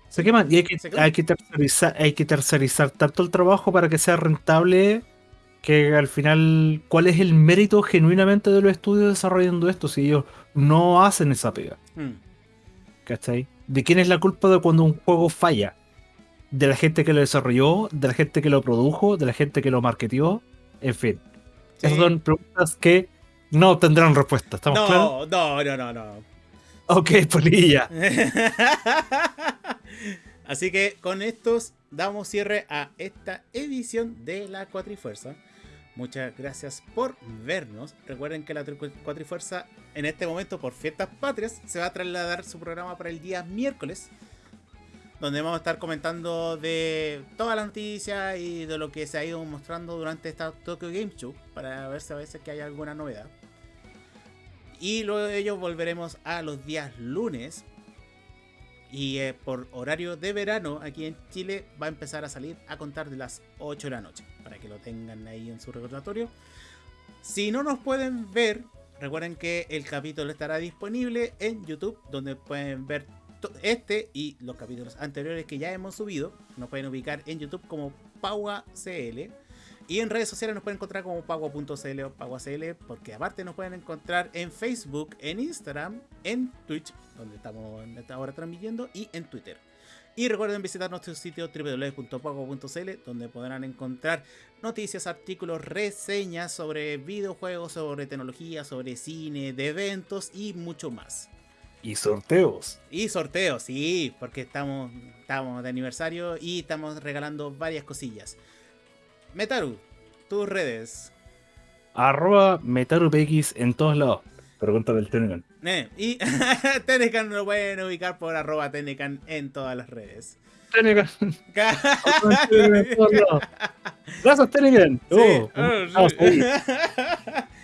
Se queman y hay que, hay, que tercerizar, hay que tercerizar tanto el trabajo para que sea rentable que al final, ¿cuál es el mérito genuinamente de los estudios desarrollando esto si ellos no hacen esa pega? Mm, ¿Cachai? ¿de quién es la culpa de cuando un juego falla? ¿De la gente que lo desarrolló? ¿De la gente que lo produjo? ¿De la gente que lo marketió? En fin. Sí. Esas son preguntas que no tendrán respuesta. ¿Estamos no, claros? no, no, no, no. Ok, polilla. Así que con estos damos cierre a esta edición de la Cuatrifuerza. Muchas gracias por vernos. Recuerden que la Tri- Cuatrifuerza en este momento por fiestas patrias se va a trasladar su programa para el día miércoles. Donde vamos a estar comentando de todas las noticias y de lo que se ha ido mostrando durante esta Tokyo Game Show. Para ver si a veces que hay alguna novedad. Y luego de ello volveremos a los días lunes. Y eh, por horario de verano aquí en Chile va a empezar a salir a contar de las 8 de la noche. Para que lo tengan ahí en su recordatorio. Si no nos pueden ver, recuerden que el capítulo estará disponible en YouTube. Donde pueden ver este y los capítulos anteriores que ya hemos subido. Nos pueden ubicar en YouTube como PauaCL. Y en redes sociales nos pueden encontrar como pagua.cl o paguacl, porque aparte nos pueden encontrar en Facebook, en Instagram, en Twitch, donde estamos ahora transmitiendo, y en Twitter. Y recuerden visitar nuestro sitio www.pago.cl, donde podrán encontrar noticias, artículos, reseñas sobre videojuegos, sobre tecnología, sobre cine, de eventos y mucho más. Y sorteos. Y sorteos, sí, porque estamos, estamos de aniversario y estamos regalando varias cosillas. Metaru, tus redes. Arroba MetaruPX en todos lados. Pregunta del Telegram. Eh, y Tenecan lo pueden ubicar por arroba Tenecan en todas las redes. Lados. Gracias, Telegram. Sí, Oh, oh, sí.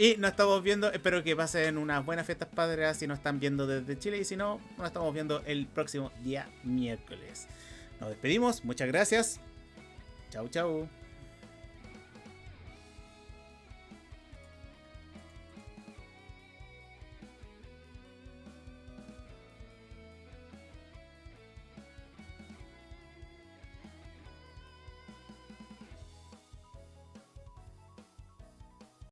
y nos estamos viendo, espero que pasen unas buenas fiestas padres si nos están viendo desde Chile y si no, nos estamos viendo el próximo día miércoles. Nos despedimos, muchas gracias. Chau, chau.